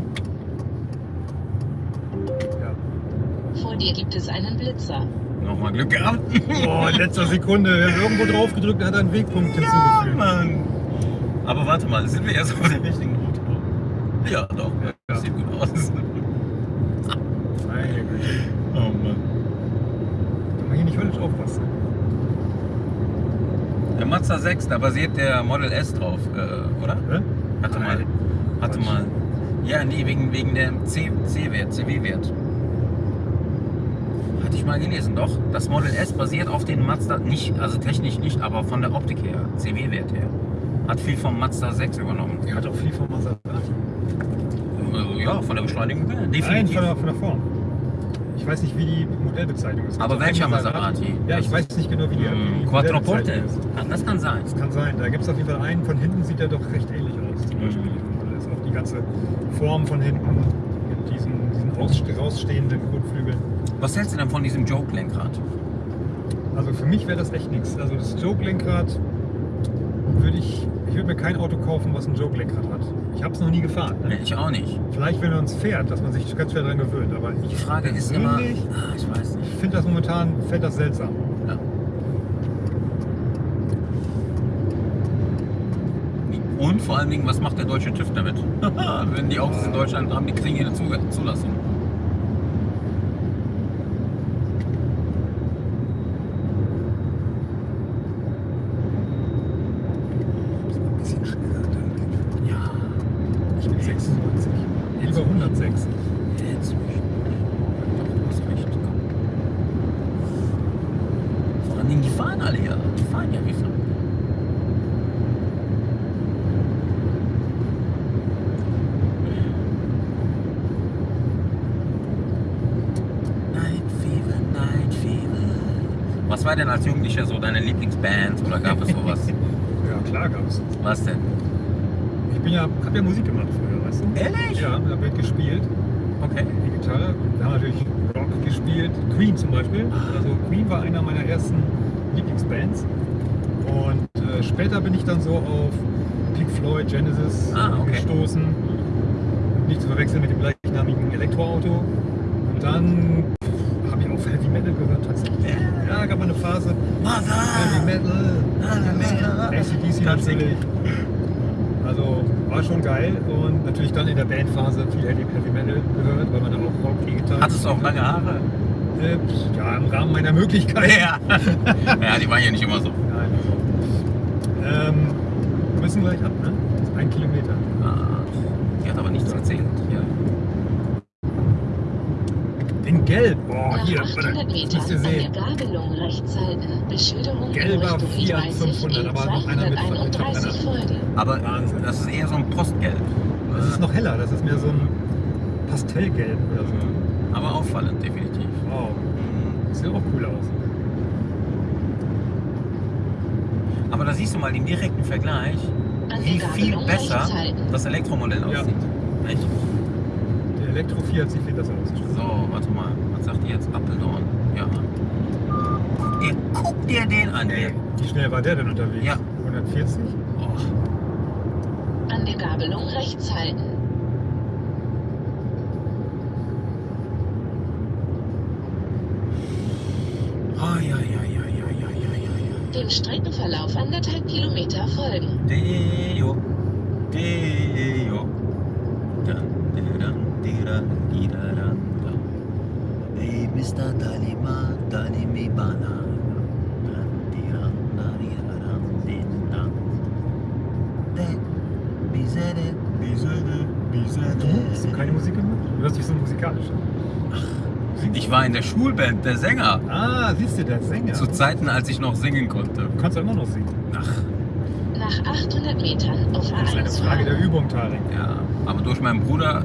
Ja. Vor dir gibt es einen Blitzer. Nochmal Glück gehabt. Boah, in letzter Sekunde. Wir haben irgendwo drauf gedrückt, hat einen Wegpunkt Ja, hinzugefügt. Mann. Aber warte mal, sind wir jetzt auf der richtigen Route? Ja, doch. Ja. 1.6, da basiert der Model S drauf, äh, oder? Hä? Warte mal. Warte mal. Ja, nee, wegen, wegen dem C-Wert, CW-Wert. Hatte ich mal gelesen, doch. Das Model S basiert auf den Mazda, nicht, also technisch nicht, aber von der Optik her, CW-Wert her. Hat viel vom Mazda 6 übernommen. Er hat auch viel vom Mazda 8. Äh, ja, von der Beschleunigung her, definitiv. Nein, von der, von der Form. Ich weiß nicht, wie die Modellbezeichnung ist. Aber welcher Maserati? Ja, ich weiß nicht genau, wie die, wie Hm, Quattroporte. Das kann sein. Das kann sein. Da gibt es auf jeden Fall einen, von hinten sieht er doch recht ähnlich aus. Zum Beispiel diesem Modell ist auch die ganze Form von hinten mit diesen, diesen ausste- rausstehenden Kotflügeln. Was hältst du denn von diesem Joke-Lenkrad? Also für mich wäre das echt nichts. Also das Joke-Lenkrad würde ich, ich würde mir kein Auto kaufen, was ein Joke-Lenkrad hat. Ich habe es noch nie gefahren. Nee, Ne? ich auch nicht. Vielleicht, wenn man es fährt, dass man sich ganz schwer daran gewöhnt. Aber ich Die Frage ist immer. persönlich Ah, ich weiß nicht. finde das momentan, fällt das seltsam. Ja. Und vor allen Dingen, was macht der deutsche TÜV damit? <laughs> Wenn die Autos in Deutschland haben, die kriegen hier eine Zu- Zulassung. Muss man ein bisschen schneller dann. Ja, Ich bin 96. Lieber 106. jetzt mich. Doch, du hast recht. Komm. Vor allen Dingen, die fahren alle ja. Die fahren ja wie verrückt. Night Fever, Night Fever. Was war denn als Jugendlicher so deine Lieblingsband oder gab es sowas? Ja, klar gab es. Was denn? Ich bin ja, habe ja Musik gemacht früher, weißt du? Ehrlich? Ja, da wird gespielt, Okay. die Gitarre. Wir haben natürlich Rock gespielt, Queen zum Beispiel. Also Queen war einer meiner ersten Lieblingsbands. Und äh, später bin ich dann so auf Pink Floyd, Genesis Ah, okay. gestoßen. Nicht zu verwechseln mit dem gleichnamigen Elektroauto. Und dann habe ich auch Heavy Metal gehört tatsächlich. Ja, gab mal eine Phase. Heavy Mother! Metal. Heavy Metal. ACDC Ganz natürlich. Also war schon geil und natürlich dann in der Bandphase viel Heavy Heavy Metal gehört, weil man da auch Rock, E-Gitarre. Hattest du auch lange Haare? Äh, ja, im Rahmen meiner Möglichkeiten. Ja. <laughs> ja, die waren ja nicht immer so. Nein, also. Ähm, wir müssen gleich ab, ne? Ein Kilometer. Ah, die hat aber nichts erzählt. Ja. In Gelb. Boah, Nach hier, 800 warte, das Metern an der sehen. Gabelung rechts halten. Beschilderung Gelber Fiat E30 500, in aber noch einer mit 231 Folge. Aber Wahnsinn. das ist eher so ein Postgelb. Das ist noch heller, das ist mehr so ein Pastellgelb oder so. Aber auffallend, definitiv. Wow, sieht auch cool aus. Aber da siehst du mal den direkten Vergleich, wie viel besser das Elektromodell Ja. aussieht. Echt? Der Elektro Fiat sieht viel besser aus. das stimmt. So, warte mal. Was sagt ihr jetzt? Appeldorn. Ja. Guck dir, guck dir den an. Ey, Ey. wie schnell war der denn unterwegs? Ja. 140? Oh. An der Gabelung rechts halten. Ja, ja, ja, ja, ja, ja, ja, ja. Dem Streckenverlauf anderthalb Kilometer folgen. Deo. Ich war in der Schulband, der Sänger. Ah, siehst du, der Sänger. Zu Zeiten, als ich noch singen konnte. Du kannst ja immer noch singen. Ach, Nach 800 Metern auf Das ist eine A1 Frage der. Übung, Tarek. ja. Aber durch meinen Bruder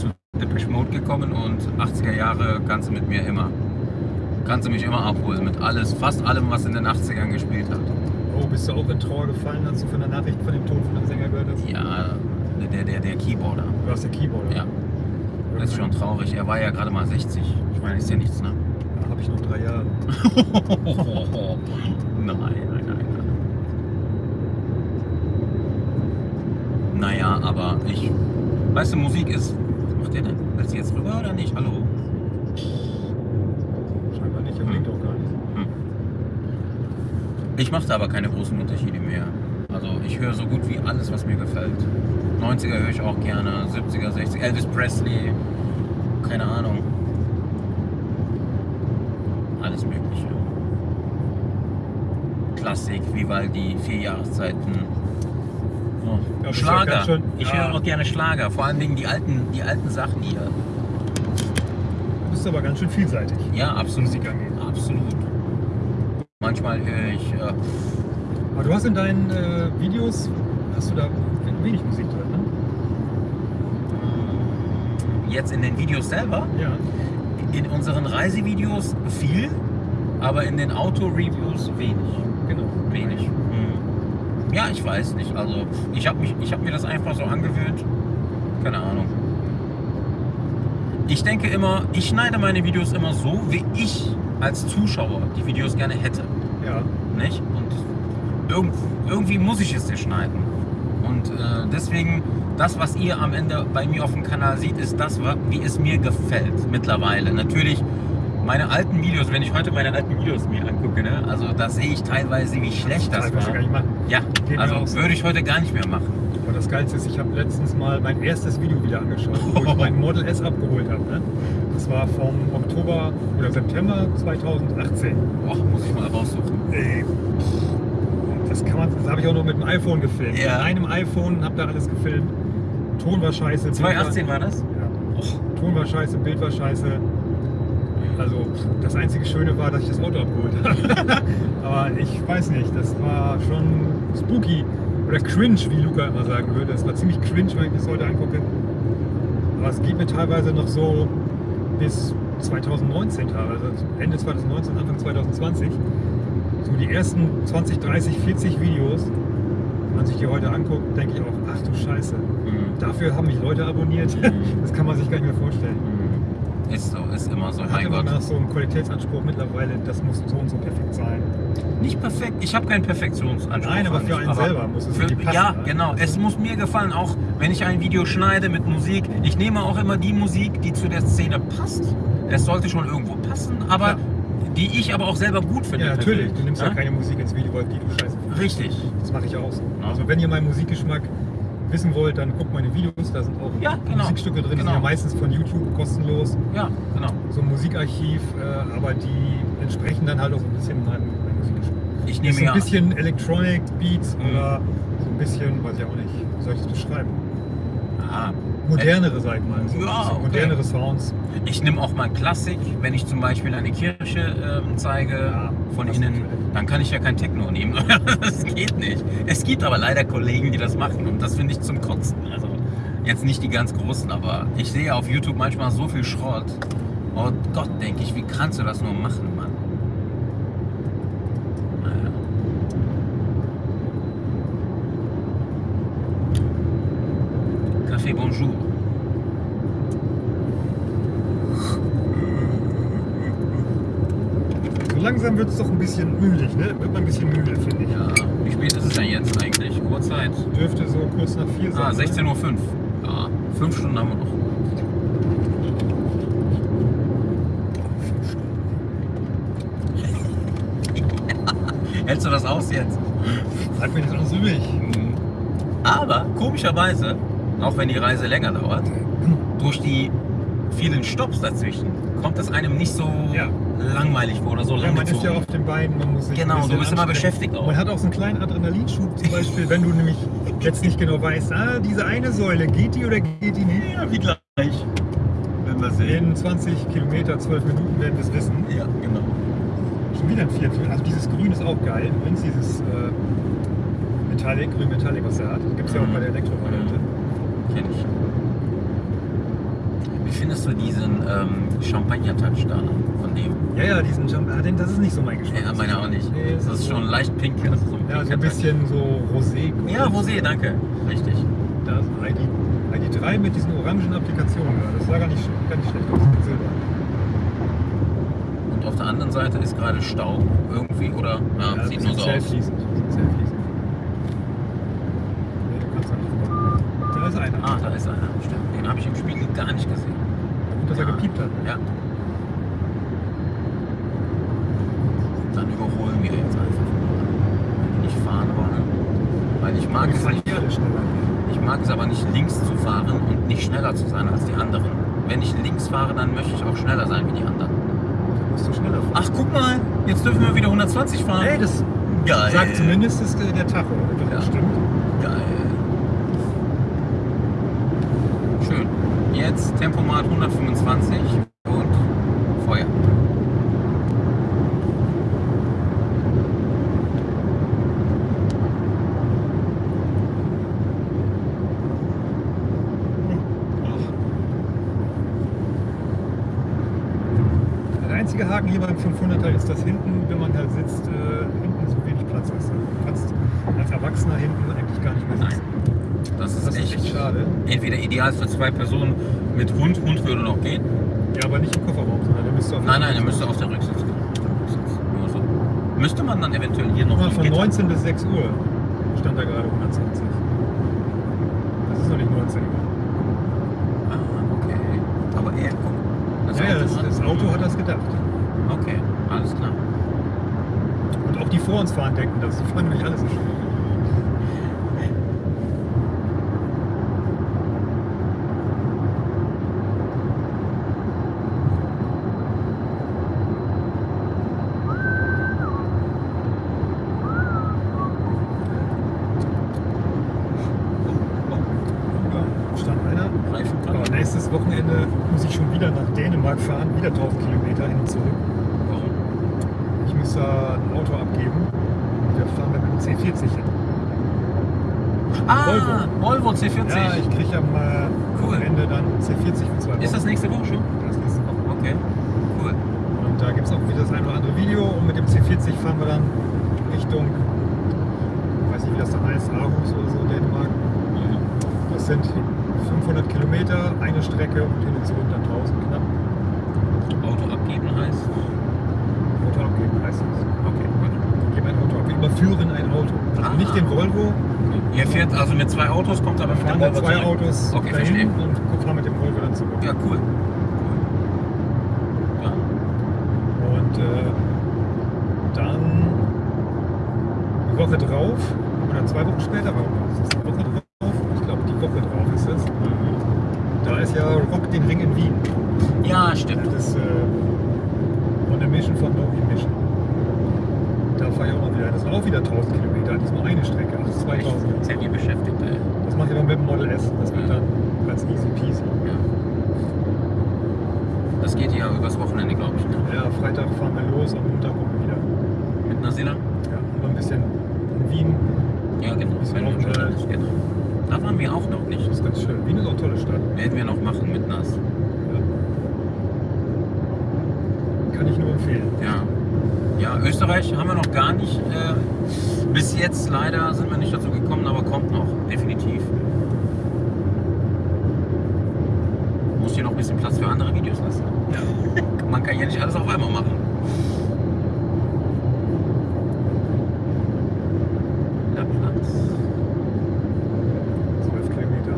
zu Depeche Mode gekommen und 80er Jahre kannst du mit mir immer. Kannst du mich immer abholen mit alles, fast allem, was in den 80ern gespielt hat. Oh, bist du auch in Trauer gefallen, als du von der Nachricht von dem Tod von dem Sänger gehört hast? Ja, der, der, der Keyboarder. Du warst der Keyboarder. Ja, das ist schon traurig. Er war ja gerade mal 60. Ich meine, ist ja nichts, ne? Da habe ich noch drei Jahre. <laughs> nein, nein, nein, nein. Naja, aber ich. Weißt du, Musik ist. Was macht ihr denn? Willst du jetzt rüber oder nicht? Hallo? Scheinbar nicht, er blinkt auch gar nicht. Hm. Ich mache da aber keine großen Unterschiede mehr. Also ich höre so gut wie alles, was mir gefällt. 90er höre ich auch gerne, 70er, 60er, Elvis Presley, keine Ahnung. Alles Mögliche. Klassik, Vivaldi, vier Jahreszeiten. Oh. Ja, Schlager. schön- ich ja. höre auch gerne Schlager, vor allem die alten, die alten Sachen hier. Du bist aber ganz schön vielseitig, Ja, absolut. Absolut. Manchmal höre ich äh, Aber du hast in deinen äh, Videos, hast du da wenig Musik drin, ne? Jetzt in den Videos selber, Ja. in unseren Reisevideos viel, aber in den Auto-Reviews wenig. Genau. Wenig. Hm. Ja, ich weiß nicht. Also ich habe hab mir das einfach so angewöhnt. Keine Ahnung. Ich denke immer, ich schneide meine Videos immer so, wie ich als Zuschauer die Videos gerne hätte. Ja. Nicht? Und irgend, irgendwie muss ich es dir schneiden. Und äh, deswegen, das, was ihr am Ende bei mir auf dem Kanal seht, ist das, wie es mir gefällt mittlerweile. Natürlich, meine alten Videos, wenn ich heute meine alten Videos mir angucke, ne, also da sehe ich teilweise, wie schlecht das Das war. gar nicht machen. Ja, Geht also würde ich heute gar nicht mehr machen. Und das Geilste ist, ich habe letztens mal mein erstes Video wieder angeschaut, wo ich mein <laughs> Model S abgeholt habe. Ne? Das war vom Oktober oder September 2018. Boah, muss ich mal raussuchen. Ey, das kann man, das habe ich auch noch mit dem iPhone gefilmt. Ja. Mit einem iPhone habe da alles gefilmt. Ton war scheiße. Bild 2018 war das? War, ja. Ton war scheiße, Bild war scheiße. Also das einzige Schöne war, dass ich das Auto abgeholt habe. <laughs> Aber ich weiß nicht, das war schon spooky oder cringe, wie Luca immer sagen würde. Es war ziemlich cringe, wenn ich das heute angucke. Aber es geht mir teilweise noch so bis 2019 teilweise, also Ende 2019, Anfang 2020. So die ersten 20, 30, 40 Videos, wenn man sich die heute anguckt, denke ich auch, ach du Scheiße. Mhm. Dafür haben mich Leute abonniert. <laughs> Das kann man sich gar nicht mehr vorstellen. Mhm. Ist so, ist immer so, Man hat mein immer Gott. noch so einen Qualitätsanspruch mittlerweile, das muss so und so perfekt sein. Nicht perfekt, ich habe keinen Perfektionsanspruch. Nein, aber für einen selber muss es für, passen, Ja, ne? genau. Es muss mir gefallen, auch wenn ich ein Video schneide mit Musik. Ich nehme auch immer die Musik, die zu der Szene passt. Es sollte schon irgendwo passen, aber Ja. Die ich aber auch selber gut finde. Ja, natürlich. Du nimmst ja Ja? keine Musik ins Video, weil die du scheiße findest. Richtig. Das mache ich auch so. Ja. Also wenn ihr meinen Musikgeschmack wissen wollt, dann guckt meine Videos, da sind auch Ja, genau. Musikstücke drin, die Genau. sind ja meistens von YouTube kostenlos. Ja, genau. So ein Musikarchiv, äh, aber die entsprechen dann halt auch so ein bisschen meinem, Musikgeschmack. Ich nehme so ein ja. bisschen Electronic Beats Mhm. oder so ein bisschen, weiß ich auch nicht, soll ich das beschreiben? Ah, Modernere, sag ich mal. So, Ja, so okay. modernere Sounds. Ich nehme auch mal Klassik, wenn ich zum Beispiel eine Kirche ähm, zeige Ja, von innen, natürlich. dann kann ich ja kein Techno nehmen. <laughs> das geht nicht. Es gibt aber leider Kollegen, die das machen und das finde ich zum Kotzen. Also jetzt nicht die ganz großen, aber ich sehe auf YouTube manchmal so viel Schrott. Oh Gott, denke ich, wie kannst du das nur machen, Mann? Naja. Café Bonjour. So langsam wird es doch ein bisschen mühlig, ne? Wird man ein bisschen müde, finde ich. Ja, wie spät ist es denn jetzt eigentlich? Uhrzeit? Dürfte so kurz nach vier sein. Ah, ne? 16.05 Uhr. Ja, fünf Stunden haben wir noch. <laughs> Hältst du das aus jetzt? Bleibt mir nichts anderes übrig. Aber komischerweise, auch wenn die Reise länger dauert, durch die vielen Stops dazwischen kommt es einem nicht so Ja. langweilig vor oder so Ja, man ist ja auf den Beinen, man muss sich Genau, du bist immer beschäftigt auch. Man hat auch so einen kleinen Adrenalinschub zum Beispiel, wenn du nämlich jetzt nicht genau weißt, ah, diese eine Säule, geht die oder geht die nicht? Ja, wie gleich. Wenn wir sehen. In 20 Kilometer, 12 Minuten werden wir es wissen. Ja, genau. Schon wieder ein Viertel. Also dieses Grün ist auch geil. Übrigens dieses äh, Metallic, Grün Metallic, was er hat. Gibt es ja auch Mhm. bei der Elektrovariante. Kenn ich. Wie findest du diesen ähm, Champagner-Touch da von dem? Ja, ja, diesen Jump, ah, den, das ist nicht so mein Geschmack. Ja, meiner auch nicht. Nee, Das ist schon leicht pink. Also so ein Ja, so ein bisschen so rosé. Ja, Rosé, danke. Richtig. Da ist ein ID, ID3 mit diesen orangen Applikationen. da. Das sah gar nicht, gar nicht schlecht aus. Silber. Und auf der anderen Seite ist gerade Stau irgendwie, oder? Ja, Ja, sieht das nur so aus. fließend. Das ist sehr fließend. Nee, du kannst da nicht vorbei. Da ist einer. Ah, da ist einer. Stimmt. Den habe ich im Spiegel gar nicht gesehen. Gut, dass er gepiept hat. Ja. Dann überholen wir jetzt einfach. Wenn die nicht fahren wollen. Weil ich mag es nicht. Ich mag es aber nicht links zu fahren und nicht schneller zu sein als die anderen. Wenn ich links fahre, dann möchte ich auch schneller sein wie die anderen. Da musst du schneller fahren. Ach, guck mal, jetzt dürfen wir wieder 120 fahren. Hey, das geil. sagt zumindest das, der Tacho. Doch, Ja. das stimmt. Geil. Schön. Jetzt Tempomat 125 und Feuer. Der einzige Haken hier beim 500er ist, dass hinten, wenn man halt sitzt, äh, hinten so wenig Platz ist. Du kannst als Erwachsener hinten eigentlich gar nicht mehr sitzen. Das ist, Das ist echt, echt schade. entweder ideal für zwei Personen mit Hund. Hund würde noch gehen. Ja, aber nicht im Kofferraum, sondern der müsste auf Nein, nein, er müsste auf der Rücksitz gehen. Nur so. Müsste man dann eventuell hier noch ein von Gitter- 19 bis 6 Uhr stand da gerade 120. Das ist noch nicht 19 Uhr. Ah, okay. Aber er, guck. Das ja, ja, das, hat- das Auto hat das gedacht. Okay, alles klar. Und auch die vor uns fahren denken das. Die fahren nämlich alles so schnell. Ja, stand einer. Reifen Aber nächstes Wochenende muss ich schon wieder nach Dänemark fahren, wieder 1000 Kilometer hin und zurück. Warum? Ich muss da ein Auto abgeben und wir fahren dann mit dem C40 hin. Ah, Volvo. Volvo C40. Ja, ich kriege am äh, Cool. Wochenende dann C40 für zwei Wochen. Ist das nächste Woche schon? Das ist nächste Woche. Okay, cool. Und da gibt es auch wieder das ein oder andere Video und mit dem C40 fahren wir dann Richtung, weiß nicht wie das da heißt, Aarhus oder so, Dänemark. Das sind 500 Kilometer, eine Strecke und hin und zurück dann 1000 knapp. Auto abgeben heißt? Auto abgeben heißt das. Okay, gut. Geben ein Auto ab. Wir überführen ein Auto. Also Ah. nicht den Volvo, Ihr fährt also mit zwei Autos, kommt aber wir mit fahren Volvo zwei zurück. Autos Okay, dahin verstehe. und fahren mit dem Volvo dann zurück. Ja, cool. Ja. Und äh, dann Woche drauf oder zwei Wochen später, warum ist es eine Woche drauf? Ich glaube, die Woche drauf ist es. Da ist ja Rock den Ring in Wien. Ja, stimmt. Das ist äh, von der Mission von No Mission. Da fahre ich auch noch wieder. Das sind auch wieder 1000 Kilometer. Diesmal eine Strecke, also 2000. Sehr viel beschäftigt, ey. Das mache ich aber mit dem Model S. Das wird Ja. dann ganz easy peasy. Ja. Das geht ja übers Wochenende, glaube ich. Ne? Ja, Freitag fahren wir los, am Montag kommen wir wieder. Mit Nasila? Ja, und noch ein bisschen in Wien. Ja, genau. Bisschen Wenn wir schon Aufenthalt. da- genau. Da waren wir auch noch nicht. Das ist ganz schön. Wien ist auch eine tolle Stadt. Werden wir noch machen mit Nas. Ja. Kann ich nur empfehlen. Ja. Ja, Österreich haben wir noch gar nicht. Äh, bis jetzt leider sind wir nicht dazu gekommen, aber kommt noch. Definitiv. Muss hier noch ein bisschen Platz für andere Videos lassen. <laughs> Man kann ja nicht alles auf einmal machen. Der Platz. 12 Kilometer.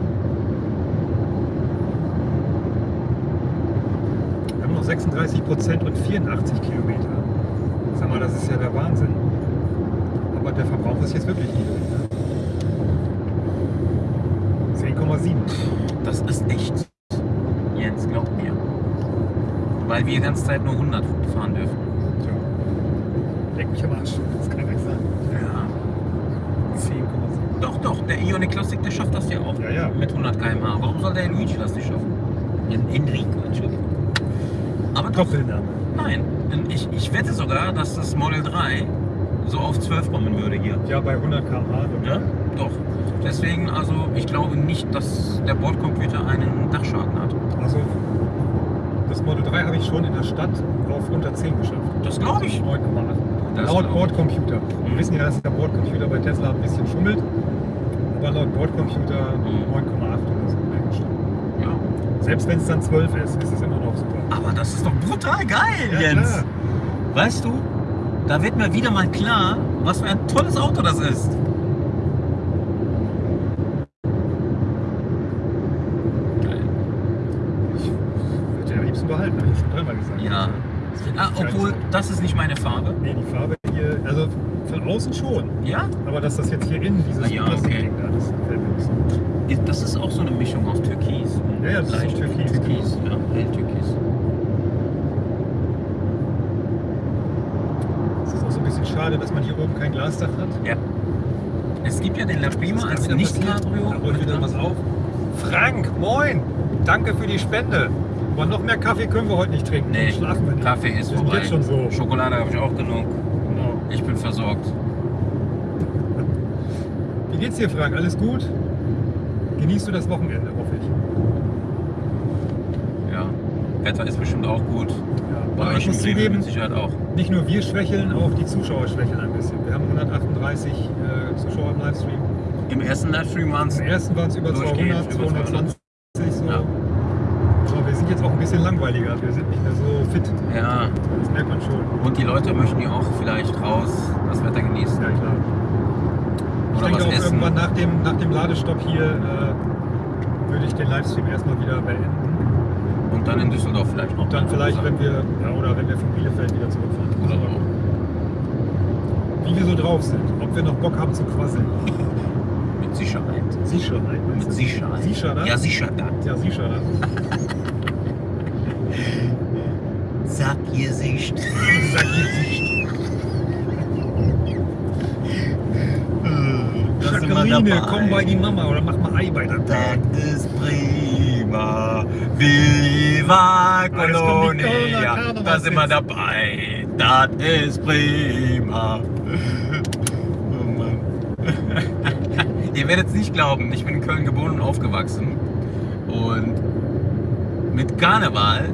Wir haben noch 36 Prozent und 84 Kilometer. Sag mal, das ist ja der Wahnsinn. Aber der Verbrauch ist jetzt wirklich niedrig. Ne? 10,7. Das ist echt. Jens, glaub mir. Weil wir die ganze Zeit nur 100 fahren dürfen. Tja. Leck mich am Arsch. Das kann sein. Ja. 10,7. Doch, doch, der Ioniq Classic, der schafft das ja auch. Ja, ja. Mit 100 km/h. Warum soll der Luigi das nicht schaffen? En- Enrico, Entschuldigung. Aber doch, Doppelname. nein. Ich, ich wette sogar, dass das Model 3 so auf 12 kommen würde hier. Ja, bei 100 km/h. Ja? Doch. Deswegen, also, ich glaube nicht, dass der Bordcomputer einen Dachschaden hat. Also, das Model 3 habe ich schon in der Stadt auf unter 10 geschafft. Das glaube ich. 9,8. Das Laut. Bordcomputer. Mhm. Wir wissen ja, dass der Bordcomputer bei Tesla ein bisschen schummelt. Aber laut Bordcomputer Mhm. 9,8 oder so. Ja. Selbst wenn es dann 12 ist, ist es immer noch super. Aber das ist doch brutal geil, Ja, Jens. klar. Weißt du, da wird mir wieder mal klar, was für ein tolles Auto das ist. Geil. Ich würde den am liebsten behalten, habe ich schon dreimal gesagt. Ja. Das ist wirklich Ah, ein geiles obwohl, das ist nicht meine Farbe. Nee, die Farbe hier, also von außen schon. Ja? Aber dass das jetzt hier innen, dieses Ah, ja, okay. da, das mir. Das ist auch so eine Mischung aus Türkis. und Ja, ja, das ist auch Türkis, Türkis, ja, hell Türkis. Es ist auch so ein bisschen schade, dass man hier oben kein Glasdach hat. Ja. Es gibt ja den La Prima als? Nicht-Cabrio. Da holt wieder was auf. Frank, moin! Danke für die Spende. Aber noch mehr Kaffee können wir heute nicht trinken. Nee, schlafen wir nicht. Kaffee ist wir vorbei. jetzt schon so. Schokolade habe ich auch genug. Genau. Ich bin versorgt. <laughs> Wie geht's dir, Frank? Alles gut? Genießt du das Wochenende, hoffe ich. Ja. Wetter ist bestimmt auch gut. Ja. Bei Aber ich muss zugeben, mit Sicherheit auch. nicht nur wir schwächeln, auch die Zuschauer schwächeln ein bisschen. Wir haben 138 äh, Zuschauer im Livestream. Im ersten Livestream waren es Im ersten waren es über Durchgehend 200, über 220 so. Ja. Aber wir sind jetzt auch ein bisschen langweiliger. Wir sind nicht mehr so fit. Ja, Das merkt man schon. und die Leute möchten ja auch vielleicht raus das Wetter genießen. Ja, klar. Ich Oder denke was auch essen. irgendwann nach dem, nach dem Ladestopp hier äh, würde ich den Livestream erstmal wieder beenden. Und dann in Düsseldorf vielleicht noch. Dann vielleicht, wenn wir, ja, oder wenn wir von Bielefeld wieder zurückfahren. Oder Aber Wie wir so drauf sind. Ob wir noch Bock haben zu quasseln. so. Mit Sicherheit. Sicherheit. Mit? Sicherheit. Sicherheit? Ja, Sicherheit. Ja, Sicherheit. <laughs> Sag ihr Sicht. Sag jetzt nicht. Da sind wir Jacqueline, dabei. komm bei die Mama oder mach mal Ei bei der Das ist prima. Viva Colonia. Da sind wir dabei. Das ist prima. <laughs> Oh Mann. <laughs> Ihr werdet es nicht glauben, ich bin in Köln geboren und aufgewachsen. Und mit Karneval,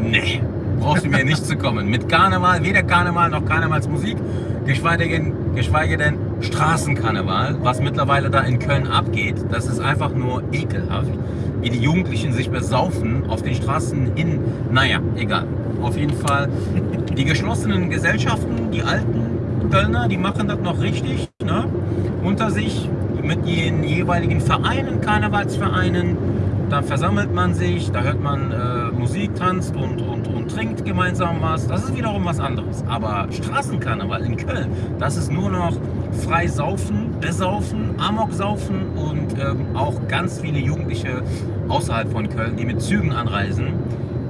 nee, brauchst du mir nicht zu kommen. Mit Karneval, weder Karneval noch Karnevalsmusik, geschweige denn, geschweige denn Straßenkarneval, was mittlerweile da in Köln abgeht. Das ist einfach nur ekelhaft. Wie die Jugendlichen sich besaufen auf den Straßen hin. Naja, egal. Auf jeden Fall. Die geschlossenen Gesellschaften, die alten Kölner, die machen das noch richtig. Ne? Unter sich mit ihren jeweiligen Vereinen, Karnevalsvereinen. da versammelt man sich, da hört man äh, Musik, tanzt und, und, und trinkt gemeinsam was. Das ist wiederum was anderes. Aber Straßenkarneval in Köln, das ist nur noch frei saufen, besaufen, Amok saufen und ähm, auch ganz viele Jugendliche außerhalb von Köln, die mit Zügen anreisen,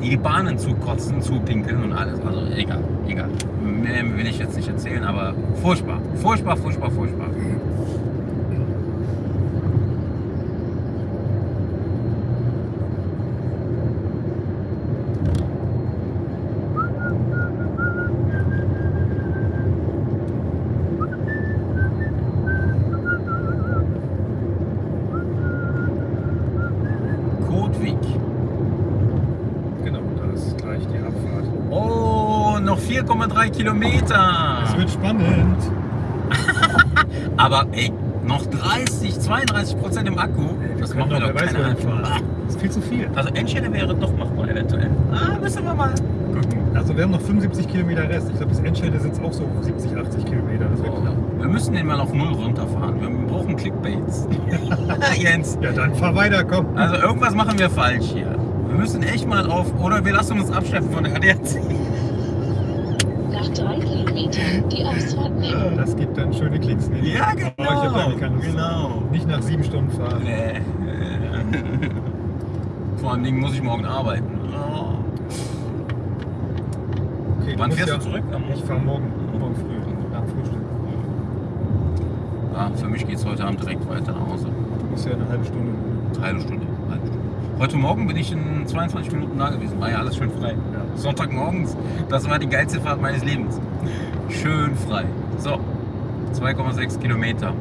die die Bahnen zukotzen, zupinkeln und alles. Also egal, egal. Mehr will ich jetzt nicht erzählen, aber furchtbar, furchtbar, furchtbar, furchtbar. Kotwig. Genau, da ist gleich die Abfahrt. Oh, noch 4,3 Kilometer. Es wird spannend. Aber ey, noch 30, 32 Prozent im Akku. Das machen wir doch, doch wer weiß, keine wohin Hand. fahren. Das ist viel zu viel. Also Endstelle wäre doch machbar eventuell. Ah, müssen wir mal gucken. Also wir haben noch 75 Kilometer Rest. Ich glaube, bis Endstelle sind es auch so 70, 80 Kilometer. Das wird knapp. Wir müssen den mal auf Null runterfahren. Wir brauchen Clickbaits. <laughs> <laughs> Jens, Ja, dann fahr weiter, komm. also irgendwas machen wir falsch hier. Wir müssen echt mal auf, oder wir lassen uns abschleppen von der ADAC. Nach drei Kilometern die Ausfahrt nehmen. Das gibt dann schöne Klicks. Nee, Ja, Oh, genau. Keine Lust zu. Genau. Nicht nach sieben Stunden fahren. Nee. <laughs> Vor allen Dingen muss ich morgen arbeiten. Oh. Okay, Wann fährst du zurück? Ich fahre morgen, morgen früh, nach Frühstück. Ah, für mich geht es heute Abend direkt weiter nach Hause. Du musst ja eine halbe Stunde. Halbe Stunde. Halbe Stunde. Heute Morgen bin ich in 22 Minuten da gewesen. War ja alles schön frei. Ja. Sonntagmorgens, das war die geilste Fahrt meines Lebens. Schön frei. So, 2,6 Kilometer.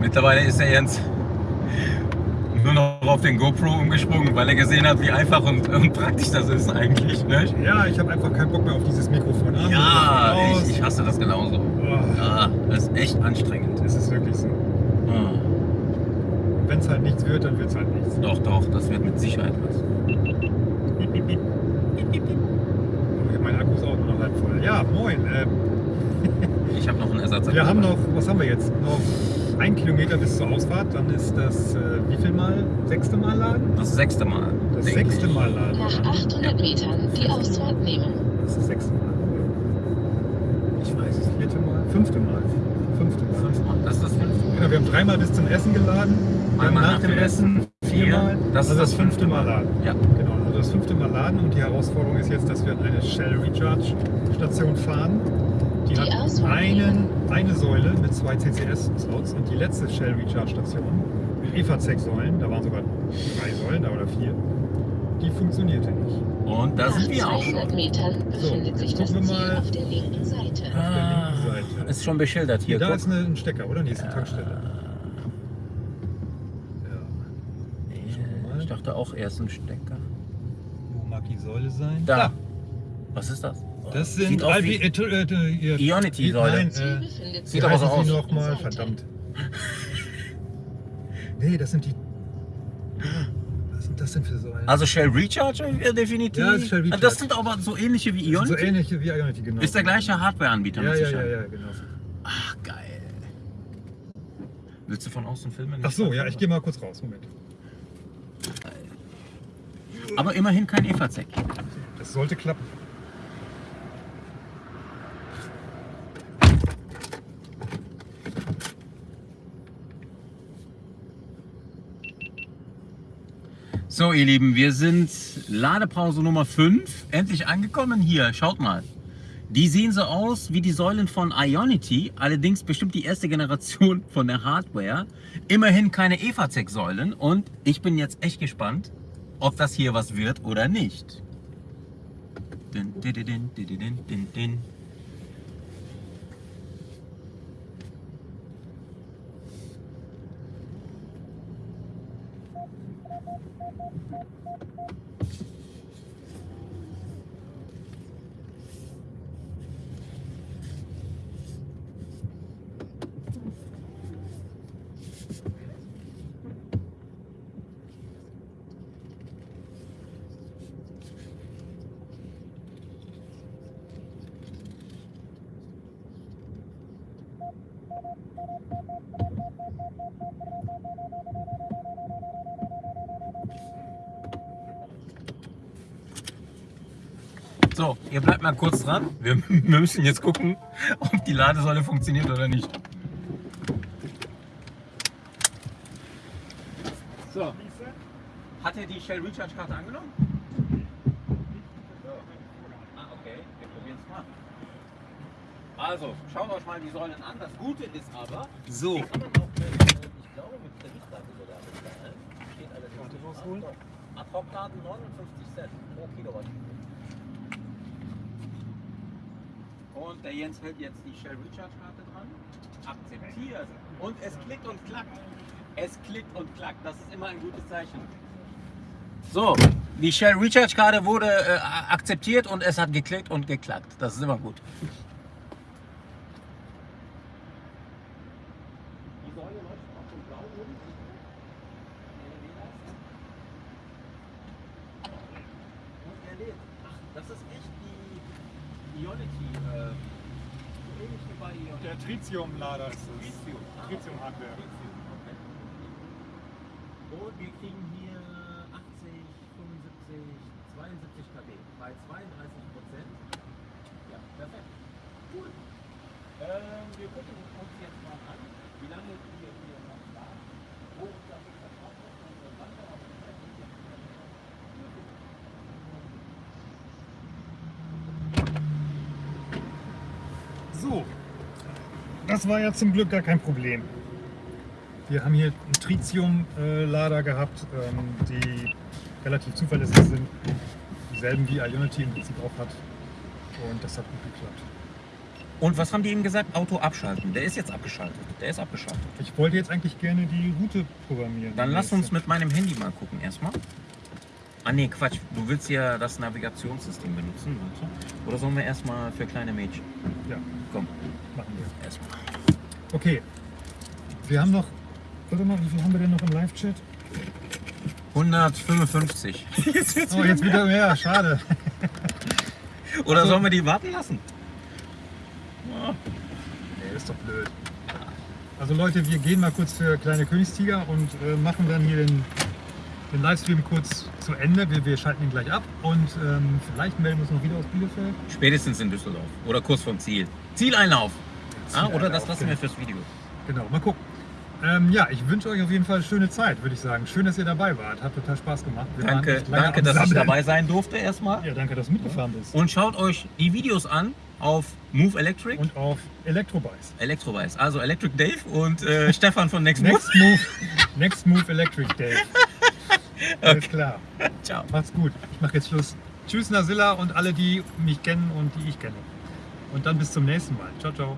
Mittlerweile ist er Jens. nur noch auf den GoPro umgesprungen, weil er gesehen hat, wie einfach und, und praktisch das ist eigentlich. Ne? Ja, ich habe einfach keinen Bock mehr auf dieses Mikrofon an. Ja, ich, ich hasse das genauso. Oh, Ja, das ist echt anstrengend. Es ist wirklich so. Ah, Wenn es halt nichts wird, dann wird es halt nichts. Doch, doch, das wird mit Sicherheit was. Mein Akku ist auch nur noch halb voll. Ja, moin. Äh, Ich habe noch einen Ersatz. wir haben noch, was haben wir jetzt? Noch ein Kilometer bis zur Ausfahrt. Dann ist das, äh, wie viel Mal? Sechste Mal laden? Das sechste Mal. Das sechste ich. Mal laden. Nach oder? 800 Metern die Ausfahrt nehmen. Das ist das sechste Mal. Ich weiß es. Vierte Mal? Fünfte Mal. Fünfte Mal. Fünfmal. Das ist das fünfte. Genau, wir haben dreimal bis zum Essen geladen. Dann Einmal nach, nach dem Essen viermal. Das ist also das das fünfte Mal laden. Ja. Genau, also das fünfte Mal laden und die Herausforderung ist jetzt, dass wir an eine Shell Recharge Station fahren. Die, Die hat einen, eine Säule mit zwei CCS-Slots und die letzte Shell Recharge Station mit EVA-Säulen, da waren sogar drei Säulen da oder vier, die funktionierte nicht. Und da sind wir auch 200 schon. Metern befindet sich jetzt das gucken wir Ziel mal. auf der linken Seite. Ah, linken Seite. ist schon beschildert hier. da guck. ist ein Stecker, oder? Nee, ist eine Tankstelle. Ja. Ja, Ich dachte auch erst ein Stecker. Wo mag die Säule sein? Da. Was ist das? Das Sieht sind aus Albi, wie- äh, äh, äh, ihr- Ionity-Säule. Nein, äh, sieht aber so aus. nochmal? Seite. Verdammt. Nee, das sind die. Was sind das denn für Säulen? Also Shell Recharge äh, definitiv. Ja, das ist Shell Recharge. Das sind aber so ähnliche wie Ionity. so ähnlich wie Ionity, genau. Ist der gleiche Hardware-Anbieter Ja, ja, ja, ja, genau. Ach, geil. Willst du von außen filmen? Ach so, ja, ich gehe mal kurz raus. Moment. Aber immerhin kein EVZ. Das sollte klappen. So, ihr Lieben, wir sind Ladepause Nummer 5. Endlich angekommen hier. Schaut mal. Die sehen so aus wie die Säulen von Ionity, allerdings bestimmt die erste Generation von der Hardware. Immerhin keine EVZ-Säulen und ich bin jetzt echt gespannt, ob das hier was wird oder nicht. Din, din, din, mal kurz dran. Wir, <laughs> wir müssen jetzt gucken, ob die Ladesäule funktioniert oder nicht. So. Hat er die Shell Recharge Karte angenommen? Ah, okay. Wir probieren es mal. Also, schaut euch mal die Säulen an. Das Gute ist aber, so. Kann man auch mit, ich glaube, mit Kreditkarte sogar bezahlen. Steht nicht rausholen. drauf. Ad-Hoc-Laden 59 Cent pro Kilowattstunde. Und der Jens hält jetzt die Shell Recharge Karte dran. Akzeptiert. Und es klickt und klackt. Es klickt und klackt. Das ist immer ein gutes Zeichen. So, die Shell Recharge Karte wurde äh, akzeptiert und es hat geklickt und geklackt. Das ist immer gut. Die Säule läuft auch schon blau unten. Und er lädt. Ach, das ist echt die Ionity. Äh, so ähnlich wie bei Ionity. Der Tritium-Lader ist es. Tritium. Ah, Tritium-Hardware. Tritium, okay. Und wir kriegen hier 80, 75, 72 kW bei 32 Prozent. Ja, perfekt. Cool. Ähm, wir gucken uns jetzt mal an, wie lange wir hier noch schlafen, wo das verbraucht wird und wann wir auf die Zeit sind. So, das war ja zum Glück gar kein Problem. Wir haben hier einen Tritium-Lader gehabt, ähm, die relativ zuverlässig sind. Dieselben wie Ionity im Prinzip auch hat. Und das hat gut geklappt. Und was haben die ihm gesagt? Auto abschalten. Der ist jetzt abgeschaltet. Der ist abgeschaltet. Ich wollte jetzt eigentlich gerne die Route programmieren. Dann lass uns mit meinem Handy mal gucken erstmal. Ah nee, Quatsch. Du willst ja das Navigationssystem benutzen. Oder sollen wir erstmal für kleine Mädchen? Ja, Komm, machen wir. erstmal. Okay. Wir haben noch. Warte mal, wie viel haben wir denn noch im Live-Chat? 155. <laughs> Oh, jetzt wieder mehr, schade. <laughs> Oder Also- sollen wir die warten lassen? Nee, ist doch blöd. Also Leute, wir gehen mal kurz für kleine Königstiger und äh, machen dann hier den, den Livestream kurz zu Ende. Wir, wir schalten ihn gleich ab und ähm, vielleicht melden wir uns noch wieder aus Bielefeld. Spätestens in Düsseldorf. Oder kurz vom Ziel. Zieleinlauf. Ah, oder das lassen wir fürs Video. Genau, mal gucken. Ähm, ja, ich wünsche euch auf jeden Fall eine schöne Zeit, würde ich sagen. Schön, dass ihr dabei wart. Hat total Spaß gemacht. Wir Danke, danke dass ich Sammeln. dabei sein durfte erstmal. Ja, danke, dass du mitgefahren bist. Und schaut euch die Videos an auf Move Electric. Und auf Elektrobikes. Elektroweiß. Also Electric Dave und äh, <laughs> Stefan von Next Move. Next Move, Next Move Electric Day. <laughs> Alles klar. Ciao. Macht's gut. Ich mache jetzt Schluss. Tschüss, Nasilla und alle, die mich kennen und die ich kenne. Und dann bis zum nächsten Mal. Ciao, ciao.